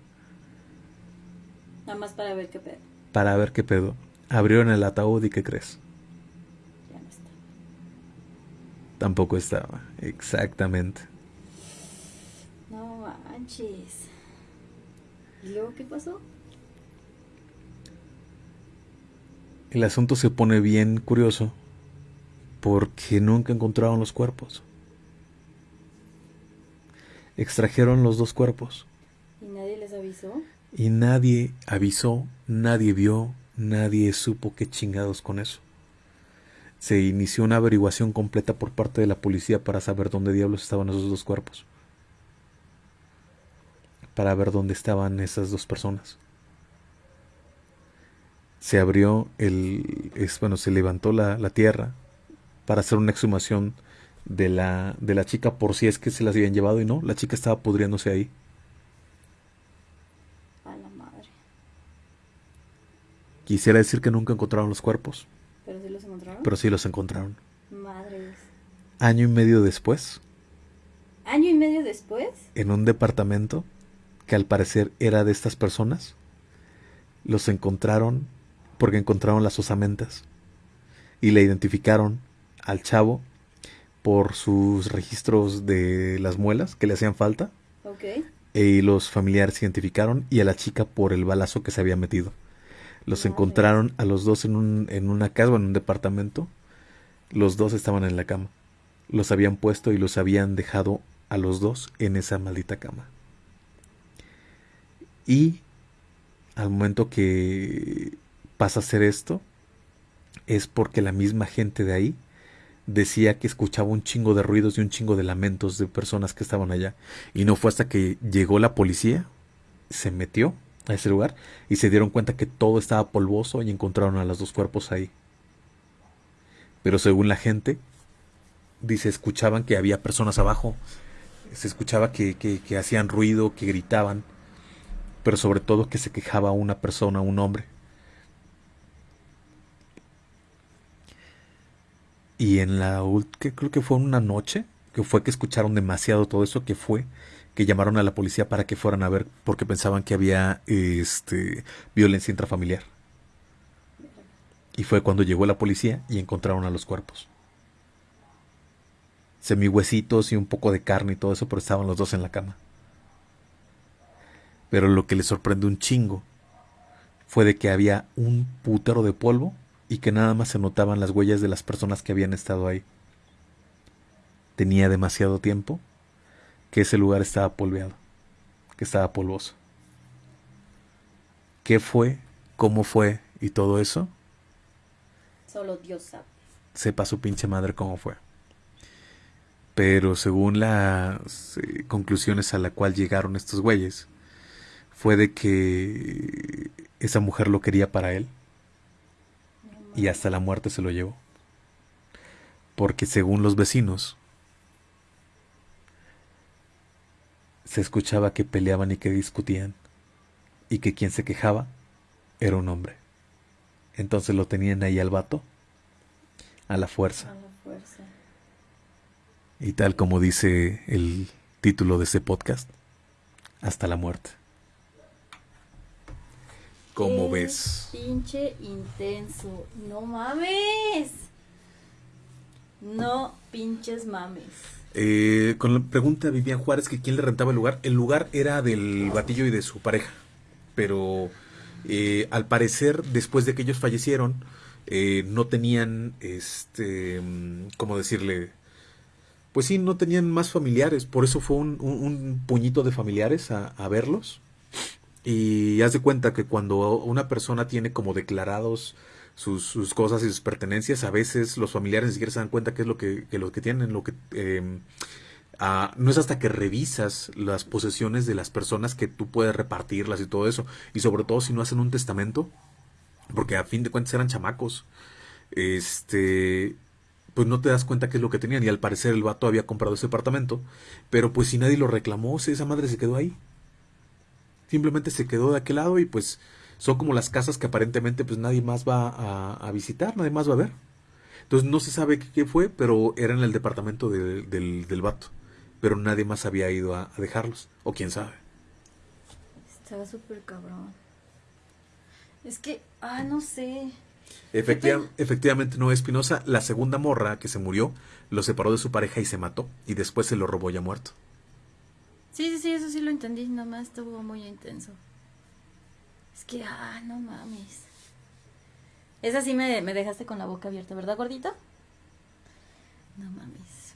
Nada más para ver qué pedo. Para ver qué pedo. Abrieron el ataúd y ¿qué crees? Ya no está. Tampoco estaba, exactamente. Manches. ¿Y luego qué pasó? El asunto se pone bien curioso porque nunca encontraron los cuerpos extrajeron los dos cuerpos. ¿Y nadie les avisó? Y nadie avisó, nadie vio, nadie supo qué chingados con eso. Se inició una averiguación completa por parte de la policía para saber dónde diablos estaban esos dos cuerpos. Para ver dónde estaban esas dos personas. Se abrió el. Es, bueno, se levantó la, la tierra para hacer una exhumación de la, de la chica por si es que se las habían llevado y no, la chica estaba pudriéndose ahí. A la madre. Quisiera decir que nunca encontraron los cuerpos. ¿Pero sí los encontraron? Pero sí los encontraron. Madres. Año y medio después. ¿Año y medio después? En un departamento que al parecer era de estas personas, los encontraron porque encontraron las osamentas y le identificaron al chavo por sus registros de las muelas que le hacían falta. Y los familiares identificaron y a la chica por el balazo que se había metido. Los encontraron a los dos en, un, en una casa o en un departamento. Los dos estaban en la cama. Los habían puesto y los habían dejado a los dos en esa maldita cama. Y al momento que pasa a hacer esto, es porque la misma gente de ahí decía que escuchaba un chingo de ruidos y un chingo de lamentos de personas que estaban allá. Y no fue hasta que llegó la policía, se metió a ese lugar y se dieron cuenta que todo estaba polvoso y encontraron a los dos cuerpos ahí. Pero según la gente, dice, escuchaban que había personas abajo, se escuchaba que, que, que hacían ruido, que gritaban, pero sobre todo que se quejaba una persona, un hombre. Y en la que creo que fue una noche, que fue que escucharon demasiado todo eso, que fue que llamaron a la policía para que fueran a ver porque pensaban que había este violencia intrafamiliar. Y fue cuando llegó la policía y encontraron a los cuerpos. Semihuesitos y un poco de carne y todo eso, pero estaban los dos en la cama. Pero lo que les sorprendió un chingo fue de que había un putero de polvo y que nada más se notaban las huellas de las personas que habían estado ahí. Tenía demasiado tiempo que ese lugar estaba polveado, que estaba polvoso. ¿Qué fue? ¿Cómo fue? Y todo eso Solo Dios sabe. Sepa su pinche madre cómo fue. Pero según las eh, conclusiones a la cual llegaron estos güeyes, fue de que esa mujer lo quería para él y hasta la muerte se lo llevó. Porque según los vecinos, se escuchaba que peleaban y que discutían y que quien se quejaba era un hombre. Entonces lo tenían ahí al vato a la fuerza. A la fuerza. Y tal como dice el título de ese podcast, hasta la muerte. ¿Cómo Qué ves? Pinche intenso. No mames. No pinches mames. Eh, con la pregunta de Vivian Juárez que quién le rentaba el lugar. El lugar era del batillo y de su pareja. Pero eh, al parecer, después de que ellos fallecieron, eh, no tenían, este, ¿cómo decirle? Pues sí, no tenían más familiares. Por eso fue un, un- un puñito de familiares a, a verlos. Y haz de cuenta que cuando una persona tiene como declarados sus, sus cosas y sus pertenencias, a veces los familiares ni siquiera se dan cuenta qué es lo que, lo que tienen, lo que eh, ah, no es hasta que revisas las posesiones de las personas que tú puedes repartirlas y todo eso. Y sobre todo si no hacen un testamento, porque a fin de cuentas eran chamacos. Este, pues no te das cuenta qué es lo que tenían. Y al parecer el vato había comprado ese apartamento, pero pues si nadie lo reclamó, si esa madre se quedó ahí. Simplemente se quedó de aquel lado y pues son como las casas que aparentemente pues nadie más va a, a visitar, nadie más va a ver. Entonces no se sabe qué, fue, pero era en el departamento del, del, del vato. Pero nadie más había ido a, a dejarlos. O quién sabe. Estaba súper cabrón. Es que, ah, no sé. Efectiva- efectivamente, no Espinosa, la segunda morra que se murió, lo separó de su pareja y se mató. Y después se lo robó ya muerto. Sí, sí, sí, eso sí lo entendí. Nomás estuvo muy intenso. Es que, ah, no mames. Esa sí me, me dejaste con la boca abierta, ¿verdad, gordito? No mames.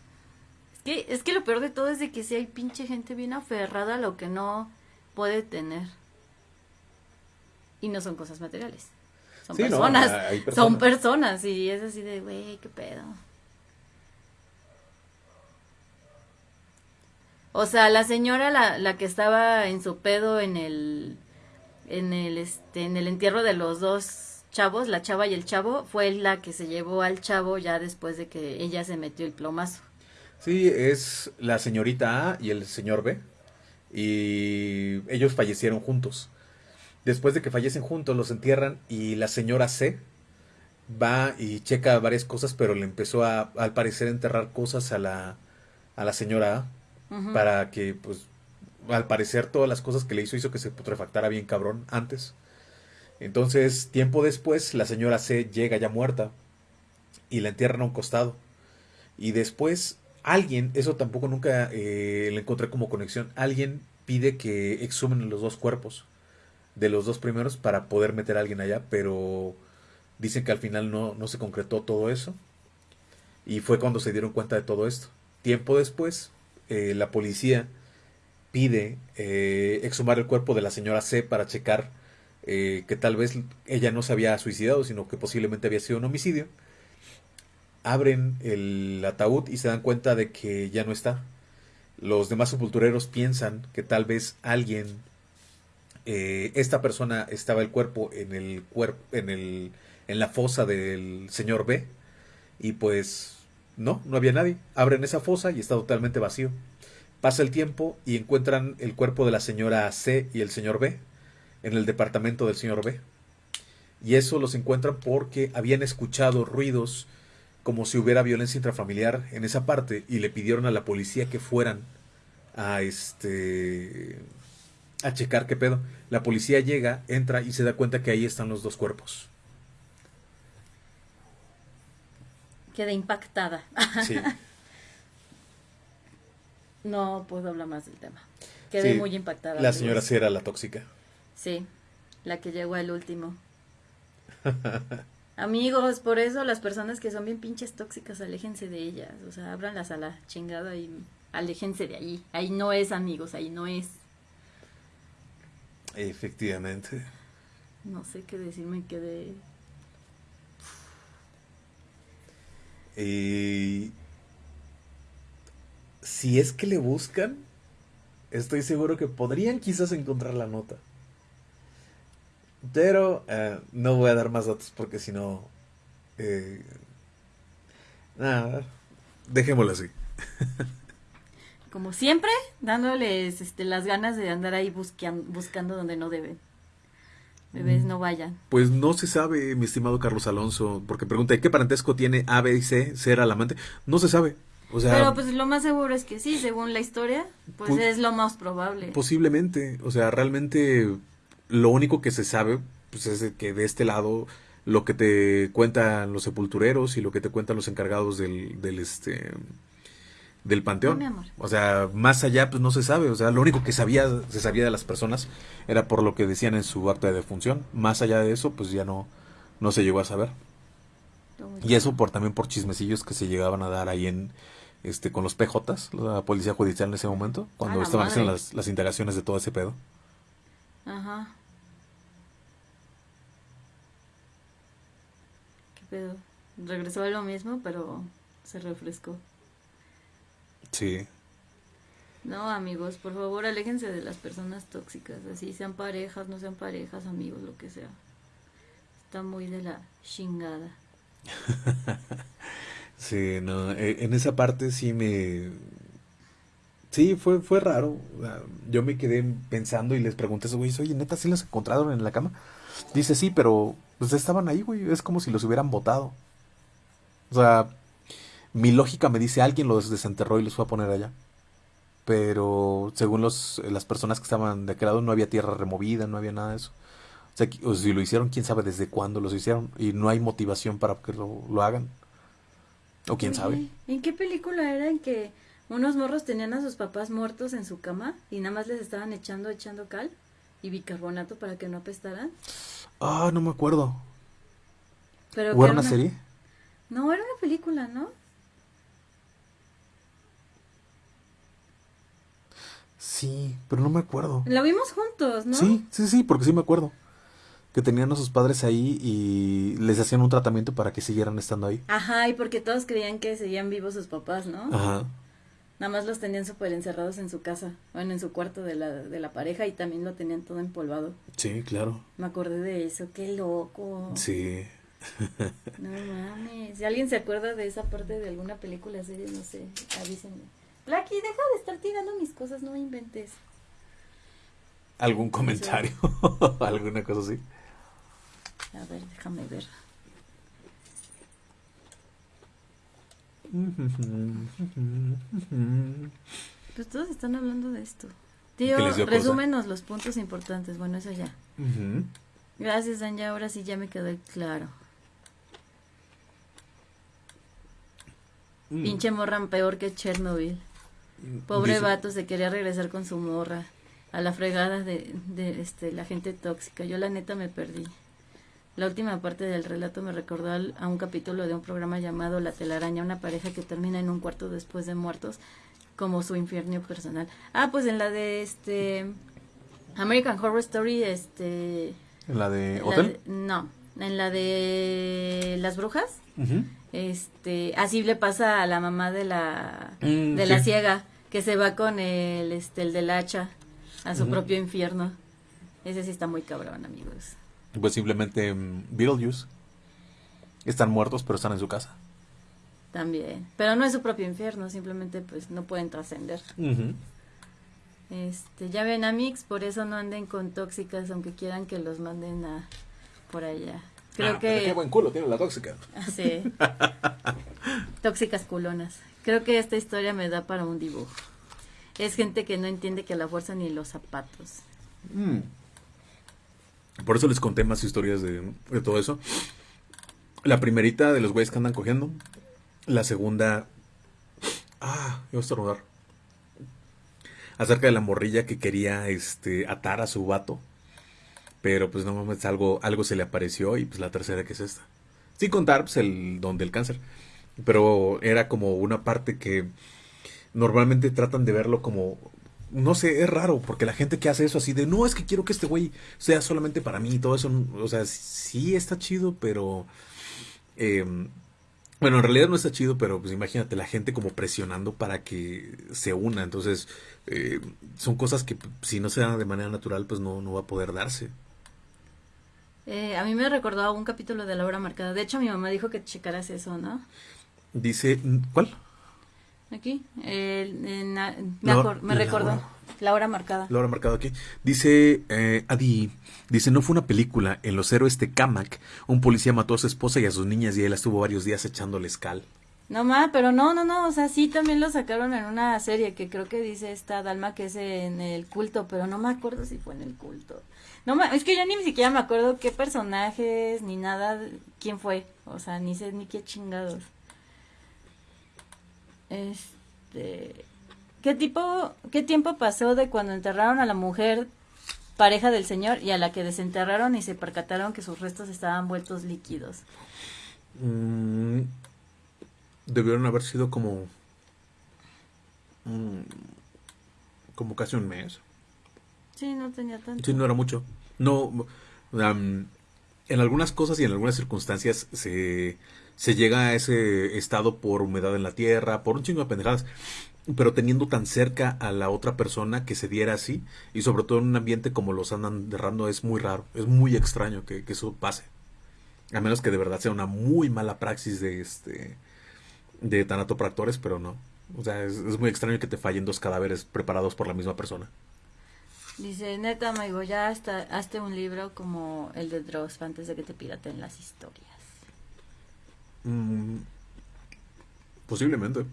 Es que, es que lo peor de todo es de que sí hay pinche gente bien aferrada a lo que no puede tener. Y no son cosas materiales. Son Sí, personas. personas. Son personas. Y es así de, güey, qué pedo. O sea, la señora, la, la que estaba en su pedo en el, en el, este, en el entierro de los dos chavos, la chava y el chavo, fue la que se llevó al chavo ya después de que ella se metió el plomazo. Sí, es la señorita A y el señor B. Y ellos fallecieron juntos. Después de que fallecen juntos, los entierran y la señora C va y checa varias cosas, pero le empezó a, al parecer, enterrar cosas a la, a la señora A Para que, pues, al parecer todas las cosas que le hizo hizo que se putrefactara bien cabrón antes. Entonces, tiempo después, la señora C llega ya muerta y la entierran a un costado. Y después, alguien, eso tampoco nunca eh, le encontré como conexión, alguien pide que exhumen los dos cuerpos de los dos primeros para poder meter a alguien allá, pero dicen que al final no, no se concretó todo eso. Y fue cuando se dieron cuenta de todo esto. Tiempo después, eh, la policía pide eh, exhumar el cuerpo de la señora C para checar eh, que tal vez ella no se había suicidado, sino que posiblemente había sido un homicidio. Abren el ataúd y se dan cuenta de que ya no está. Los demás sepultureros piensan que tal vez alguien, eh, esta persona estaba el cuerpo en el cuerpo, en el, en la fosa del señor B y pues no, no había nadie. Abren esa fosa y está totalmente vacío. Pasa el tiempo y encuentran el cuerpo de la señora C y el señor B en el departamento del señor B. Y eso los encuentran porque habían escuchado ruidos como si hubiera violencia intrafamiliar en esa parte y le pidieron a la policía que fueran a este a checar qué pedo. La policía llega, entra y se da cuenta que ahí están los dos cuerpos. Quedé impactada. Sí. No puedo hablar más del tema. Quedé Sí, muy impactada. La señora sí era la tóxica. Sí, la que llegó al último. Amigos, por eso las personas que son bien pinches tóxicas, aléjense de ellas. O sea, ábranlas a la chingada y aléjense de ahí. Ahí no es, amigos, ahí no es. Efectivamente. No sé qué decir, me quedé. Y si es que le buscan, estoy seguro que podrían quizás encontrar la nota. Pero eh, no voy a dar más datos porque si no... Eh, nada, dejémoslo así. Como siempre, dándoles este, las ganas de andar ahí buscando donde no deben. Bebés mm. no vayan. Pues no se sabe, mi estimado Carlos Alonso, porque pregunta, ¿qué parentesco tiene A, B y C, ser al amante? No se sabe. O sea, Pero pues lo más seguro es que sí, según la historia, pues, pues es lo más probable. Posiblemente, o sea, realmente lo único que se sabe pues es que de este lado lo que te cuentan los sepultureros y lo que te cuentan los encargados del, del este del panteón. O sea, más allá pues no se sabe, o sea, lo único que sabía se sabía de las personas era por lo que decían en su acta de defunción. Más allá de eso, pues ya no no se llegó a saber. Y eso por también por chismecillos que se llegaban a dar ahí en este con los PJs, la policía judicial en ese momento, cuando estaban haciendo las, las integraciones de todo ese pedo. Ajá. Regresó a lo mismo, pero se refrescó. Sí. No, amigos, por favor, aléjense de las personas tóxicas. Así sean parejas, no sean parejas, amigos, lo que sea. Está muy de la chingada. sí, no, e, en esa parte sí me... Sí, fue, fue raro. Yo me quedé pensando y les pregunté a esos güeyes, oye, neta, ¿sí los encontraron en la cama? Dice, sí, pero pues estaban ahí, güey. Es como si los hubieran votado. O sea, mi lógica me dice alguien los desenterró y los fue a poner allá. Pero según los, las personas que estaban de aquel lado, no había tierra removida, no había nada de eso. O sea, si lo hicieron, quién sabe desde cuándo los hicieron. Y no hay motivación para que lo, lo hagan. O quién sabe. ¿En qué película era en que unos morros tenían a sus papás muertos en su cama y nada más les estaban echando, echando cal y bicarbonato para que no apestaran? Ah, no me acuerdo. Pero ¿O era una, serie? No, era una película, ¿no? Sí, pero no me acuerdo. La vimos juntos, ¿no? Sí, sí, sí, porque sí me acuerdo. Que tenían a sus padres ahí y les hacían un tratamiento para que siguieran estando ahí. Ajá, y porque todos creían que seguían vivos sus papás, ¿no? Ajá. Nada más los tenían súper encerrados en su casa, bueno, en su cuarto de la, de la pareja y también lo tenían todo empolvado. Sí, claro. Me acordé de eso, qué loco. Sí. no mames. Si alguien se acuerda de esa parte de alguna película, serie, no sé, avísenme. Blacky, deja de estar tirando mis cosas, no inventes. ¿Algún comentario? ¿Alguna cosa así? A ver, déjame ver. Pues todos están hablando de esto. Tío, resúmenos los puntos importantes. Bueno, eso ya. Gracias, Anja. Ahora sí ya me quedó claro. Mm. Pinche morran peor que Chernobyl. Pobre vato se quería regresar con su morra a la fregada de, de este, la gente tóxica. Yo la neta me perdí. La última parte del relato me recordó a un capítulo de un programa llamado La telaraña, una pareja que termina en un cuarto después de muertos, como su infierno personal. Ah, pues en la de este American Horror Story, este... ¿En la de Hotel? no, en la de Las Brujas. Este, así le pasa a la mamá de la mm, de la ciega que se va con el este el del hacha a su propio infierno. Ese sí está muy cabrón, amigos pues simplemente mm, Beetlejuice. Están muertos, pero están en su casa. También. Pero no es su propio infierno, simplemente pues no pueden trascender. Este, ya ven a Mix, por eso no anden con tóxicas, aunque quieran que los manden a por allá. Creo ah, que qué buen culo tiene la tóxica. Ah, sí. Tóxicas culonas. Creo que esta historia me da para un dibujo. Es gente que no entiende que la fuerza ni los zapatos. Mm. Por eso les conté más historias de, todo eso. La primerita de los güeyes que andan cogiendo. La segunda. Ah, iba a estornudar. Acerca de la morrilla que quería este, atar a su vato. Pero pues no mames, algo, algo se le apareció. Y pues la tercera que es esta. Sin contar pues, el don del cáncer. Pero era como una parte que normalmente tratan de verlo como no sé, es raro, porque la gente que hace eso así de, no, es que quiero que este güey sea solamente para mí y todo eso, o sea, sí está chido, pero em, Bueno, en realidad no está chido, pero pues imagínate la gente como presionando para que se una. Entonces, eh, son cosas que si no se dan de manera natural, pues no, no va a poder darse. Eh, a mí me recordó a un capítulo de la hora marcada. De hecho, mi mamá dijo que checaras eso, ¿no? Dice, ¿cuál? Aquí, me, recordó. La hora marcada. La hora marcada aquí. Dice eh, Adi, dice, no fue una película. En Los Héroes de Kamak, un policía mató a su esposa y a sus niñas y él estuvo varios días echándole escal. No más, pero no, no, no, o sea, sí también lo sacaron en una serie que creo que dice esta Dalma que es en el culto, pero no me acuerdo si fue en el culto. No es que yo ni siquiera me acuerdo qué personajes ni nada, quién fue, o sea, ni sé ni qué chingados. Este, ¿qué tipo, qué tiempo pasó de cuando enterraron a la mujer pareja del señor y a la que desenterraron y se percataron que sus restos estaban vueltos líquidos? Mm, debieron haber sido como mm, como casi un mes. Sí, no tenía tanto. Sí, no era mucho. No, en algunas cosas y en algunas circunstancias se, se llega a ese estado por humedad en la tierra, por un chingo de pendejadas, pero teniendo tan cerca a la otra persona que se diera así, y sobre todo en un ambiente como los andan derrando, es muy raro, es muy extraño que, que eso pase. A menos que de verdad sea una muy mala praxis de este de tanatopractores, pero no. O sea, es, muy extraño que te fallen dos cadáveres preparados por la misma persona. Dice, neta, Maigo, ya hasta, un libro como el de Dross antes de que te piraten las historias. Mm, posiblemente.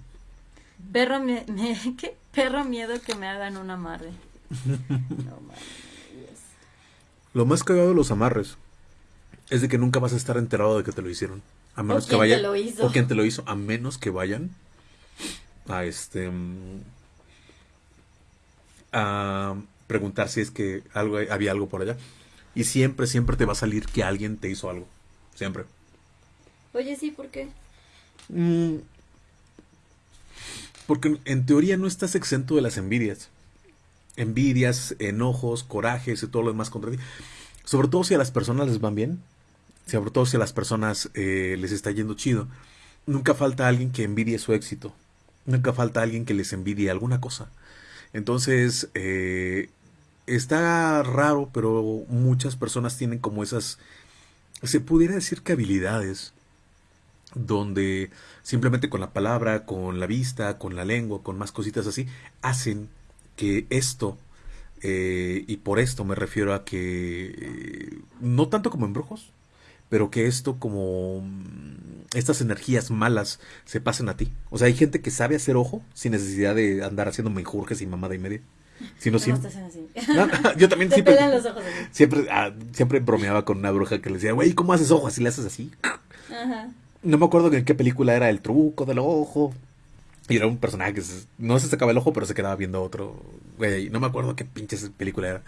Perro, me, ¿qué? Perro miedo que me hagan un amarre. no Lo más cagado de los amarres es de que nunca vas a estar enterado de que te lo hicieron. A menos que vayan. O quien te lo hizo. A menos que vayan a este. Mm, a preguntar si es que algo, había algo por allá. Y siempre, siempre te va a salir que alguien te hizo algo. Siempre. Oye, sí, ¿por qué? Mm, porque en teoría no estás exento de las envidias. Envidias, enojos, corajes y todo lo demás contra ti. Sobre todo si a las personas les van bien sobre todo si a las personas eh, les está yendo chido, nunca falta alguien que envidie su éxito, nunca falta alguien que les envidie alguna cosa. Entonces, eh, está raro, pero muchas personas tienen como esas, se pudiera decir que habilidades, donde simplemente con la palabra, con la vista, con la lengua, con más cositas así, hacen que esto, eh, y por esto me refiero a que, no tanto como en brujos, pero que esto como mm, estas energías malas se pasen a ti. O sea, hay gente que sabe hacer ojo sin necesidad de andar haciendo menjurjes y mamada y media. Sino siempre... yo también siempre, siempre, ah, siempre bromeaba con una bruja que le decía, güey, ¿cómo haces ojo? Así le haces así. No me acuerdo en qué película era el truco del ojo. Y era un personaje que no se sacaba el ojo, pero se quedaba viendo otro. Güey, no me acuerdo qué pinches película era.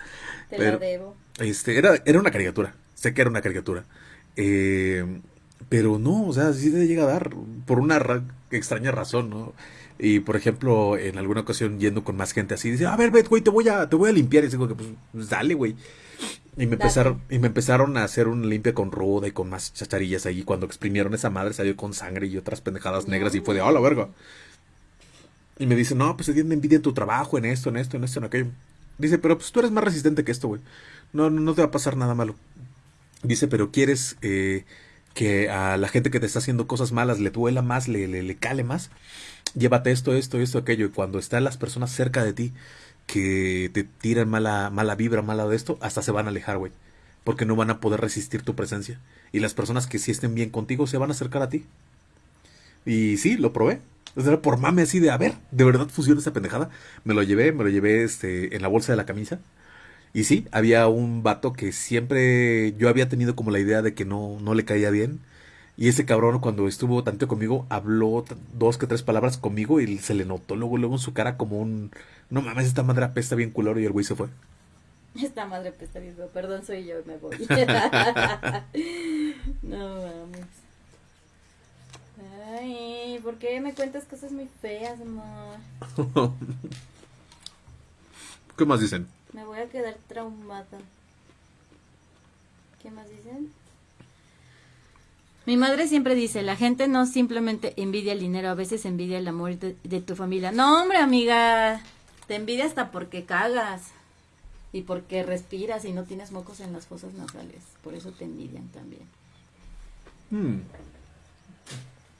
Te pero, debo. Este, era, era una caricatura. Sé que era una caricatura. Eh, pero no, o sea, sí te llega a dar por una extraña razón, ¿no? Y por ejemplo, en alguna ocasión yendo con más gente así, dice, a ver, güey, te voy a, te voy a limpiar. Y digo que pues, dale, güey. Y me empezaron, y me empezaron a hacer un limpia con ruda y con más chacharillas ahí. Cuando exprimieron esa madre salió con sangre y otras pendejadas negras y fue de, oh, la verga. Y me dice, no, pues se tiene envidia en tu trabajo, en esto, en esto, en esto, en aquello. Dice, pero pues tú eres más resistente que esto, güey. No, no, no te va a pasar nada malo. Dice, pero quieres eh, que a la gente que te está haciendo cosas malas le duela más, le, le, cale más. Llévate esto, esto, esto, aquello. Y cuando están las personas cerca de ti que te tiran mala, mala vibra, mala de esto, hasta se van a alejar, güey. Porque no van a poder resistir tu presencia. Y las personas que sí estén bien contigo se van a acercar a ti. Y sí, lo probé. Era por mame así de, a ver, ¿de verdad funciona esa pendejada? Me lo llevé, me lo llevé este, en la bolsa de la camisa. Y sí, había un vato que siempre yo había tenido como la idea de que no, no le caía bien. Y ese cabrón cuando estuvo tanto conmigo habló dos que tres palabras conmigo y se le notó luego, luego en su cara como un... No mames, esta madre apesta bien culero y el güey se fue. Esta madre apesta bien, perdón, soy yo, me voy. no mames. Ay, ¿por qué me cuentas cosas muy feas, amor? ¿Qué más dicen? Me voy a quedar traumada. ¿Qué más dicen? Mi madre siempre dice, la gente no simplemente envidia el dinero, a veces envidia el amor de, de tu familia. No, hombre, amiga, te envidia hasta porque cagas y porque respiras y no tienes mocos en las fosas nasales. Por eso te envidian también. Hmm.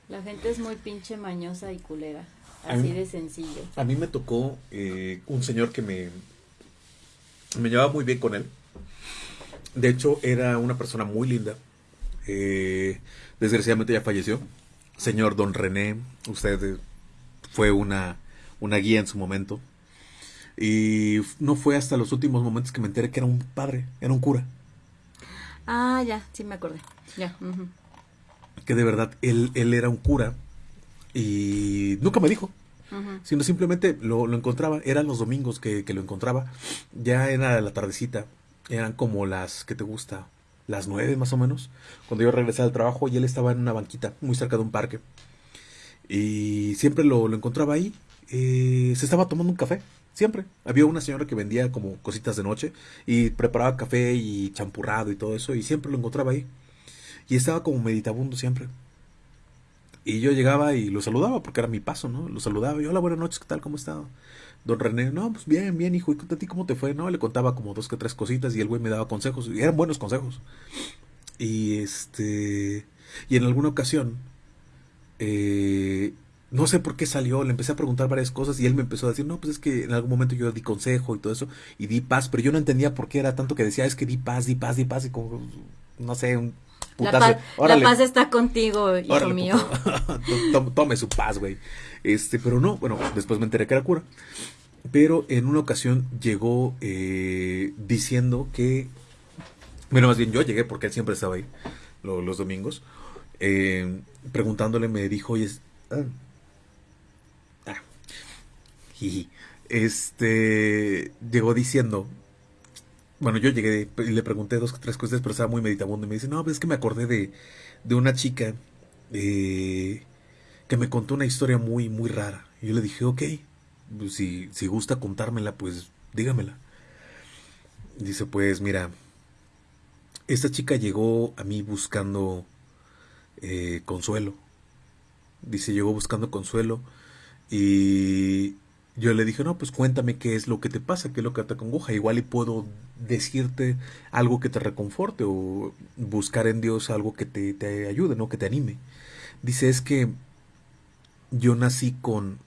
La gente es muy pinche mañosa y culera. Así mí- de sencillo. A mí me tocó eh, un señor que me, me llevaba muy bien con él. De hecho, era una persona muy linda. Eh, desgraciadamente ya falleció. Señor Don René, usted eh, fue una, una guía en su momento. Y no fue hasta los últimos momentos que me enteré que era un padre, era un cura. Ah, ya, sí me acordé. Ya. Que de verdad él, él era un cura. Y nunca me dijo. Sino simplemente lo, lo encontraba, eran los domingos que, que lo encontraba, ya era la tardecita, eran como las, que te gusta? Las nueve más o menos, cuando yo regresaba al trabajo y él estaba en una banquita muy cerca de un parque. Y siempre lo, lo encontraba ahí, eh, se estaba tomando un café, siempre. Había una señora que vendía como cositas de noche y preparaba café y champurrado y todo eso y siempre lo encontraba ahí. Y estaba como meditabundo siempre. Y yo llegaba y lo saludaba porque era mi paso, ¿no? Lo saludaba y hola, buenas noches, ¿qué tal? ¿Cómo está? Don René, no, pues bien, bien, hijo, ¿y a cómo te fue? No, le contaba como dos que tres cositas y el güey me daba consejos, y eran buenos consejos. Y este, y en alguna ocasión, eh, no sé por qué salió, le empecé a preguntar varias cosas y él me empezó a decir, no, pues es que en algún momento yo di consejo y todo eso, y di paz, pero yo no entendía por qué era tanto que decía, es que di paz, di paz, di paz, y como, no sé, un La, putazo. paz, la paz está contigo, hijo Órale, mío. Tome- su paz, güey. Este, pero no, bueno, después me enteré que era cura. Pero en una ocasión llegó eh, diciendo que. Bueno, más bien yo llegué porque él siempre estaba ahí lo- los domingos. eh, preguntándole, me dijo, oye. ah, ah, jiji". Este. Llegó diciendo. Bueno, yo llegué y le pregunté dos o tres cosas, pero estaba muy meditabundo. Y me dice, no, pues es que me acordé de, de una chica eh, que me contó una historia muy, muy rara. Yo le dije, ok, pues, si, si gusta contármela, pues dígamela. Dice, pues mira, esta chica llegó a mí buscando eh, consuelo. Dice, llegó buscando consuelo y yo le dije, no, pues cuéntame qué es lo que te pasa, qué es lo que te acongoja. Igual y puedo decirte algo que te reconforte o buscar en Dios algo que te, te ayude, ¿no? Que te anime. Dice, es que yo nací con,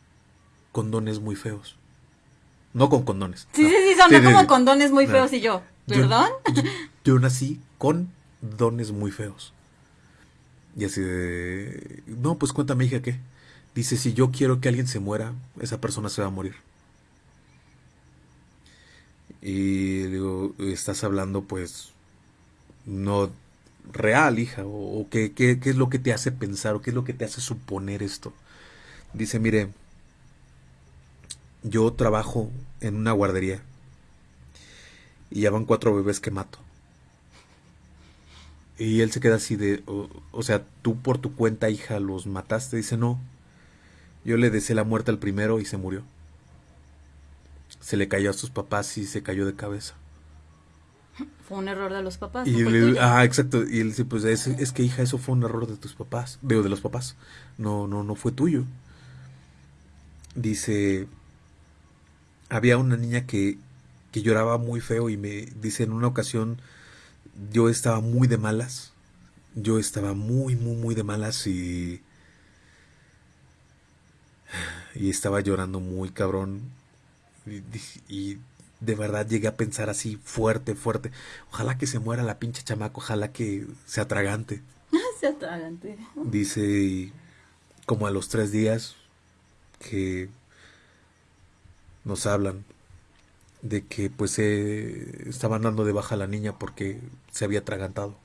con dones muy feos. No con condones. Sí, no. sí, sí, sonó Sí, como sí. condones muy No. feos y yo, Yo- ¿perdón? Yo, yo nací con dones muy feos. Y así de... No, pues cuéntame, hija, ¿qué? Dice, si yo quiero que alguien se muera, esa persona se va a morir. Y digo, estás hablando pues no real, hija, o, qué, qué, qué es lo que te hace pensar, o qué es lo que te hace suponer esto. Dice, mire, yo trabajo en una guardería y ya van cuatro bebés que mato. Y él se queda así de, o sea, tú por tu cuenta, hija, los mataste. Dice, no, yo le deseé la muerte al primero y se murió. Se le cayó a sus papás y se cayó de cabeza. Fue un error de los papás. Y no le- ah, exacto. Y él dice, pues es, es que hija, eso fue un error de tus papás, de, de los papás. No, no, no fue tuyo. Dice, había una niña que, que lloraba muy feo y me dice en una ocasión, yo estaba muy de malas. Yo estaba muy, muy, muy de malas y... Y estaba llorando muy cabrón. Y, de verdad llegué a pensar así fuerte, fuerte. Ojalá que se muera la pinche chamaco, ojalá que se atragante. Se atragante. Dice, y como a los tres días que nos hablan de que pues eh, estaban dando de baja a la niña porque se había atragantado.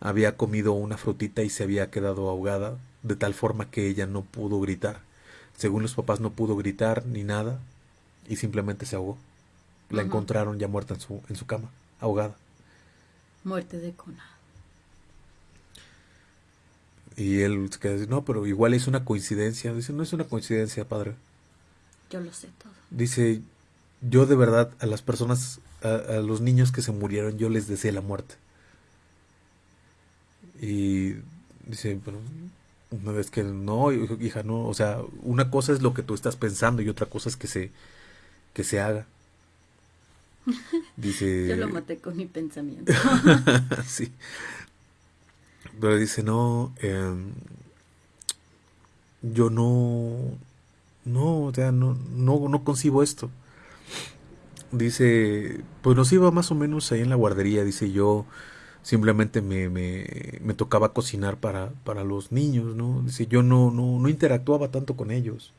Había comido una frutita y se había quedado ahogada de tal forma que ella no pudo gritar. Según los papás no pudo gritar ni nada y simplemente se ahogó. La encontraron ya muerta en su, en su cama, ahogada. Muerte de cuna. Y él se queda no, pero igual es una coincidencia. Dice, no es una coincidencia, padre. Yo lo sé todo. Dice, yo de verdad a las personas, a, a los niños que se murieron, yo les deseé la muerte. Y dice, pero una vez que no, hija, no, o sea, una cosa es lo que tú estás pensando y otra cosa es que se, que se haga. Dice... Yo lo maté con mi pensamiento. sí. Pero dice, no, em, yo no, no, o sea, no, no, no concibo esto. Dice, pues nos iba más o menos ahí en la guardería, dice yo, simplemente me, me, me tocaba cocinar para, para los niños, ¿no? Dice, yo no, no, no interactuaba tanto con ellos,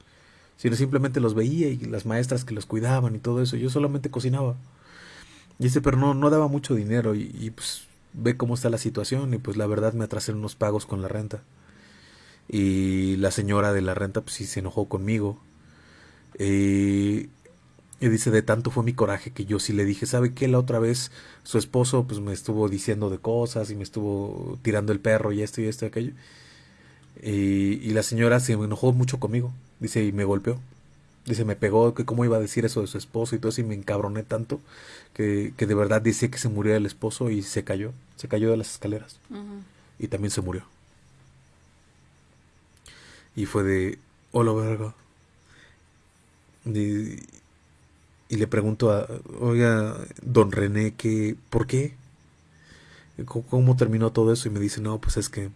sino simplemente los veía y las maestras que los cuidaban y todo eso, yo solamente cocinaba. Dice, pero no, no daba mucho dinero y, pues ve cómo está la situación y pues la verdad me atrasé unos pagos con la renta. Y la señora de la renta pues sí se enojó conmigo. Y y dice, de tanto fue mi coraje que yo sí le dije, ¿sabe qué? La otra vez su esposo pues me estuvo diciendo de cosas y me estuvo tirando el perro y esto y esto y aquello. Y, la señora se enojó mucho conmigo, dice, y me golpeó. Dice, me pegó, que cómo iba a decir eso de su esposo y todo eso, y me encabroné tanto que, que de verdad dice que se murió el esposo y se cayó, se cayó de las escaleras. Y también se murió. Y fue de, hola verga. Y, y le pregunto a, oiga, don René, que, ¿por qué? ¿Cómo, terminó todo eso? Y me dice, no, pues es que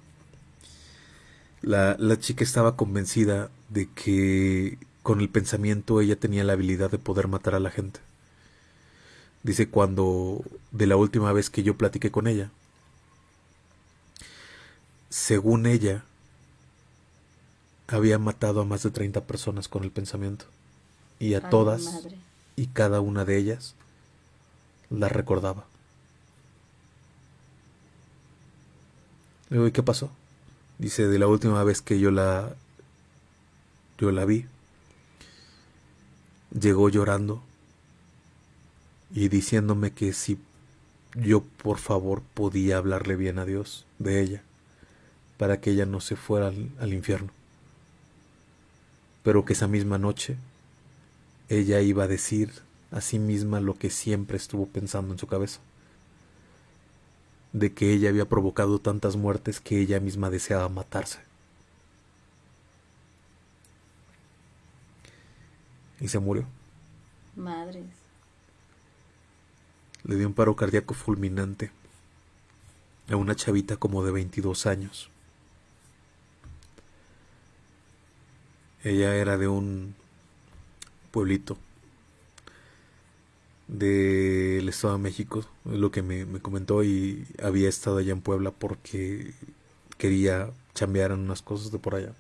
la, la chica estaba convencida de que con el pensamiento ella tenía la habilidad de poder matar a la gente. Dice cuando de la última vez que yo platiqué con ella, según ella, había matado a más de 30 personas con el pensamiento. Y a todas y cada una de ellas la recordaba. ¿y qué pasó? Dice, de la última vez que yo la yo la vi, llegó llorando y diciéndome que si yo por favor podía hablarle bien a Dios de ella, para que ella no se fuera al, al infierno. Pero que esa misma noche ella iba a decir a sí misma lo que siempre estuvo pensando en su cabeza, de que ella había provocado tantas muertes que ella misma deseaba matarse. Y se murió. Madres. Le dio un paro cardíaco fulminante a una chavita como de 22 años. Ella era de un pueblito del Estado de México, es lo que me, comentó y había estado allá en Puebla porque quería chambear en unas cosas de por allá,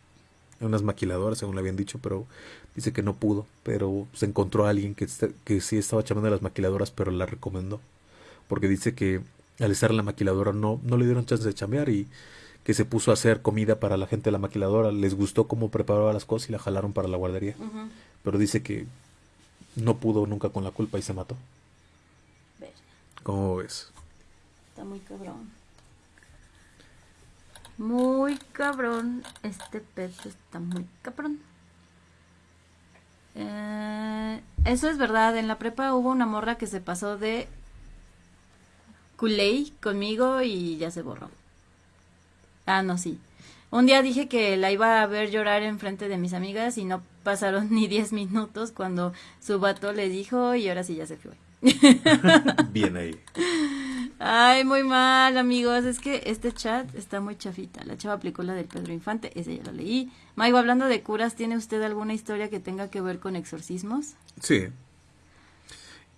en unas maquiladoras, según le habían dicho, pero dice que no pudo, pero se encontró a alguien que, que sí estaba chambeando las maquiladoras, pero la recomendó, porque dice que al estar en la maquiladora no, no le dieron chance de chambear y que se puso a hacer comida para la gente de la maquiladora, les gustó cómo preparaba las cosas y la jalaron para la guardería. Pero dice que no pudo nunca con la culpa y se mató. ¿Cómo ves? Está muy cabrón. Muy cabrón. Este pez está muy cabrón. Eh, eso es verdad. En la prepa hubo una morra que se pasó de culé conmigo y ya se borró. Ah, no, sí. Un día dije que la iba a ver llorar en frente de mis amigas y no pasaron ni 10 minutos cuando su vato le dijo y ahora sí ya se fue. Bien ahí. Ay, muy mal, amigos. Es que este chat está muy chafita. La chava aplicó la del Pedro Infante, ese ya lo leí. Maigo, hablando de curas, ¿tiene usted alguna historia que tenga que ver con exorcismos? Sí.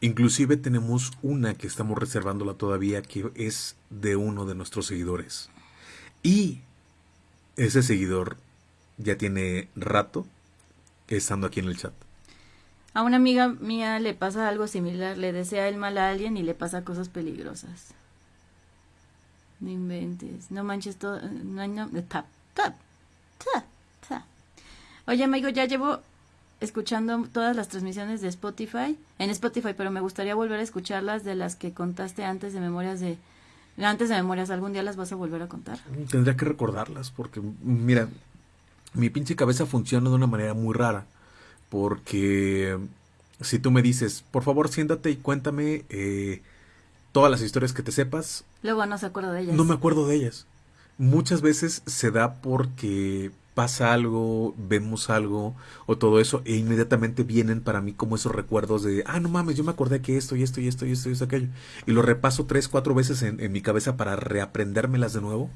Inclusive tenemos una que estamos reservándola todavía, que es de uno de nuestros seguidores. Y ese seguidor ya tiene rato estando aquí en el chat. A una amiga mía le pasa algo similar, le desea el mal a alguien y le pasa cosas peligrosas. No inventes, no manches todo, no, no, tap, tap, tap, Oye, amigo, ya llevo escuchando todas las transmisiones de Spotify, en Spotify, pero me gustaría volver a escucharlas de las que contaste antes de Memorias de antes de memorias, ¿algún día las vas a volver a contar? Tendría que recordarlas porque, mira, mi pinche cabeza funciona de una manera muy rara. Porque si tú me dices, por favor, siéntate y cuéntame eh, todas las historias que te sepas. Luego no se acuerda de ellas. No me acuerdo de ellas. muchas veces se da porque pasa algo, vemos algo o todo eso e inmediatamente vienen para mí como esos recuerdos de, ah, no mames, yo me acordé que esto y esto y esto y esto y esto aquello. Y lo repaso tres, cuatro veces en, en mi cabeza para reaprendérmelas de nuevo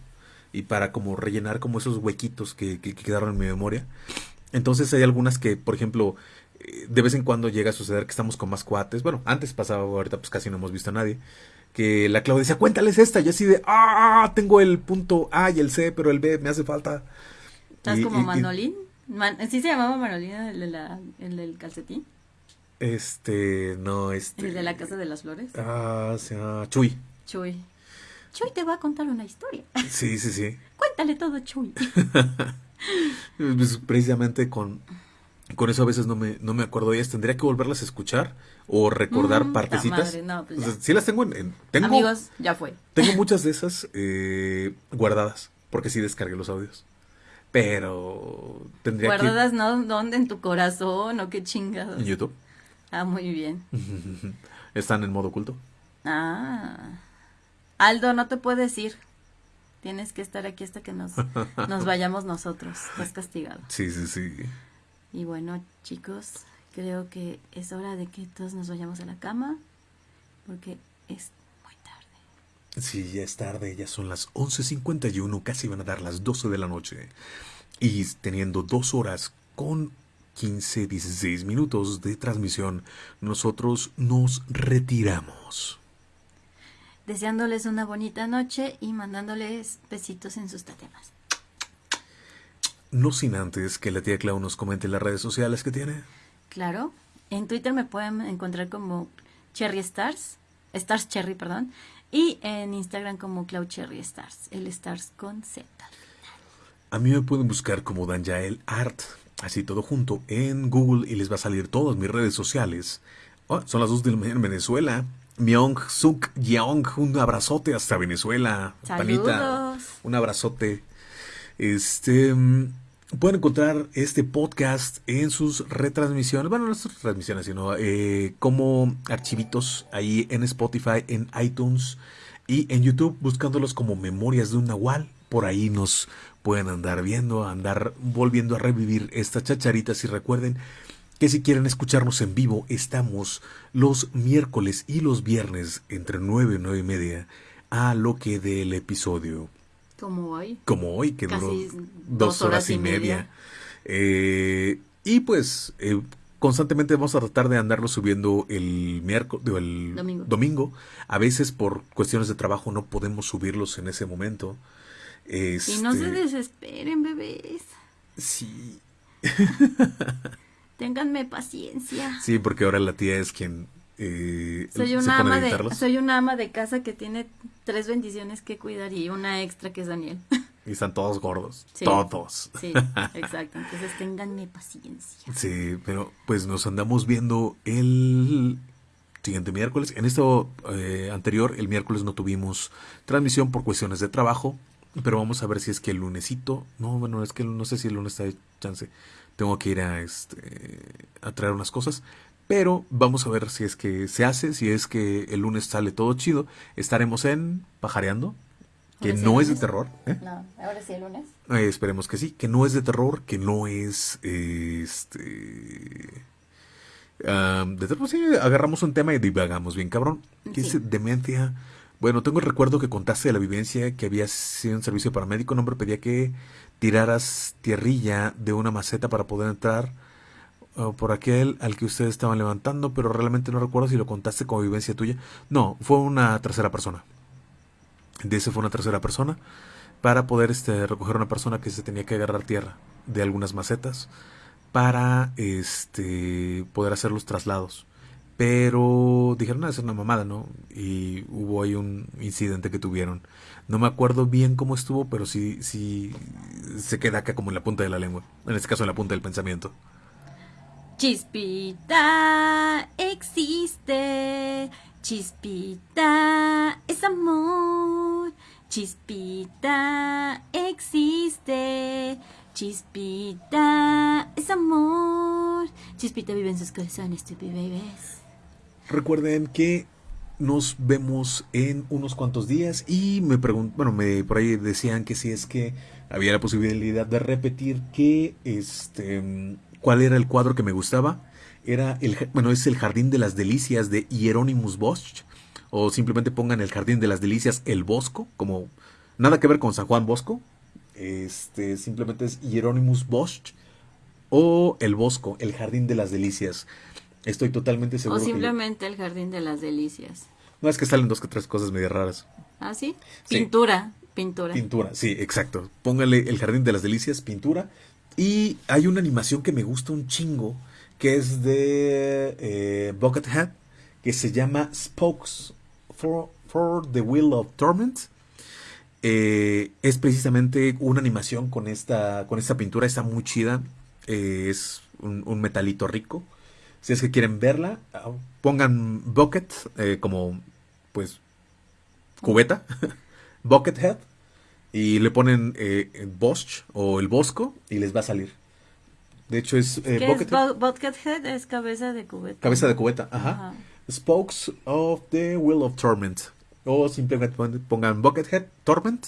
y para como rellenar como esos huequitos que, que, quedaron en mi memoria. Entonces hay algunas que, por ejemplo, eh, de vez en cuando llega a suceder que estamos con más cuates. Bueno, antes pasaba, ahorita pues casi no hemos visto a nadie. Que la Claudia decía, cuéntales esta. Y así de, ah, tengo el punto A y el C, pero el B me hace falta. ¿Estás como Manolín? ¿Sí se llamaba Manolín el, el del calcetín? Este, no, este. ¿El de la Casa de las Flores? Ah, se llama Chuy. Chuy. Chuy te va a contar una historia. Sí, sí, sí. Cuéntale todo, Chuy. pues, precisamente con, con eso a veces no me, no me acuerdo ellas. Tendría que volverlas a escuchar o recordar mm, partecitas. No, pues sí las tengo en... tengo, Amigos, ya fue. Tengo muchas de esas eh, guardadas, porque sí descargué los audios. Pero tendría ¿Guardadas no? ¿Dónde? ¿En tu corazón o qué chingados? En YouTube. Ah, muy bien. Están en modo oculto. Ah. Aldo, no te puedes ir. Tienes que estar aquí hasta que nos, nos vayamos nosotros. Estás castigado. Sí, sí, sí. Y bueno, chicos, creo que es hora de que todos nos vayamos a la cama porque es muy tarde. Sí, ya es tarde, ya son las 11.51, casi van a dar las 12 de la noche. Y teniendo dos horas con 15, 16 minutos de transmisión, nosotros nos retiramos deseándoles una bonita noche y mandándoles besitos en sus tatemas. No sin antes que la tía Clau nos comente las redes sociales que tiene. Claro, en Twitter me pueden encontrar como Cherry Stars, Stars Cherry, perdón, y en Instagram como Clau Cherry Stars, el Stars con Z. A mí me pueden buscar como Danjael Art, así todo junto, en Google y les va a salir todas mis redes sociales. Oh, son las dos de en Venezuela. Myung Suk Yeong, un abrazote hasta Venezuela. Saludos. un abrazote. Este mm, pueden encontrar este podcast en sus retransmisiones, bueno, no sus retransmisiones, sino eh, como archivitos ahí en Spotify, en iTunes y en YouTube, buscándolos como Memorias de un Nahual. Por ahí nos pueden andar viendo, andar volviendo a revivir estas chacharitas y recuerden que si quieren escucharnos en vivo, estamos los miércoles y los viernes entre 9 y 9 y media a lo que del episodio. Como hoy. Como hoy, que duró dos horas, y media. Eh, y pues eh, constantemente vamos a tratar de andarlo subiendo el miércoles, el domingo. A veces por cuestiones de trabajo no podemos subirlos en ese momento. y no se este, desesperen, bebés. Sí. Ténganme paciencia. Sí, porque ahora la tía es quien eh, soy una ama de soy una ama de casa que tiene tres bendiciones que cuidar y una extra que es Daniel. Y están todos gordos, todos. Sí, exacto. Entonces ténganme paciencia. Sí, pero pues nos andamos viendo el siguiente miércoles. En esto eh, anterior, el miércoles no tuvimos transmisión por cuestiones de trabajo, pero vamos a ver si es que el lunesito, no, bueno, es que no sé si el lunes de chance tengo que ir a, este, a traer unas cosas. Pero vamos a ver si es que se hace, si es que el lunes sale todo chido. Estaremos en Pajareando, que no es de terror. ¿eh? No, ahora sí el lunes. Eh, esperemos que sí, que no es de terror, que no es este... de terror, sí, agarramos un tema y divagamos bien, cabrón. ¿Qué es demencia? Bueno, tengo el recuerdo que contaste de la vivencia que había sido un servicio paramédico. Un hombre pedía que tiraras tierrilla de una maceta para poder entrar por aquel al que ustedes estaban levantando, pero realmente no recuerdo si lo contaste como vivencia tuya. No, fue una tercera persona. De fue una tercera persona para poder este, recoger una persona que se tenía que agarrar tierra de algunas macetas para este, poder hacer los traslados. Pero dijeron, no, es una mamada, ¿no? Y hubo ahí un incidente que tuvieron. No me acuerdo bien cómo estuvo, pero sí, sí se queda acá como en la punta de la lengua. En este caso en la punta del pensamiento. Chispita existe, chispita es amor, chispita existe, chispita es amor, chispita vive en sus corazones, tu bebés. Recuerden que nos vemos en unos cuantos días y me pregunto, bueno, me por ahí decían que si es que había la posibilidad de repetir que este cuál era el cuadro que me gustaba. Era el bueno, es el Jardín de las Delicias de Hieronymus Bosch o simplemente pongan el Jardín de las Delicias el Bosco, como nada que ver con San Juan Bosco. Este simplemente es Hieronymus Bosch o el Bosco, el Jardín de las Delicias. Estoy totalmente seguro. O simplemente el Jardín de las Delicias. No es que salen dos que tres cosas medio raras. ¿Ah, sí? Pintura, pintura. Pintura, sí, exacto. Póngale el Jardín de las Delicias, pintura. Y hay una animación que me gusta un chingo, que es de eh, Buckethead, que se llama Spokes for, for the Wheel of Torment. Eh, es precisamente una animación con esta, con esta pintura, está muy chida. Eh, es un, un metalito rico. Si es que quieren verla, pongan bucket eh, como, pues, cubeta, buckethead, y le ponen eh, Bosch o el Bosco y les va a salir. De hecho es... Eh, buckethead? Es buckethead es cabeza de cubeta. Cabeza de cubeta, ajá. Spokes of the Wheel of Torment. O simplemente pongan Buckethead Torment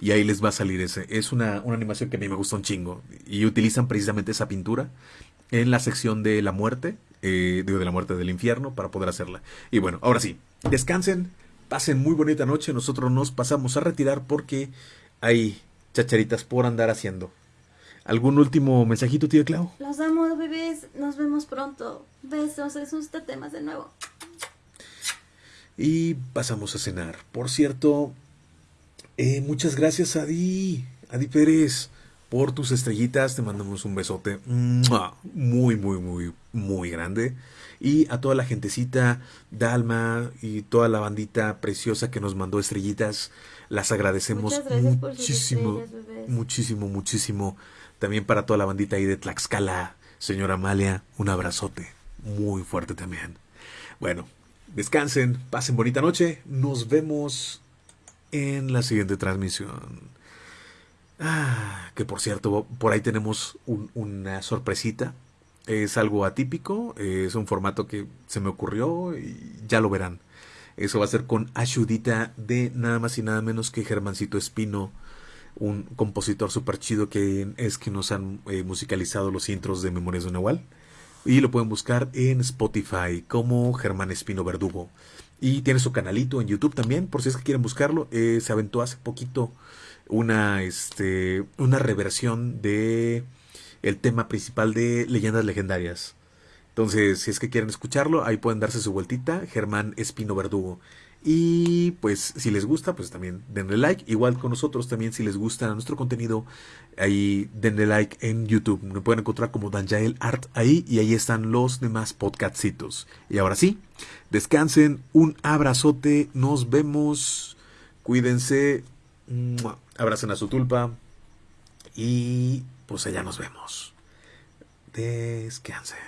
y ahí les va a salir ese. Es una, una animación que a mí me gusta un chingo. Y utilizan precisamente esa pintura en la sección de la muerte, eh, digo, de la muerte del infierno, para poder hacerla. Y bueno, ahora sí, descansen, pasen muy bonita noche, nosotros nos pasamos a retirar porque hay chacharitas por andar haciendo. ¿Algún último mensajito, tío Clau? Los amo, bebés. Nos vemos pronto. Besos. Es usted temas de nuevo. Y pasamos a cenar. Por cierto, eh, muchas gracias, Adi. Adi Pérez por tus estrellitas. Te mandamos un besote muy, muy, muy, muy grande. Y a toda la gentecita, Dalma y toda la bandita preciosa que nos mandó estrellitas, las agradecemos muchísimo, muchísimo, muchísimo. También para toda la bandita ahí de Tlaxcala, señora Amalia, un abrazote muy fuerte también. Bueno, descansen, pasen bonita noche, nos vemos en la siguiente transmisión. Ah, que por cierto, por ahí tenemos una sorpresita. Es algo atípico, es un formato que se me ocurrió y ya lo verán. Eso va a ser con ayudita de nada más y nada menos que Germancito Espino, un compositor super chido que es que nos han eh, musicalizado los intros de Memorias de Nahual. Y lo pueden buscar en Spotify como Germán Espino Verdugo. Y tiene su canalito en YouTube también, por si es que quieren buscarlo. Eh, se aventó hace poquito una, este, una reversión de el tema principal de Leyendas Legendarias. Entonces, si es que quieren escucharlo, ahí pueden darse su vueltita, Germán Espino Verdugo. Y pues si les gusta, pues también denle like. Igual con nosotros también si les gusta nuestro contenido, ahí denle like en YouTube. Me pueden encontrar como Danjael Art ahí y ahí están los demás podcastitos. Y ahora sí, descansen, un abrazote, nos vemos, cuídense. Abracen a su tulpa. Y pues allá nos vemos. Descansen.